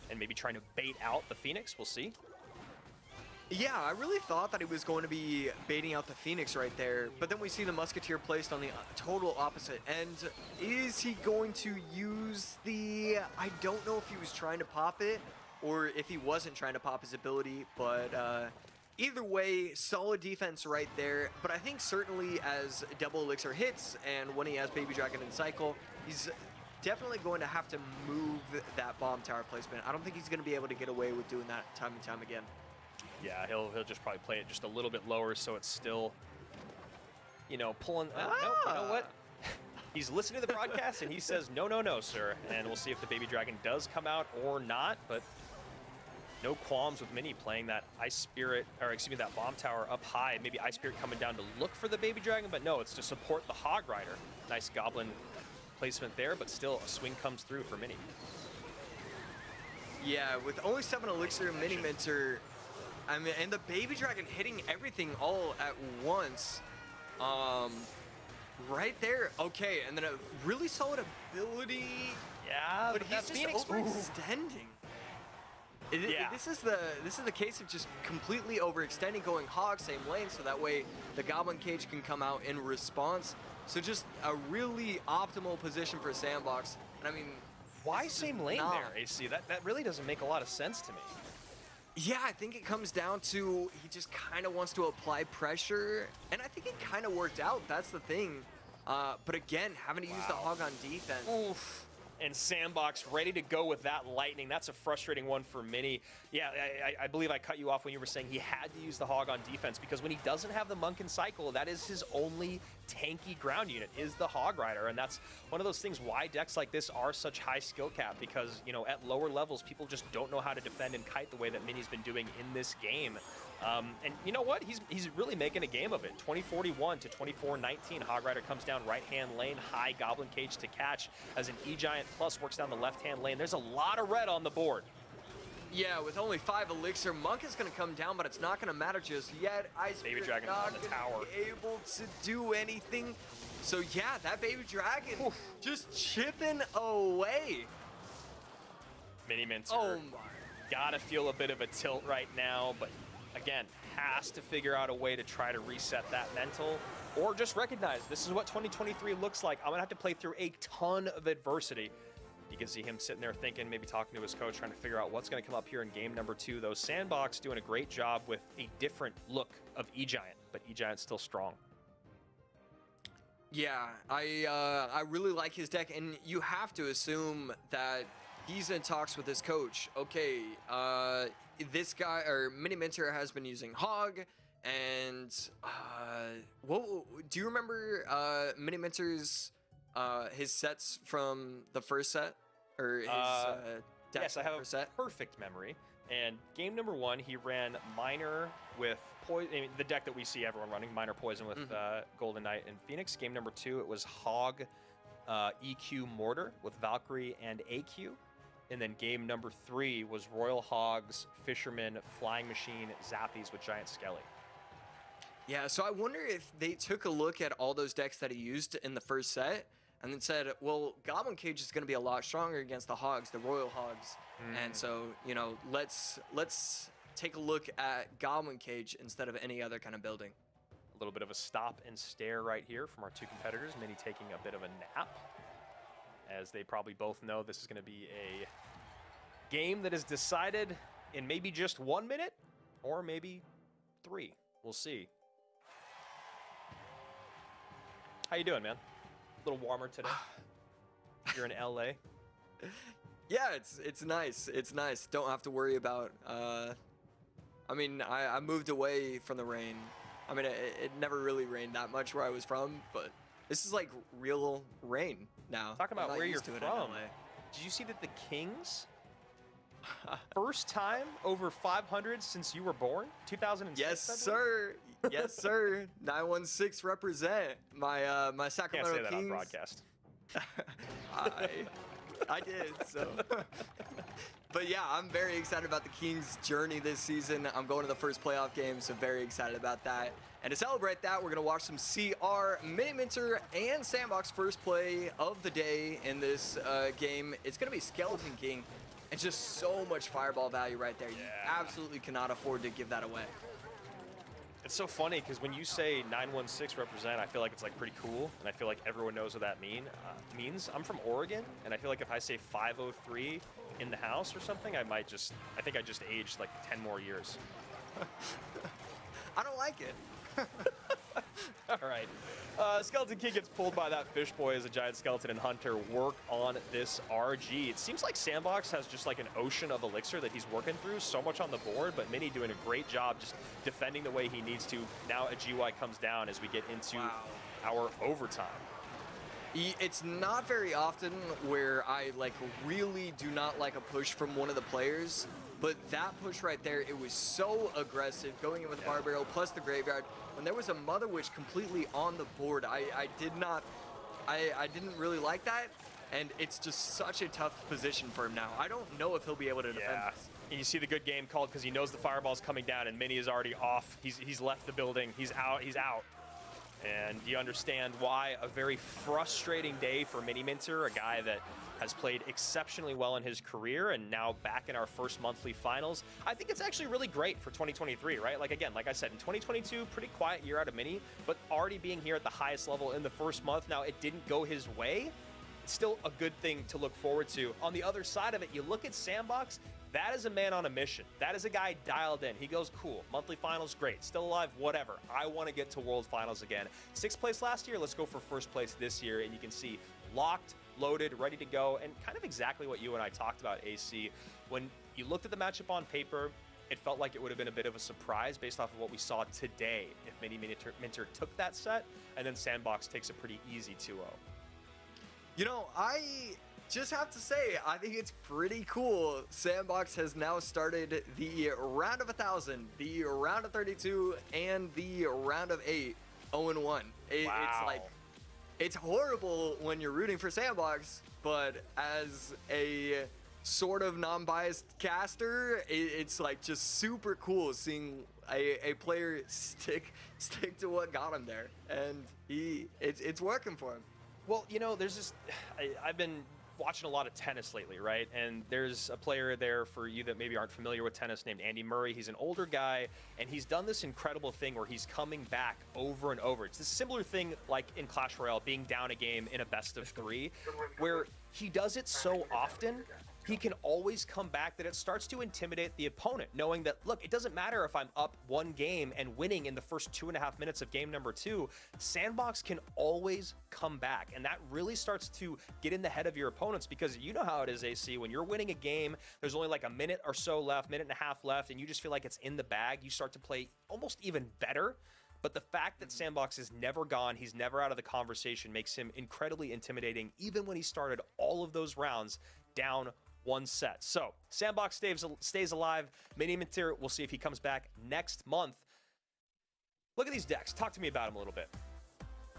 S3: and maybe trying to bait out the Phoenix. We'll see.
S4: Yeah, I really thought that he was going to be baiting out the Phoenix right there, but then we see the Musketeer placed on the uh, total opposite end. Is he going to use the... I don't know if he was trying to pop it or if he wasn't trying to pop his ability, but uh, either way, solid defense right there. But I think certainly as Double Elixir hits and when he has Baby Dragon in cycle, he's definitely going to have to move that bomb tower placement. I don't think he's going to be able to get away with doing that time and time again.
S3: Yeah, he'll he'll just probably play it just a little bit lower, so it's still, you know, pulling. Uh, no, you know what? He's listening to the broadcast and he says, "No, no, no, sir." And we'll see if the baby dragon does come out or not. But no qualms with Mini playing that Ice Spirit, or excuse me, that bomb tower up high. Maybe Ice Spirit coming down to look for the baby dragon, but no, it's to support the Hog Rider. Nice Goblin placement there, but still a swing comes through for Mini.
S4: Yeah, with only seven elixir mini minter, I mean, and the baby dragon hitting everything all at once. Um, right there. Okay, and then a really solid ability,
S3: Yeah,
S4: but
S3: but,
S4: he's just
S3: Phoenix.
S4: Overextending. It- it-
S3: Yeah.
S4: This is the this is the case of just completely overextending, going hog same lane, so that way the goblin cage can come out in response. So just a really optimal position for sandbox. And I mean,
S3: Why same lane
S4: Nah.
S3: there, AC? That that really doesn't make a lot of sense to me.
S4: Yeah, I think it comes down to he just kind of wants to apply pressure, and I think it kind of worked out. That's the thing. Uh, but again, having to use the hog on defense.
S3: Oof. And Sandbox ready to go with that lightning. That's a frustrating one for Mini. Yeah, I, I- believe I cut you off when you were saying he had to use the Hog on defense because when he doesn't have the Monk in cycle, that is his only tanky ground unit is the Hog Rider, and that's one of those things why decks like this are such high skill cap because you know at lower levels people just don't know how to defend and kite the way that Mini's been doing in this game. Um, and you know what? He's he's really making a game of it. 2041 to 2419. Hog Rider comes down right hand lane, high Goblin Cage to catch as an E Giant Plus works down the left hand lane. There's a lot of red on the board.
S4: Yeah, with only five elixir, Monk is going to come down, but it's not going to matter just yet. Ice
S3: Baby Dragon
S4: not
S3: on the tower.
S4: able to do anything. So yeah, that baby dragon
S3: Oof.
S4: just chipping away.
S3: Mini Minter.
S4: Oh my.
S3: Gotta feel a bit of a tilt right now, but again, has to figure out a way to try to reset that mental or just recognize this is what 2023 looks like. I'm gonna have to play through a ton of adversity. You can see him sitting there thinking, maybe talking to his coach, trying to figure out what's gonna come up here in game number two. Though Sandbox doing a great job with a different look of E-Giant, but E-Giant's still strong.
S4: Yeah, I uh, I really like his deck, and you have to assume that he's in talks with his coach. Okay, uh, this guy or Mini Minter has been using Hog, and uh, what do you remember? Uh, Mini Minter's uh, his sets from the first set or his
S3: Uh,
S4: uh, deck
S3: yes, I have a
S4: set?
S3: perfect memory. And game number one, he ran Miner with poison. I mean, the deck that we see everyone running, Miner Poison with
S4: Mm-hmm.
S3: uh, Golden Knight and Phoenix. Game number two, it was Hog uh, EQ Mortar with Valkyrie and AQ. And then game number three was Royal Hogs, Fisherman, Flying Machine, Zappies with Giant Skelly.
S4: Yeah, so I wonder if they took a look at all those decks that he used in the first set and then said, well, Goblin Cage is going to be a lot stronger against the Hogs, the Royal Hogs. And so, you know, let's let's take a look at Goblin Cage instead of any other kind of building.
S3: A little bit of a stop and stare right here from our two competitors. Mini taking a bit of a nap, as they probably both know this is going to be a game that is decided in maybe just one minute or maybe three. We'll see. How you doing, man? A little warmer today. You're in LA.
S4: Yeah, it's it's nice. It's nice. Don't have to worry about. Uh, I mean, I, I moved away from the rain. I mean, it, it never really rained that much where I was from, but this is like real rain now.
S3: Talking about where you're
S4: used to it
S3: from. Did you see that the Kings? First time over 500 since you were born, 2006.
S4: Yes, sir. Yes, sir. 916 represent my uh my
S3: Can't
S4: Sacramento
S3: say that on
S4: Kings.
S3: broadcast.
S4: I I did so. But yeah, I'm very excited about the Kings' journey this season. I'm going to the first playoff game, so very excited about that. And to celebrate that, we're gonna watch some CR, Mini Minter, and Sandbox first play of the day in this uh, game. It's gonna be Skeleton King. And just so much fireball value right there. You
S3: Yeah.
S4: absolutely cannot afford to give that away.
S3: It's so funny because when you say 916 represent, I feel like it's like pretty cool, and I feel like everyone knows what that mean uh, means. I'm from Oregon, and I feel like if I say 503 in the house or something, I might just, I think I just aged like 10 more years.
S4: I don't like it.
S3: All right. Uh, skeleton King gets pulled by that fish boy as a giant skeleton and hunter work on this RG. It seems like Sandbox has just like an ocean of elixir that he's working through, so much on the board, but Mini doing a great job just defending the way he needs to. Now a GY comes down as we get into
S4: Wow.
S3: our overtime.
S4: It's not very often where I like really do not like a push from one of the players, but that push right there, it was so aggressive, going in with the bar barrel plus the graveyard. When there was a Mother Witch completely on the board, I, I did not, I, I didn't really like that, and it's just such a tough position for him now. I don't know if he'll be able to defend
S3: Yeah.
S4: this.
S3: And you see the good game called because he knows the fireball's coming down and Mini is already off. He's, he's left the building. He's out. He's out. And you understand why a very frustrating day for Mini Minter, a guy that has played exceptionally well in his career and now back in our first monthly finals. I think it's actually really great for 2023, right? Like, again, like I said, in 2022, pretty quiet year out of Mini, but already being here at the highest level in the first month. Now, it didn't go his way, still a good thing to look forward to. On the other side of it, you look at Sandbox, that is a man on a mission. That is a guy dialed in. He goes, cool, monthly finals, great, still alive, whatever. I want to get to world finals again. Sixth place last year, let's go for first place this year. And you can see locked, loaded, ready to go, and kind of exactly what you and I talked about, AC. When you looked at the matchup on paper, it felt like it would have been a bit of a surprise based off of what we saw today if Mini Minter, Minter took that set, and then Sandbox takes a pretty easy 2 0.
S4: You know, I just have to say, I think it's pretty cool. Sandbox has now started the round of a thousand, the round of 32, and the round of eight, 0 1. It, It's like, it's horrible when you're rooting for Sandbox, but as a sort of non-biased caster, it, it's like just super cool seeing a, a player stick stick to what got him there, and he it's it's working for him.
S3: Well, you know, there's this. I, I've been watching a lot of tennis lately, right? And there's a player there for you that maybe aren't familiar with tennis named Andy Murray. He's an older guy, and he's done this incredible thing where he's coming back over and over. It's a similar thing like in Clash Royale, being down a game in a best of three, where he does it so often. He can always come back that it starts to intimidate the opponent, knowing that, look, it doesn't matter if I'm up one game and winning in the first two and a half minutes of game number two. Sandbox can always come back. And that really starts to get in the head of your opponents because you know how it is, AC. When you're winning a game, there's only like a minute or so left, minute and a half left, and you just feel like it's in the bag. You start to play almost even better But the fact that Sandbox is never gone, he's never out of the conversation, makes him incredibly intimidating, even when he started all of those rounds down one set. So Sandbox stays, stays alive. Mini Minter, we'll see if he comes back next month. Look at these decks. Talk to me about him a little bit.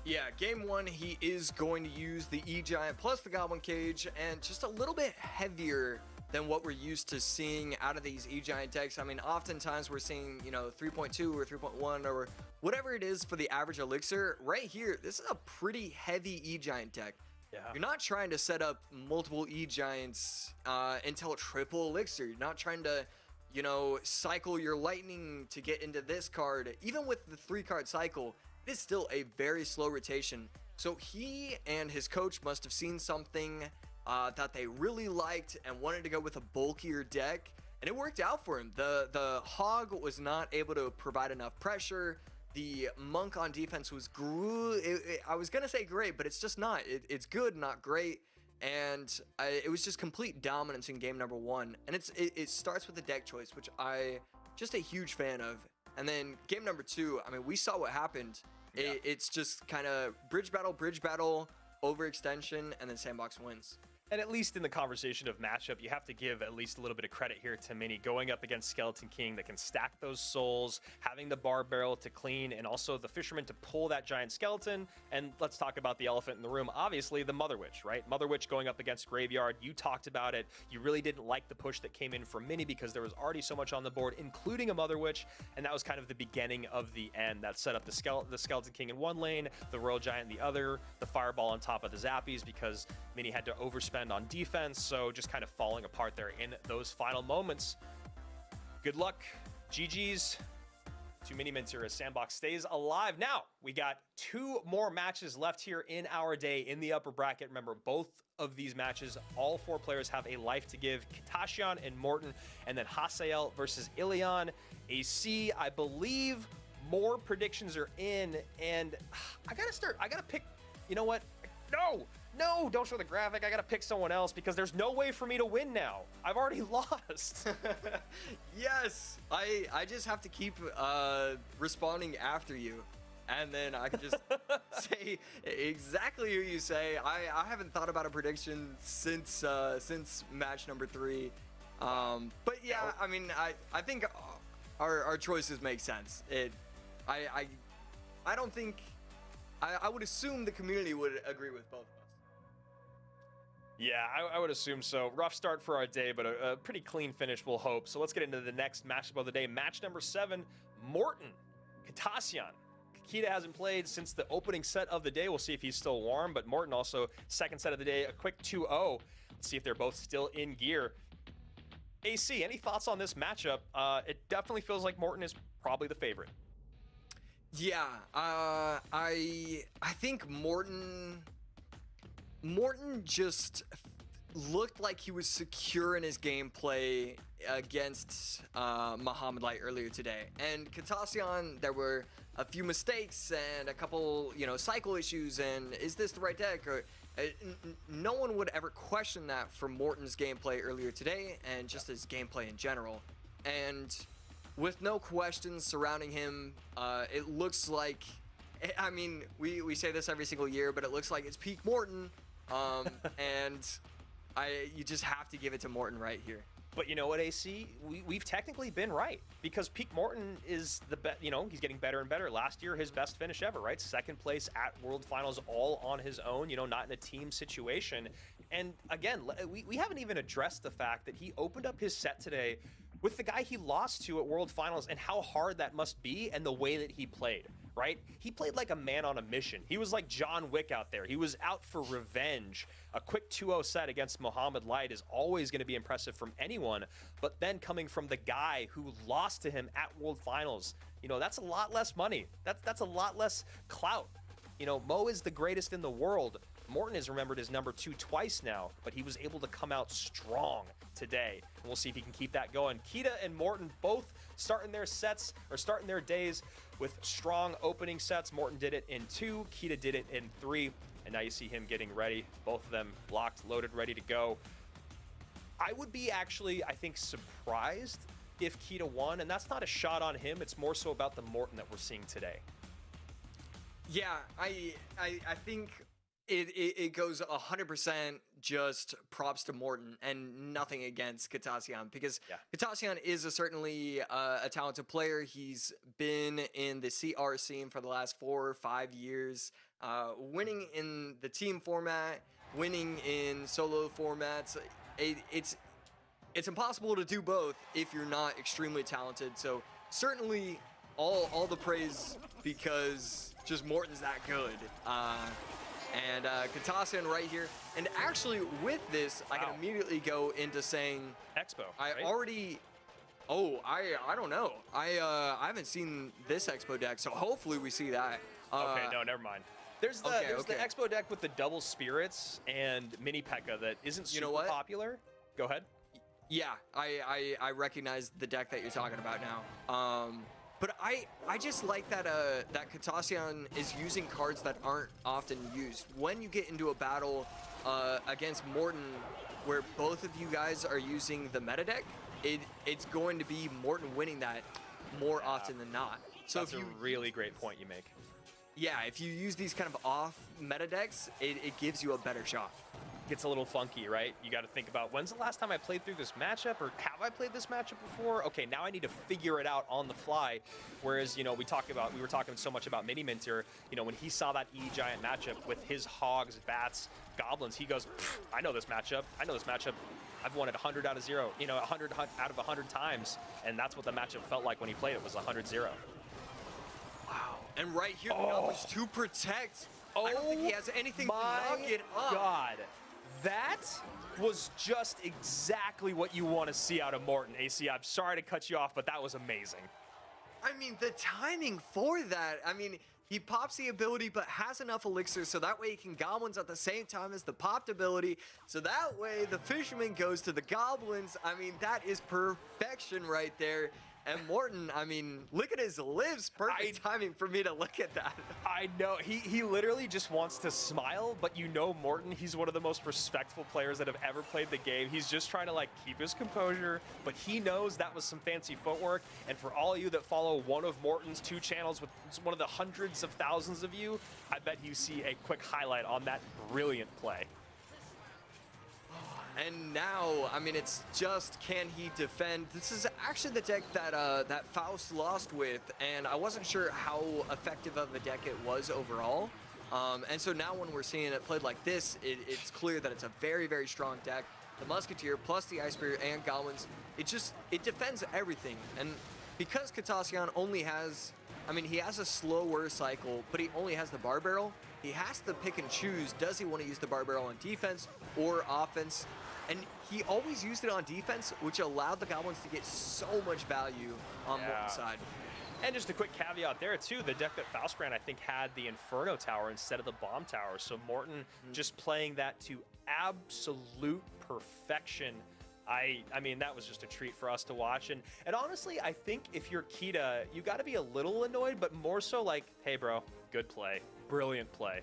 S4: Yeah, game one, he is going to use the E-Giant plus the Goblin Cage and just a little bit heavier than what we're used to seeing out of these E-Giant decks. I mean, oftentimes we're seeing, you know, 3.2 or 3.1 or whatever it is for the average Elixir. Right here, this is a pretty heavy E-Giant deck.
S3: Yeah.
S4: You're not trying to set up multiple E-Giants uh, until triple Elixir. You're not trying to, you know, cycle your Lightning to get into this card. Even with the three card cycle, it is still a very slow rotation. So he and his coach must have seen something uh, that they really liked and wanted to go with a bulkier deck, and it worked out for him. The the Hog was not able to provide enough pressure. The Monk on defense was gr- it, it, I was gonna say great, but it's just not. It, it's good, not great. And I, it was just complete dominance in game number one. And it's it, it starts with the deck choice, which I just a huge fan of. And then game number two, I mean, we saw what happened.
S3: Yeah.
S4: It, it's just kind of bridge battle, bridge battle, overextension, and then sandbox wins.
S3: And at least in the conversation of matchup, you have to give at least a little bit of credit here to Mini going up against Skeleton King that can stack those souls, having the bar barrel to clean, and also the fisherman to pull that giant skeleton. And let's talk about the elephant in the room. Obviously, the Mother Witch, right? Mother Witch going up against Graveyard. You talked about it. You really didn't like the push that came in from Mini because there was already so much on the board, including a Mother Witch, and that was kind of the beginning of the end. That set up the, skele- the Skeleton King in one lane, the Royal Giant in the other, the Fireball on top of the Zappies because Mini had to overspend on defense, so just kind of falling apart there in those final moments. Good luck, GG's to Mini Minter as Sandbox stays alive. Now, we got two more matches left here in our day in the upper bracket. Remember, both of these matches, all four players have a life to give. Katashian and Morten, and then Hasiel versus Ilion. AC, I believe more predictions are in, and ah, I gotta start, I gotta pick, you know what? No, no, don't show the graphic. I gotta pick someone else because there's no way for me to win now. I've already lost.
S4: yes, I I just have to keep uh, responding after you, and then I can just say exactly who you say. I, I haven't thought about a prediction since uh, since match number three, um, but yeah, I mean I I think our our choices make sense. It I I I don't think I, I would assume the community would agree with both.
S3: Yeah, I, I, would assume so. Rough start for our day, but a, a, pretty clean finish, we'll hope. So let's get into the next matchup of the day. Match number seven, Morten, Katasyan. Kakita hasn't played since the opening set of the day. We'll see if he's still warm, but Morten also second set of the day, a quick 2-0. Let's see if they're both still in gear. AC, any thoughts on this matchup? Uh, it definitely feels like Morten is probably the favorite.
S4: Yeah, uh, I I think Morten Morten just looked like he was secure in his gameplay against uh, Mohamed Light earlier today. And Katasyan, there were a few mistakes and a couple, you know, cycle issues. And is this the right deck? Or, uh, no one would ever question that for Morten's gameplay earlier today and just his gameplay in general. And with no questions surrounding him, uh, it looks like. I mean, we, we say this every single year, but it looks like it's peak Morten. Um, and I you just have to give it to Morten right here.
S3: But you know what, AC? We, we've technically been right because Peak Morten is the best. You know, he's getting better and better. Last year, his best finish ever, right? Second place at World Finals, all on his own. You know, not in a team situation. And again, we, we haven't even addressed the fact that he opened up his set today with the guy he lost to at World Finals and how hard that must be and the way that he played right? He played like a man on a mission. He was like John Wick out there. He was out for revenge. A quick 2-0 set against Mohamed Light is always going to be impressive from anyone, but then coming from the guy who lost to him at World Finals, you know, that's a lot less money. That's that's a lot less clout. You know, Mo is the greatest in the world. Morten is remembered as number two twice now, but he was able to come out strong today. And we'll see if he can keep that going. Kita and Morten both starting their sets or starting their days with strong opening sets. Morten did it in two, Kita did it in three, and now you see him getting ready. Both of them locked, loaded, ready to go. I would be actually, I think, surprised if Kita won, and that's not a shot on him. It's more so about the Morten that we're seeing today.
S4: Yeah, I I, I think it, it, it goes 100% just props to Morten and nothing against Katasian because
S3: Yeah.
S4: Katasian is a certainly uh, a talented player. He's been in the CR scene for the last four or five years, uh, winning in the team format, winning in solo formats. It, it's it's impossible to do both if you're not extremely talented. So certainly all all the praise because just Morten's that good. Uh, and uh, Katasian right here. And actually with this, I can immediately go into saying
S3: Expo.
S4: I
S3: right?
S4: already. Oh, I I don't know. I uh, I haven't seen this Expo deck, so hopefully we see that. Uh,
S3: Okay, no, never mind. There's the
S4: okay,
S3: there's the. Expo deck with the double spirits and mini P.E.K.K.A. that isn't super You
S4: know what?
S3: popular. Go ahead.
S4: Yeah, I, I I recognize the deck that you're talking about now. Um, but I I just like that uh that Katasian is using cards that aren't often used. When you get into a battle uh, against Morten, where both of you guys are using the meta deck, it it's going to be Morten winning that more often than not. So
S3: That's
S4: if you
S3: a really great point you make.
S4: yeah, if you use these kind of off meta decks, it, it gives you a better shot.
S3: Gets a little funky, right? You got to think about when's the last time I played through this matchup, or have I played this matchup before? Okay, now I need to figure it out on the fly. Whereas, you know, we talk about we were talking so much about Mini Minter. You know, when he saw that E Giant matchup with his hogs, bats, goblins, he goes, "I know this matchup. I know this matchup. I've won it 100 out of zero. You know, 100 out of 100 times, and that's what the matchup felt like when he played it was 100-0.
S4: Wow. And right here, the
S3: Oh.
S4: To protect. I don't think he oh has anything to knock it up.
S3: God, that was just exactly what you want to see out of Morten. AC, I'm sorry to cut you off, but that was amazing.
S4: I mean, the timing for that. I mean, he pops the ability, but has enough elixir, so that way he can goblins at the same time as the popped ability. So that way the fisherman goes to the goblins. I mean, that is perfection right there. And Morten, I mean, look at his lips. Perfect timing for me to look at that.
S3: I know he he literally just wants to smile, but you know Morten, he's one of the most respectful players that have ever played the game. He's just trying to like keep his composure, but he knows that was some fancy footwork. And for all you that follow one of Morten's two channels with one of the hundreds of thousands of you, I bet you see a quick highlight on that brilliant play.
S4: And now, I mean, it's just can he defend? This is actually the deck that uh, that Faust lost with, and I wasn't sure how effective of a deck it was overall. Um, and so now when we're seeing it played like this, it, it's clear that it's a very, very strong deck. The Musketeer plus the Ice and Goblins, it just, it defends everything. And because Katasian only has, I mean, he has a slower cycle, but he only has the Bar Barrel, he has to pick and choose, does he want to use the Bar Barrel on defense or offense? And he always used it on defense, which allowed the Goblins to get so much value on
S3: Yeah.
S4: Morten's side.
S3: And just a quick caveat there too, the deck that Faust ran I think had the Inferno Tower instead of the Bomb Tower. So Morten just playing that to absolute perfection. I I mean that was just a treat for us to watch. And and honestly, I think if you're Kita, you got to be a little annoyed, but more so like, hey bro, good play, brilliant play.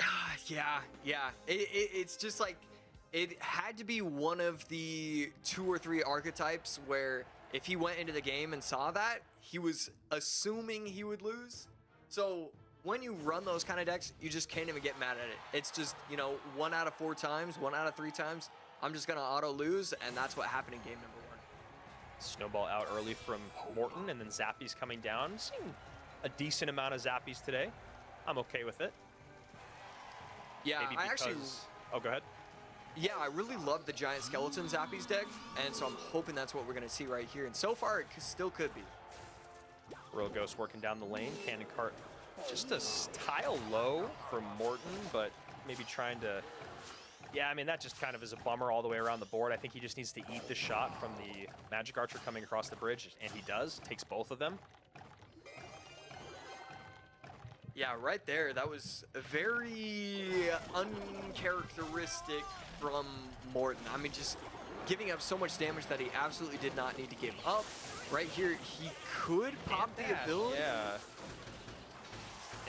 S4: Ah, yeah, yeah. It, it, it's just like it had to be one of the two or three archetypes where if he went into the game and saw that, he was assuming he would lose. So when you run those kind of decks, you just can't even get mad at it. It's just, you know, one out of four times, one out of three times, I'm just going to auto lose, and that's what happened in game number one.
S3: Snowball out early from Morten, and then Zappies coming down. Seeing a decent amount of Zappies today. I'm okay with it.
S4: Yeah,
S3: Maybe
S4: I actually
S3: oh, go ahead.
S4: Yeah, I really love the Giant Skeleton Zappies deck, and so I'm hoping that's what we're going to see right here. And so far, it still could be.
S3: Royal Ghost working down the lane. Cannon Cart just a tile low from Morten, but maybe trying to... Yeah, I mean, that just kind of is a bummer all the way around the board. I think he just needs to eat the shot from the Magic Archer coming across the bridge, and he does. Takes both of them.
S4: Yeah, right there. That was very uncharacteristic from Morten. I mean, just giving up so much damage that he absolutely did not need to give up. Right here, he could pop the ability.
S3: Yeah.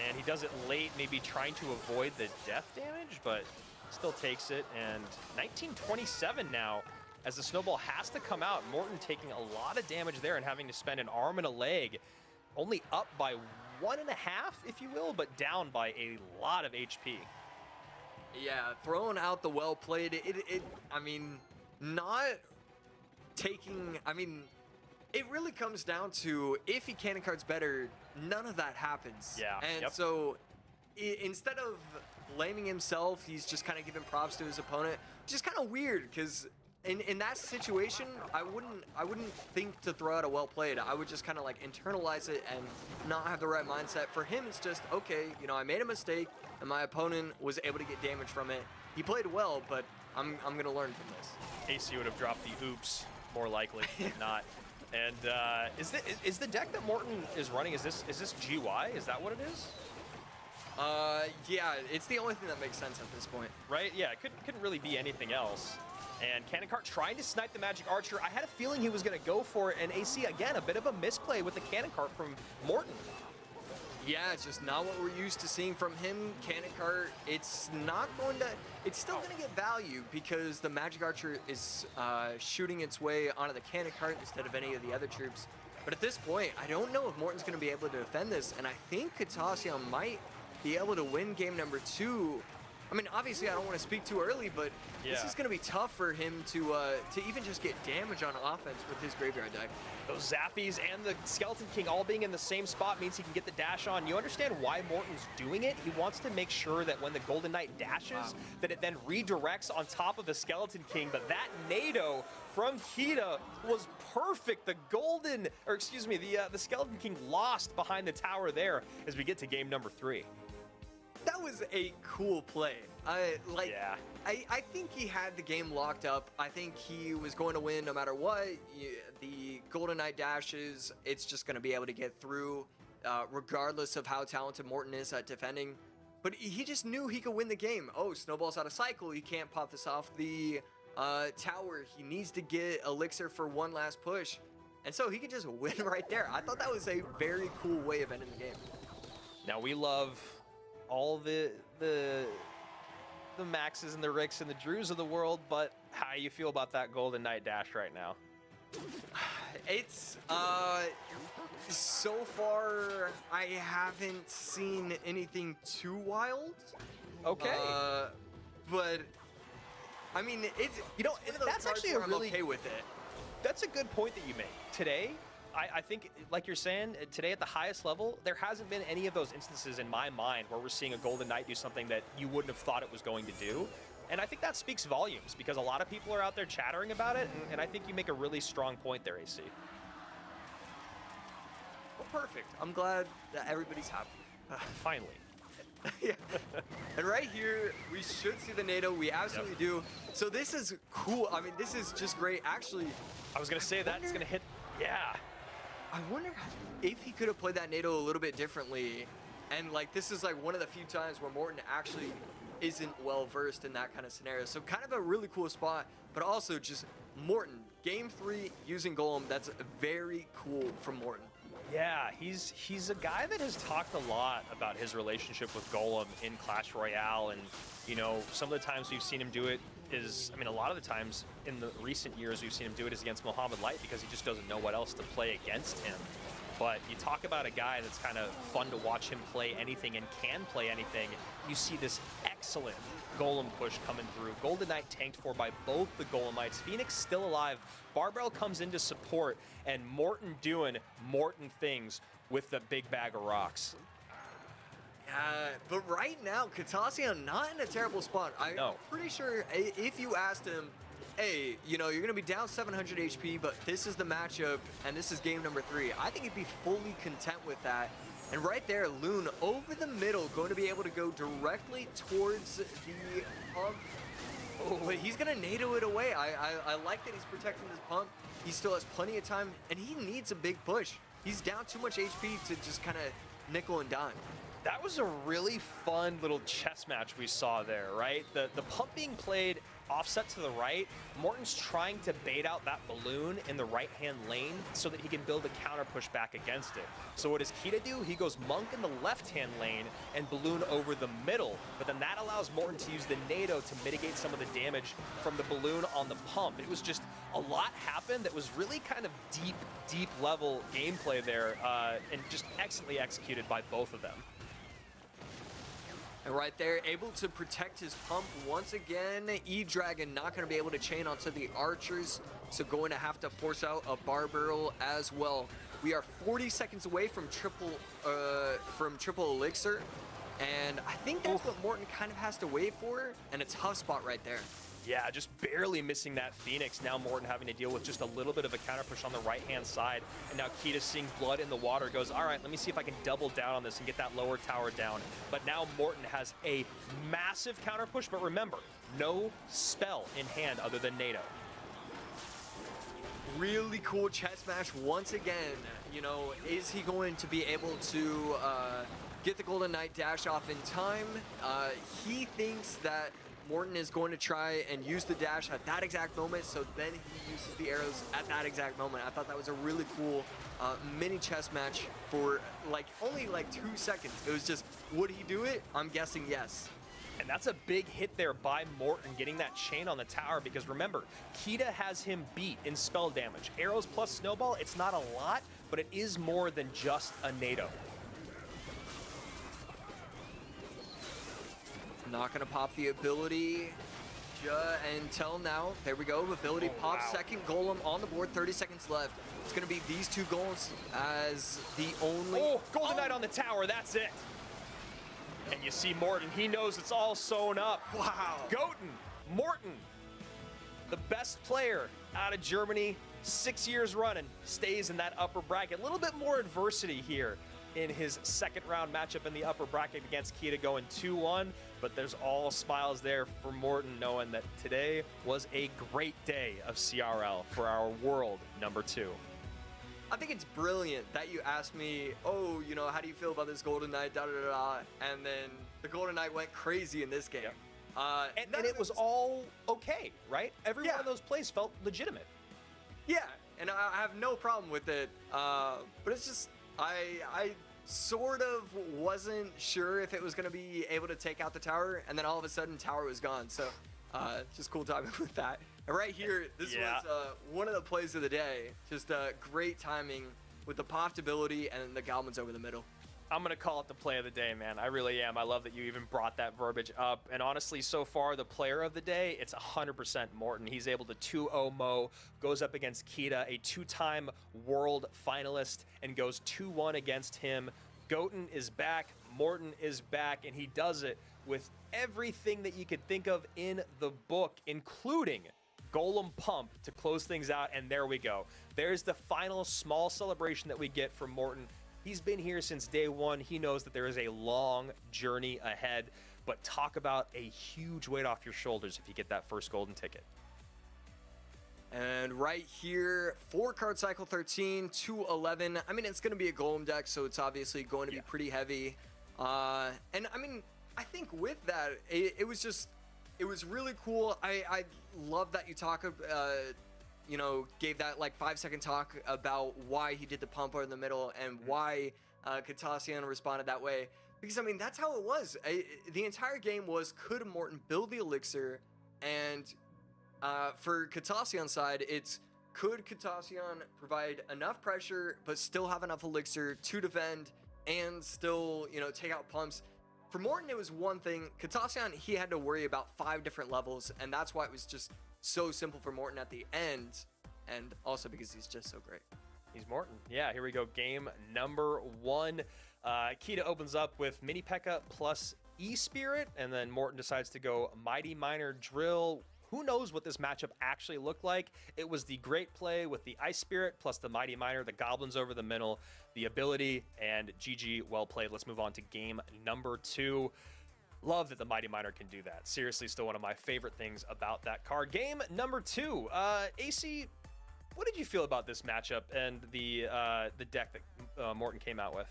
S3: And he does it late, maybe trying to avoid the death damage, but still takes it. And 1927 now, as the snowball has to come out. Morten taking a lot of damage there and having to spend an arm and a leg. Only up by one and a half, if you will, but down by a lot of HP.
S4: Yeah, throwing out the well played. It, it, I mean, not taking. I mean, it really comes down to if he cannon cards better, none of that happens.
S3: Yeah,
S4: And
S3: yep.
S4: so i- instead of blaming himself, he's just kind of giving props to his opponent. Just kind of weird because. In, in that situation, I wouldn't I wouldn't think to throw out a well played. I would just kind of like internalize it and not have the right mindset. For him, it's just okay. You know, I made a mistake, and my opponent was able to get damage from it. He played well, but I'm I'm gonna learn from this.
S3: AC would have dropped the oops more likely than not. And uh, is, the, is the deck that Morten is running, is this is this GY? Is that what it is?
S4: Uh, yeah, it's the only thing that makes sense at this point.
S3: Right? Yeah, it couldn't, couldn't really be anything else. And Cannon Cart trying to snipe the Magic Archer. I had a feeling he was going to go for it. And AC, again, a bit of a misplay with the Cannon Cart from Morten.
S4: Yeah, it's just not what we're used to seeing from him. Cannon Cart, it's not going to, it's still going to get value because the Magic Archer is uh, shooting its way onto the Cannon Cart instead of any of the other troops. But at this point, I don't know if Morten's going to be able to defend this, and I think Katasia might be able to win game number two. I mean, obviously, I don't want to speak too early, but this is going to be tough for him to uh, to even just get damage on offense with his graveyard deck.
S3: Those Zappies and the Skeleton King all being in the same spot means he can get the dash on. You understand why Morten's doing it? He wants to make sure that when the Golden Knight dashes, that it then redirects on top of the Skeleton King. But that Nado from Kita was perfect. The Golden, or excuse me, the uh, the Skeleton King lost behind the tower there as we get to game number three.
S4: That was a cool play. I like.
S3: Yeah.
S4: I, I think he had the game locked up. I think he was going to win no matter what. The Golden Knight dashes, it's just going to be able to get through, uh, regardless of how talented Morten is at defending. But he just knew he could win the game. Oh, Snowball's out of cycle. He can't pop this off the uh, tower. He needs to get Elixir for one last push. And so he could just win right there. I thought that was a very cool way of ending the game.
S3: Now we love all the the the Maxes and the Ricks and the Drews of the world, but how you feel about that Golden Knight dash right now?
S4: It's uh so far I haven't seen anything too wild.
S3: Okay.
S4: Uh, but I mean it's
S3: You know,
S4: it's
S3: that's actually a
S4: where I'm
S3: really-
S4: okay with it.
S3: That's a good point that you make. Today, I, I think, like you're saying, uh, today at the highest level, there hasn't been any of those instances in my mind where we're seeing a Golden Knight do something that you wouldn't have thought it was going to do. And I think that speaks volumes because a lot of people are out there chattering about it, and, and I think you make a really strong point there, AC.
S4: Well, perfect. I'm glad that everybody's happy.
S3: Finally.
S4: yeah. And right here, we should see the Nado. We absolutely do. So this is cool. I mean, this is just great. Actually,
S3: I was going to say that's going to hit. Yeah.
S4: I wonder if he could have played that Nado a little bit differently. And like this is like one of the few times where Morten actually isn't well versed in that kind of scenario. So kind of a really cool spot, but also just Morten, game three using Golem, that's very cool from Morten.
S3: Yeah, he's he's a guy that has talked a lot about his relationship with Golem in Clash Royale, and you know some of the times we've seen him do it is, I mean, a lot of the times in the recent years we've seen him do it is against Mohamed Light because he just doesn't know what else to play against him. But you talk about a guy that's kind of fun to watch him play anything and can play anything. You see this excellent Golem push coming through. Golden Knight tanked for by both the Golemites. Phoenix still alive. Barbell comes in to support, and Morten doing Morten things with the big bag of rocks.
S4: Uh, but right now, Katasia not in a terrible spot. I'm
S3: No.
S4: pretty sure if you asked him, hey, you know, you're going to be down 700 HP, but this is the matchup and this is game number three, I think he'd be fully content with that. And right there, Loon over the middle, going to be able to go directly towards the pump. Oh, but he's going to Nado it away. I, I, I like that he's protecting this pump. He still has plenty of time, and he needs a big push. He's down too much HP to just kind of nickel and dime.
S3: That was a really fun little chess match we saw there, right? The the pump being played offset to the right. Morten's trying to bait out that balloon in the right-hand lane so that he can build a counter push back against it. So what does Kita do? He goes Monk in the left-hand lane and balloon over the middle, but then that allows Morten to use the Nado to mitigate some of the damage from the balloon on the pump. It was just a lot happened that was really kind of deep, deep level gameplay there uh, and just excellently executed by both of them.
S4: And right there, able to protect his pump once again. E-Dragon not going to be able to chain onto the archers, so going to have to force out a bar barrel as well. We are 40 seconds away from triple uh, from triple elixir, and I think that's what Morten kind of has to wait for, and a tough spot right there.
S3: Yeah, just barely missing that Phoenix. Now Morten having to deal with just a little bit of a counter push on the right-hand side. And now Kita seeing blood in the water goes, all right, let me see if I can double down on this and get that lower tower down. But now Morten has a massive counter push. But remember, no spell in hand other than Nado
S4: Really cool chest smash once again. You know, is he going to be able to uh, get the Golden Knight dash off in time? Uh, he thinks that Morten is going to try and use the dash at that exact moment, so then he uses the arrows at that exact moment. I thought that was a really cool uh, mini chess match for like only like two seconds. It was just, would he do it? I'm guessing yes.
S3: And that's a big hit there by Morten getting that chain on the tower because remember, Kita has him beat in spell damage. Arrows plus Snowball, it's not a lot, but it is more than just a Nado.
S4: Not gonna pop the ability until now. There we go. Ability
S3: Oh,
S4: pop.
S3: wow.
S4: Second golem on the board. 30 seconds left. It's gonna be these two goals as the only.
S3: Oh, Golden oh! Knight on the tower, that's it. And you see Morten, he knows it's all sewn up.
S4: Wow.
S3: Goten, Morten, the best player out of Germany, six years running, stays in that upper bracket. A little bit more adversity here in his second round matchup in the upper bracket against Kita going 2-1, but there's all smiles there for Morten knowing that today was a great day of CRL for our world number two.
S4: I think it's brilliant that you asked me, oh, you know, how do you feel about this Golden Knight, da da da da, and then the Golden Knight went crazy in this game.
S3: Yep.
S4: Uh,
S3: And, and it was all okay, right? Every
S4: Yeah.
S3: one of those plays felt legitimate.
S4: Yeah, and I I have no problem with it. Uh, but it's just I I sort of wasn't sure if it was gonna be able to take out the tower, and then all of a sudden tower was gone. So uh, just cool timing with that. And right here, this
S3: Yeah.
S4: was uh, one of the plays of the day. Just uh, great timing with the popped ability and the goblins over the middle.
S3: I'm gonna call it the play of the day, man. I really am. I love that you even brought that verbiage up. And honestly, so far the player of the day, it's 100% Morten. He's able to 2-0 Mo, goes up against Kita, a two-time world finalist, and goes 2-1 against him. Goten is back, Morten is back, and he does it with everything that you could think of in the book, including Golem Pump to close things out, and there we go. There's the final small celebration that we get from Morten. He's been here since day one. He knows that there is a long journey ahead, but talk about a huge weight off your shoulders if you get that first golden ticket.
S4: And right here, four card cycle 13 to 11. I mean, it's going to be a golem deck, so it's obviously going to
S3: Yeah.
S4: be pretty heavy. Uh, and I mean, I think with that, it, it was just, it was really cool. I, I love that you talk, uh, you know, gave that like five second talk about why he did the pump over the middle and why uh, Katasian responded that way. Because I mean, that's how it was. I, the entire game was could Morten build the elixir and uh, for Katasian's side, it's could Katasian provide enough pressure but still have enough elixir to defend and still, you know, take out pumps. For Morten, it was one thing. Katasian, he had to worry about five different levels, and that's why it was just so simple for Morten at the end, and also because he's just so great.
S3: He's Morten. Yeah, here we go. Game number one. Uh, Kita opens up with Mini P.E.K.K.A plus E Spirit, and then Morten decides to go Mighty Miner Drill. Who knows what this matchup actually looked like? It was the great play with the Ice Spirit plus the Mighty Miner, the Goblins over the middle, the ability, and GG, well played. Let's move on to game number two. Love that the Mighty Miner can do that. Seriously, still one of my favorite things about that card. Game number two. Uh, AC, what did you feel about this matchup and the uh, the deck that uh, Morten came out with?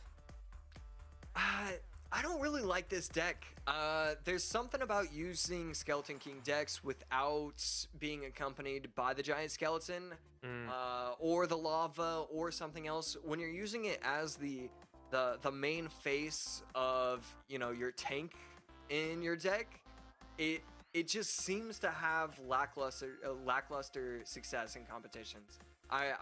S4: Uh, I don't really like this deck. Uh, there's something about using Skeleton King decks without being accompanied by the giant skeleton, uh, or the lava, or something else. When you're using it as the the the main face of you know your tank in your deck, it it just seems to have lackluster uh, lackluster success in competitions. I,
S3: Yeah.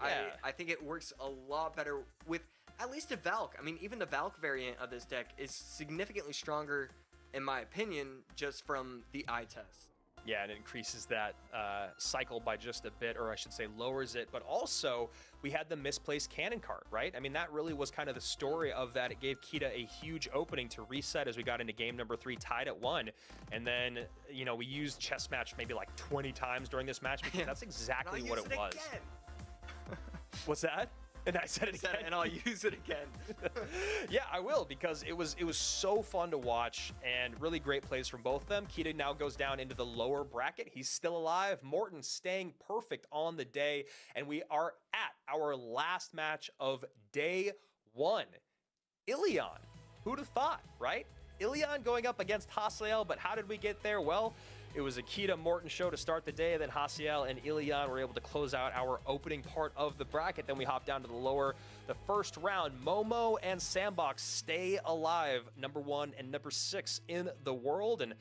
S4: I I think it works a lot better with at least a Valk. I mean, even the Valk variant of this deck is significantly stronger, in my opinion, just from the eye test.
S3: Yeah, and it increases that uh, cycle by just a bit, or I should say, lowers it. But also, we had the misplaced cannon cart, right? I mean, that really was kind of the story of that. It gave Kita a huge opening to reset as we got into game number three, tied at one. And then, you know, we used chess match maybe like 20 times during this match because that's exactly what
S4: use
S3: it was. What's that? And I said it
S4: Said it, and I'll use it again.
S3: yeah, I will because it was it was so fun to watch and really great plays from both of them. Kita now goes down into the lower bracket. He's still alive. Morten staying perfect on the day, and we are at our last match of day one. Ilion. Who'd have thought, right? Ilion going up against Hasiel, but how did we get there? Well, it was a Kita Morton show to start the day. Then Hasiel and Ilion were able to close out our opening part of the bracket. Then we hop down to the lower, the first round. Momo and Sandbox stay alive, number one and number six in the world. And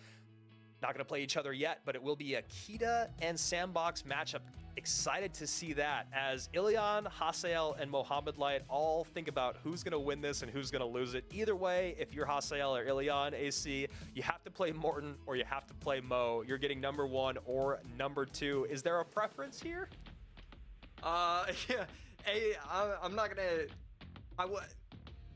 S3: not going to play each other yet, but it will be a Kita and Sandbox matchup. Excited to see that as Ilion, Hasiel, and Mohamed Light all think about who's going to win this and who's going to lose it. Either way, if you're Hasiel or Ilion AC, you have to play Morten or you have to play Mo. You're getting number one or number two. Is there a preference here?
S4: Uh, yeah. Hey, I'm not gonna. I would.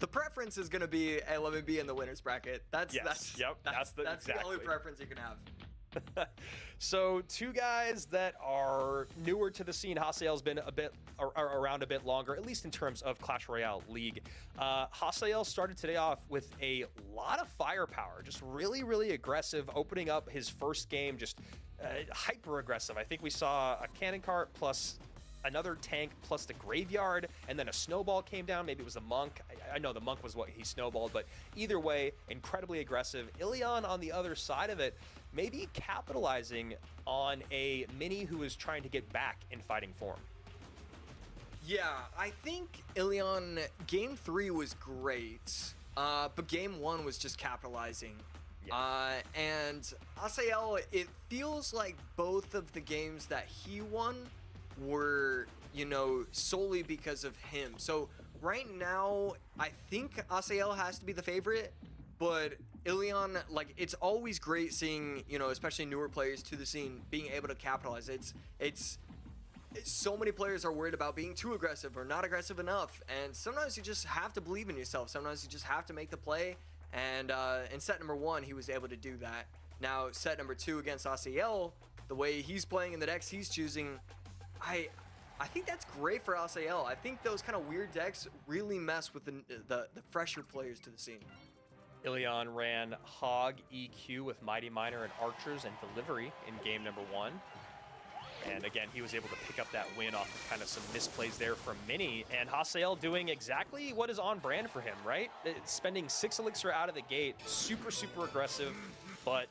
S4: The preference is gonna be, hey, let me be in the winners bracket. That's
S3: Yes,
S4: that's
S3: yep,
S4: That's,
S3: that's the-
S4: that's the only preference you can have.
S3: so two guys that are newer to the scene. Hasiel's been a bit ar- ar- around a bit longer, at least in terms of Clash Royale League. Uh, Hasiel started today off with a lot of firepower, just really, really aggressive, opening up his first game, just uh, hyper aggressive. I think we saw a cannon cart plus another tank plus the graveyard, and then a snowball came down. Maybe it was a monk. I, I know the monk was what he snowballed, but either way, incredibly aggressive. Ilion on the other side of it, maybe capitalizing on a mini who is trying to get back in fighting form.
S4: Yeah, I think Ilion game three was great, uh, but game one was just capitalizing.
S3: Yeah.
S4: Uh, and Asael, it feels like both of the games that he won were, you know, solely because of him. So right now, I think Asael has to be the favorite, but Ilion, like, it's always great seeing, you know, especially newer players to the scene being able to capitalize. It's, it's, so many players are worried about being too aggressive or not aggressive enough and sometimes you just have to believe in yourself sometimes you just have to make the play and uh, in set number one he was able to do that now set number two against Asael the way he's playing in the decks he's choosing I I think that's great for Asael I think those kind of weird decks really mess with the, the the fresher players to the scene
S3: Ilion ran Hog EQ with Mighty Miner and Archers and Delivery in game number one. And again, he was able to pick up that win off of kind of some misplays there from Mini. And Hasiel doing exactly what is on brand for him, right? It's spending six elixir out of the gate, super, super aggressive. But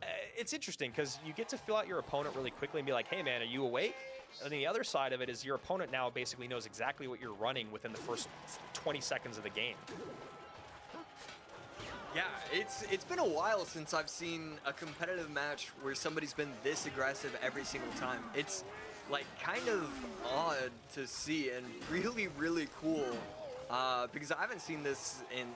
S3: uh, it's interesting because you get to fill out your opponent really quickly and be like, hey man, are you awake? And the other side of it is your opponent now basically knows exactly what you're running within the first 20 seconds of the game.
S4: Yeah, it's it's been a while since I've seen a competitive match where somebody's been this aggressive every single time. It's like kind of odd to see and really really cool uh, because I haven't seen this in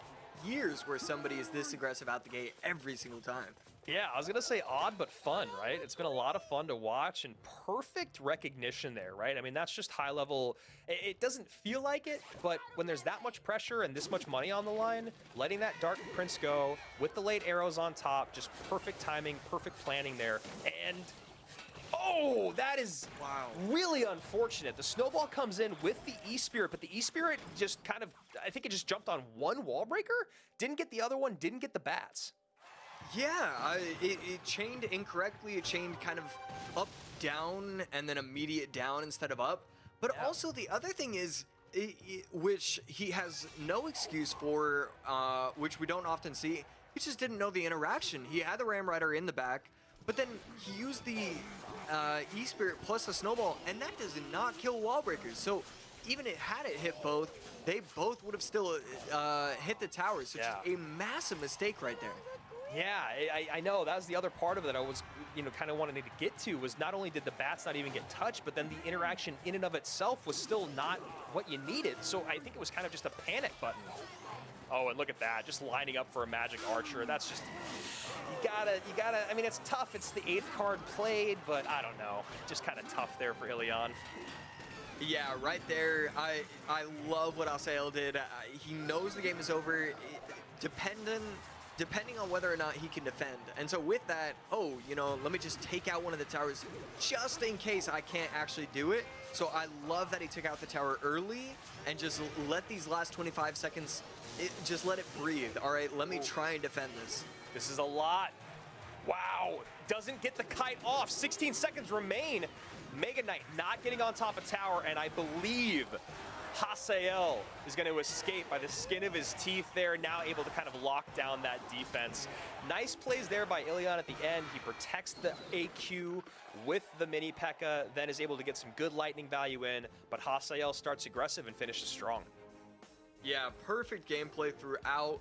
S4: years where somebody is this aggressive out the gate every single time.
S3: Yeah, I was gonna say odd but fun, right? It's been a lot of fun to watch and perfect recognition there, right? I mean, that's just high level. It, doesn't feel like it, but when there's that much pressure and this much money on the line, letting that Dark Prince go with the late arrows on top, just perfect timing, perfect planning there, and. Oh, that is
S4: Wow.
S3: really unfortunate. The snowball comes in with the E Spirit, but the E Spirit just kind of, I think it just jumped on one wall breaker, didn't get the other one, didn't get the bats.
S4: Yeah, I, it, it chained incorrectly. It chained kind of up, down, and then immediate down instead of up. But
S3: Yeah.
S4: also the other thing is i- i- which he has no excuse for, uh, which we don't often see. He just didn't know the interaction. He had the Ram Rider in the back, but then he used the uh, E Spirit plus the Snowball, and that does not kill wall breakers. So even it had it hit both, they both would have still uh, hit the towers. So just
S3: Yeah.
S4: a massive mistake right there.
S3: Yeah, I, I- know. That was the other part of it I was, you know, kind of wanting to get to was not only did the bats not even get touched, but then the interaction in and of itself was still not what you needed. So I think it was kind of just a panic button. Oh, and look at that, just lining up for a Magic Archer. That's just, you gotta, you gotta, I mean, it's tough. It's the eighth card played, but I don't know. Just kind of tough there for Ilion.
S4: Yeah, right there. I I love what Asael did. Uh, he knows the game is over, i- dependent depending on whether or not he can defend. And so with that, oh, you know, let me just take out one of the towers just in case I can't actually do it. So I love that he took out the tower early and just let these last 25 seconds, it, just let it breathe. All right, let me try and defend this.
S3: This is a lot. Wow, doesn't get the kite off. 16 seconds remain. Mega Knight not getting on top of tower, and I believe Hasiel is going to escape by the skin of his teeth there, now able to kind of lock down that defense. Nice plays there by Ilion at the end. He protects the AQ with the mini P.E.K.K.A., then is able to get some good lightning value in, but Hasiel starts aggressive and finishes strong.
S4: Yeah, perfect gameplay throughout.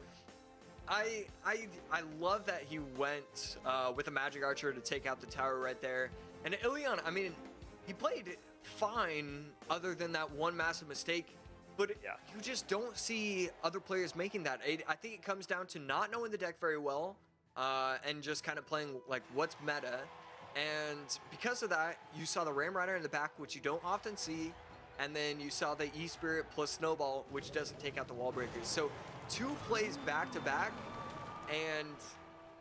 S4: I I I love that he went uh, with a magic archer to take out the tower right there. And Ilion, I mean, he played fine other than that one massive mistake. But
S3: Yeah.
S4: you just don't see other players making that. It, I think it comes down to not knowing the deck very well uh, and just kind of playing like what's meta. And because of that, you saw the Ram Rider in the back, which you don't often see. And then you saw the E Spirit plus Snowball, which doesn't take out the wall breakers. So two plays back to back, and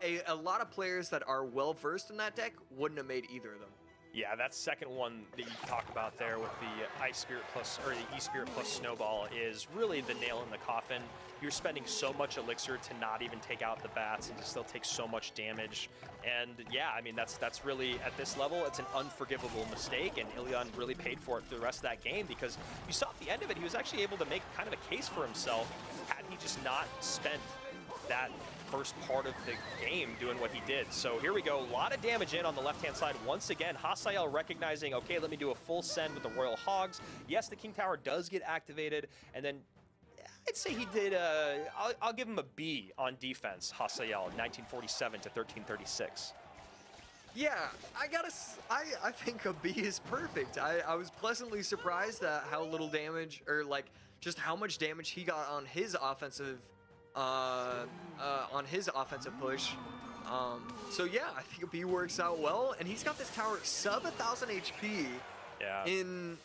S4: a, a lot of players that are well versed in that deck wouldn't have made either of them.
S3: Yeah, that second one that you talk about there with the Ice Spirit plus, or the E Spirit plus Snowball is really the nail in the coffin. You're spending so much elixir to not even take out the bats and to still take so much damage. And yeah, I mean, that's that's really, at this level, it's an unforgivable mistake, and Ilion really paid for it through the rest of that game because you saw at the end of it, he was actually able to make kind of a case for himself had he just not spent that first part of the game doing what he did. So here we go, a lot of damage in on the left-hand side. Once again, Hasiel recognizing, okay, let me do a full send with the Royal Hogs. Yes, the King Tower does get activated, and then I'd say he did, uh, I'll, I'll give him a B on defense, Hasiel, 1947 to 1336.
S4: Yeah, I gotta. I I think a B is perfect. I I was pleasantly surprised at how little damage, or like just how much damage he got on his offensive, uh, uh on his offensive push. Um, so yeah, I think B works out well, and he's got this tower sub a thousand HP
S3: Yeah.
S4: in.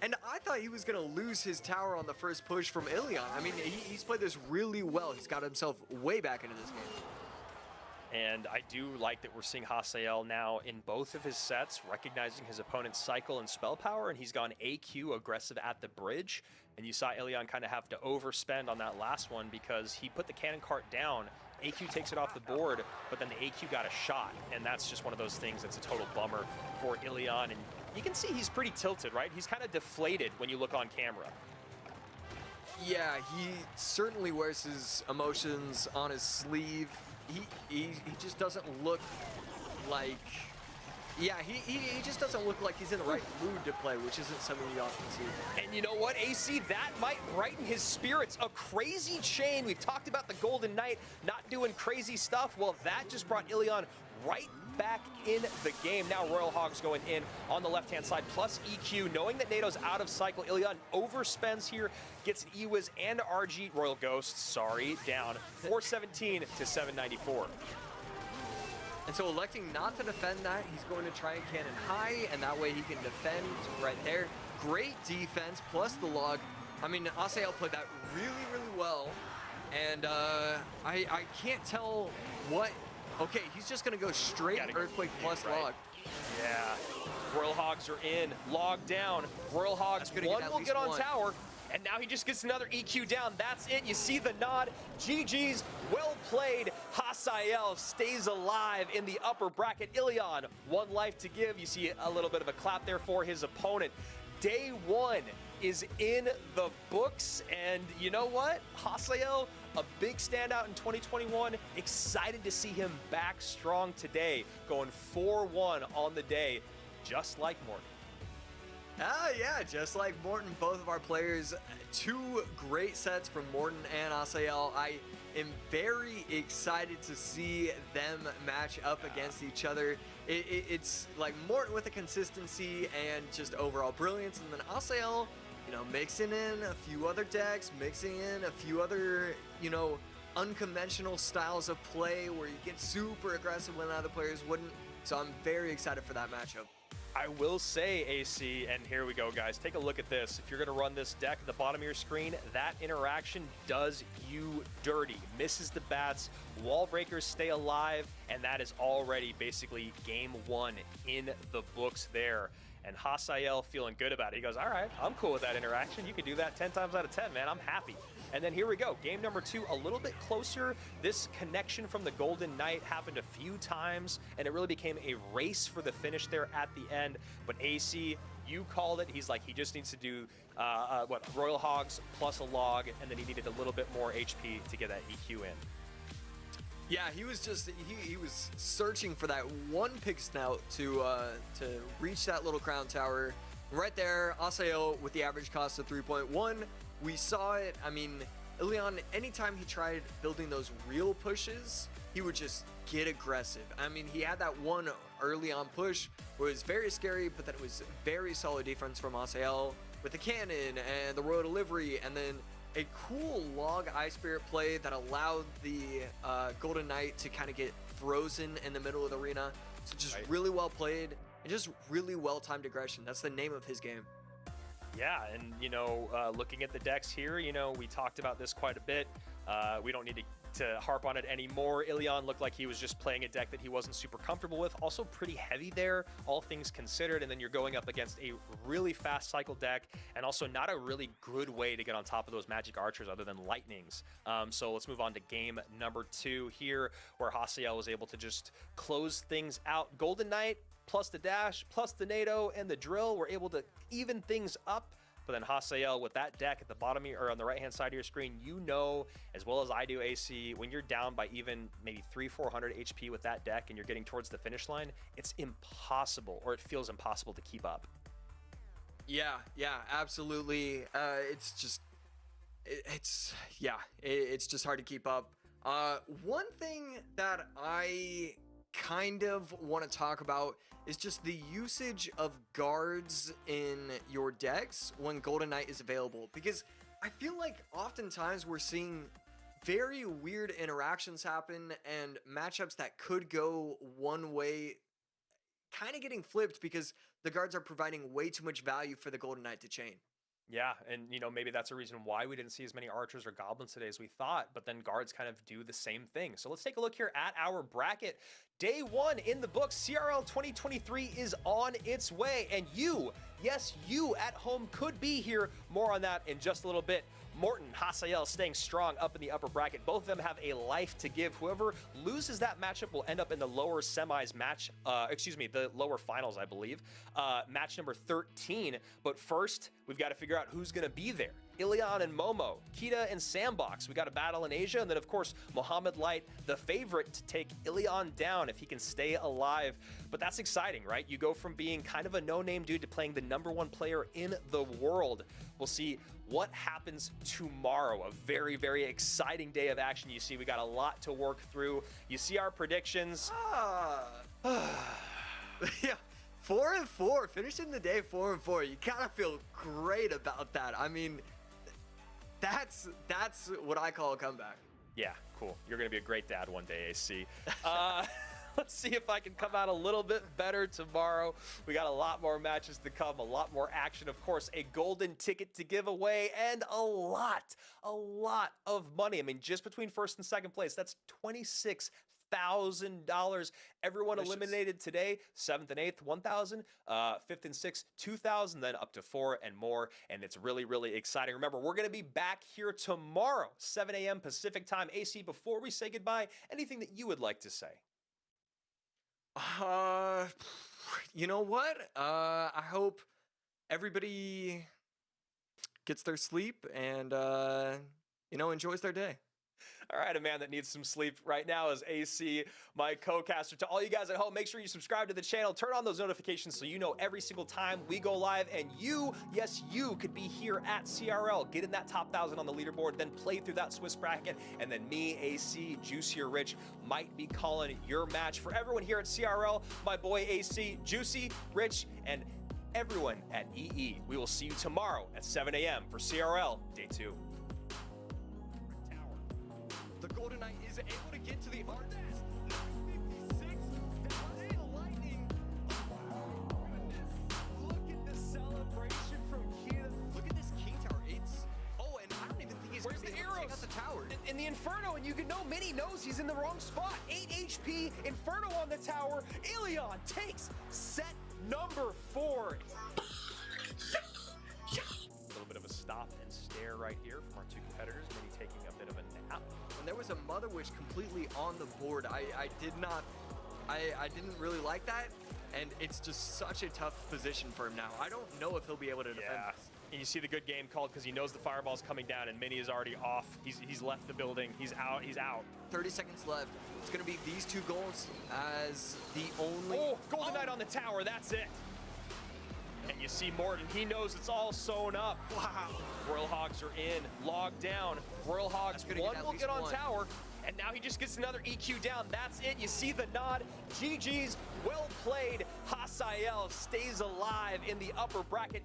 S4: And I thought he was gonna lose his tower on the first push from Ilion. I mean, he, he's played this really well. He's got himself way back into this game.
S3: And I do like that we're seeing Hasiel now in both of his sets, recognizing his opponent's cycle and spell power, and he's gone AQ aggressive at the bridge. And you saw Ilion kind of have to overspend on that last one because he put the cannon cart down. AQ takes it off the board, but then the AQ got a shot, and that's just one of those things that's a total bummer for Ilion. And you can see he's pretty tilted, right? He's kind of deflated when you look on camera.
S4: Yeah, he certainly wears his emotions on his sleeve. He he, he just doesn't look like. Yeah, he, he, he just doesn't look like he's in the right mood to play, which isn't something you often see.
S3: And you know what, AC? That might brighten his spirits. A crazy chain. We've talked about the Golden Knight not doing crazy stuff. Well, that just brought Ilion right back in the game. Now Royal Hogs going in on the left-hand side, plus EQ. Knowing that Nado's out of cycle, Ilion overspends here, gets an EWIZ and RG, Royal Ghosts, sorry, down 417 to 794.
S4: And so electing not to defend that, he's going to try and cannon high, and that way he can defend right there. Great defense, plus the log. I mean, Asael played that really, really well. And uh, I, I can't tell what... Okay, he's just going to go straight
S3: Gotta go
S4: Earthquake
S3: big,
S4: plus
S3: right?
S4: log.
S3: Yeah. Royal Hogs are in, logged down. Royal Hogs,
S4: That's gonna get
S3: one will get on
S4: one.
S3: tower, and now he just gets another EQ down. That's it. You see the nod. GG's, well played. Hasiel stays alive in the upper bracket. Ilion, one life to give. You see a little bit of a clap there for his opponent. Day one is in the books. And you know what? Hasiel, a big standout in 2021. Excited to see him back strong today, going 4 1 on the day, just like Morten.
S4: Ah, yeah, just like Morten, both of our players, two great sets from Morten and Asael. I am very excited to see them match up against each other. It, it, it's like Morten with the consistency and just overall brilliance, and then Asael, you know, mixing in a few other decks, mixing in a few other, you know, unconventional styles of play where you get super aggressive when other players wouldn't. So I'm very excited for that matchup.
S3: I will say, AC, and here we go, guys. Take a look at this. If you're going to run this deck at the bottom of your screen, that interaction does you dirty. Misses the bats, wall breakers stay alive, and that is already basically game one in the books there. And Hasiel feeling good about it. He goes, all right, I'm cool with that interaction. You can do that 10 times out of 10, man. I'm happy. And then here we go. Game number two, a little bit closer. This connection from the Golden Knight happened a few times, and it really became a race for the finish there at the end. But AC, you called it. He's like, he just needs to do, uh, uh, what, Royal Hogs plus a log, and then he needed a little bit more HP to get that EQ in.
S4: Yeah, he was just he, he was searching for that one pig snout to uh, to reach that little crown tower. Right there, Asael with the average cost of 3.1. We saw it. I mean, Ilion, anytime he tried building those real pushes, he would just get aggressive. I mean, he had that one early on push where it was very scary, but then it was very solid defense from Asael with the cannon and the royal delivery, and then a cool log Ice Spirit play that allowed the uh, Golden Knight to kind of get frozen in the middle of the arena. So just
S3: Right.
S4: really well played and just really well timed aggression. That's the name of his game.
S3: Yeah, and you know, uh, looking at the decks here, you know, we talked about this quite a bit. Uh, we don't need to, to harp on it anymore. Ilion looked like he was just playing a deck that he wasn't super comfortable with. Also, pretty heavy there, all things considered. And then you're going up against a really fast cycle deck, and also not a really good way to get on top of those magic archers other than lightnings. Um, so let's move on to game number two here, where Hasiel was able to just close things out. Golden Knight plus the dash, plus the Nado and the drill were able to even things up. But then Hasiel with that deck at the bottom or on the right hand side of your screen, you know as well as I do, AC, when you're down by even maybe three, 400 HP with that deck and you're getting towards the finish line, it's impossible, or it feels impossible to keep up.
S4: Yeah, yeah, absolutely. Uh, it's just, it, it's yeah, it, it's just hard to keep up. Uh, one thing that I kind of want to talk about is just the usage of guards in your decks when Golden Knight is available, because I feel like oftentimes we're seeing very weird interactions happen and matchups that could go one way kind of getting flipped because the guards are providing way too much value for the Golden Knight to chain.
S3: Yeah, and you know maybe that's a reason why we didn't see as many archers or goblins today as we thought. But then guards kind of do the same thing. So let's take a look here at our bracket. Day one in the book, CRL 2023 is on its way, and you, yes, you at home could be here. More on that in just a little bit. Morten, Hasiel staying strong up in the upper bracket. Both of them have a life to give. Whoever loses that matchup will end up in the lower semis match, uh, excuse me, the lower finals, I believe. Uh, match number 13. But first, we've got to figure out who's going to be there. Ilion and Momo, Kita and Sandbox. We got a battle in Asia, and then of course Mohamed Light, the favorite to take Ilion down if he can stay alive. But that's exciting, right? You go from being kind of a no-name dude to playing the number one player in the world. We'll see what happens tomorrow. A very, very exciting day of action. You see, we got a lot to work through. You see our predictions.
S4: Ah. yeah. Four and four, finishing the day four and four. You kind of feel great about that. I mean, that's that's what I call a comeback.
S3: Yeah, cool. You're going to be a great dad one day, AC. Uh, let's see if I can come out a little bit better tomorrow. We got a lot more matches to come, a lot more action. Of course, a golden ticket to give away, and a lot, a lot of money. I mean, just between first and second place, that's 26 thousand dollars. Everyone
S4: Delicious.
S3: eliminated today, seventh and eighth, one thousand, uh, fifth and sixth, two thousand, then up to four and more. And it's really, really exciting. Remember, we're gonna be back here tomorrow, 7 a.m. Pacific time. AC, before we say goodbye, anything that you would like to say?
S4: Uh, you know what? Uh, I hope everybody gets their sleep and uh, you know enjoys their day.
S3: All right, a man that needs some sleep right now is AC, my co-caster. To all you guys at home, make sure you subscribe to the channel, turn on those notifications so you know every single time we go live. And you, yes, you could be here at CRL, get in that top thousand on the leaderboard, then play through that Swiss bracket, and then me, AC, Juicy or Rich might be calling your match. For everyone here at CRL, my boy AC, Juicy, Rich, and everyone at EE. We will see you tomorrow at 7 a.m. for CRL Day 2.
S4: Golden able to get to the arc. 956. That's the lightning. Oh, goodness. Look at celebration from Kia. Look at this King Tower. It's. Oh, and I don't even think he's
S3: Where's the
S4: be able to take out the tower.
S3: In the Inferno, and you can know Mini knows he's in the wrong spot. 8 HP, Inferno on the tower. Ilion takes set number four. A little bit of a stop and stare right here
S4: was a Mother Witch completely on the board, I, I did not. I, I didn't really like that. And it's just such a tough position for him now. I don't know if he'll be able to defend
S3: Yeah.
S4: this.
S3: And you see the good game called because he knows the fireball's coming down and Mini is already off. He's, he's left the building. He's out. He's out.
S4: 30 seconds left. It's going to be these two goals as the only.
S3: Oh, Golden Knight on the tower. That's it. And you see Morten. He knows it's all sewn up. Wow. Royal Hogs are in, logged down. Royal Hogs,
S4: gonna get
S3: one will get on
S4: one.
S3: tower. And now he just gets another EQ down. That's it. You see the nod. GG's well played. Hasiel stays alive in the upper bracket.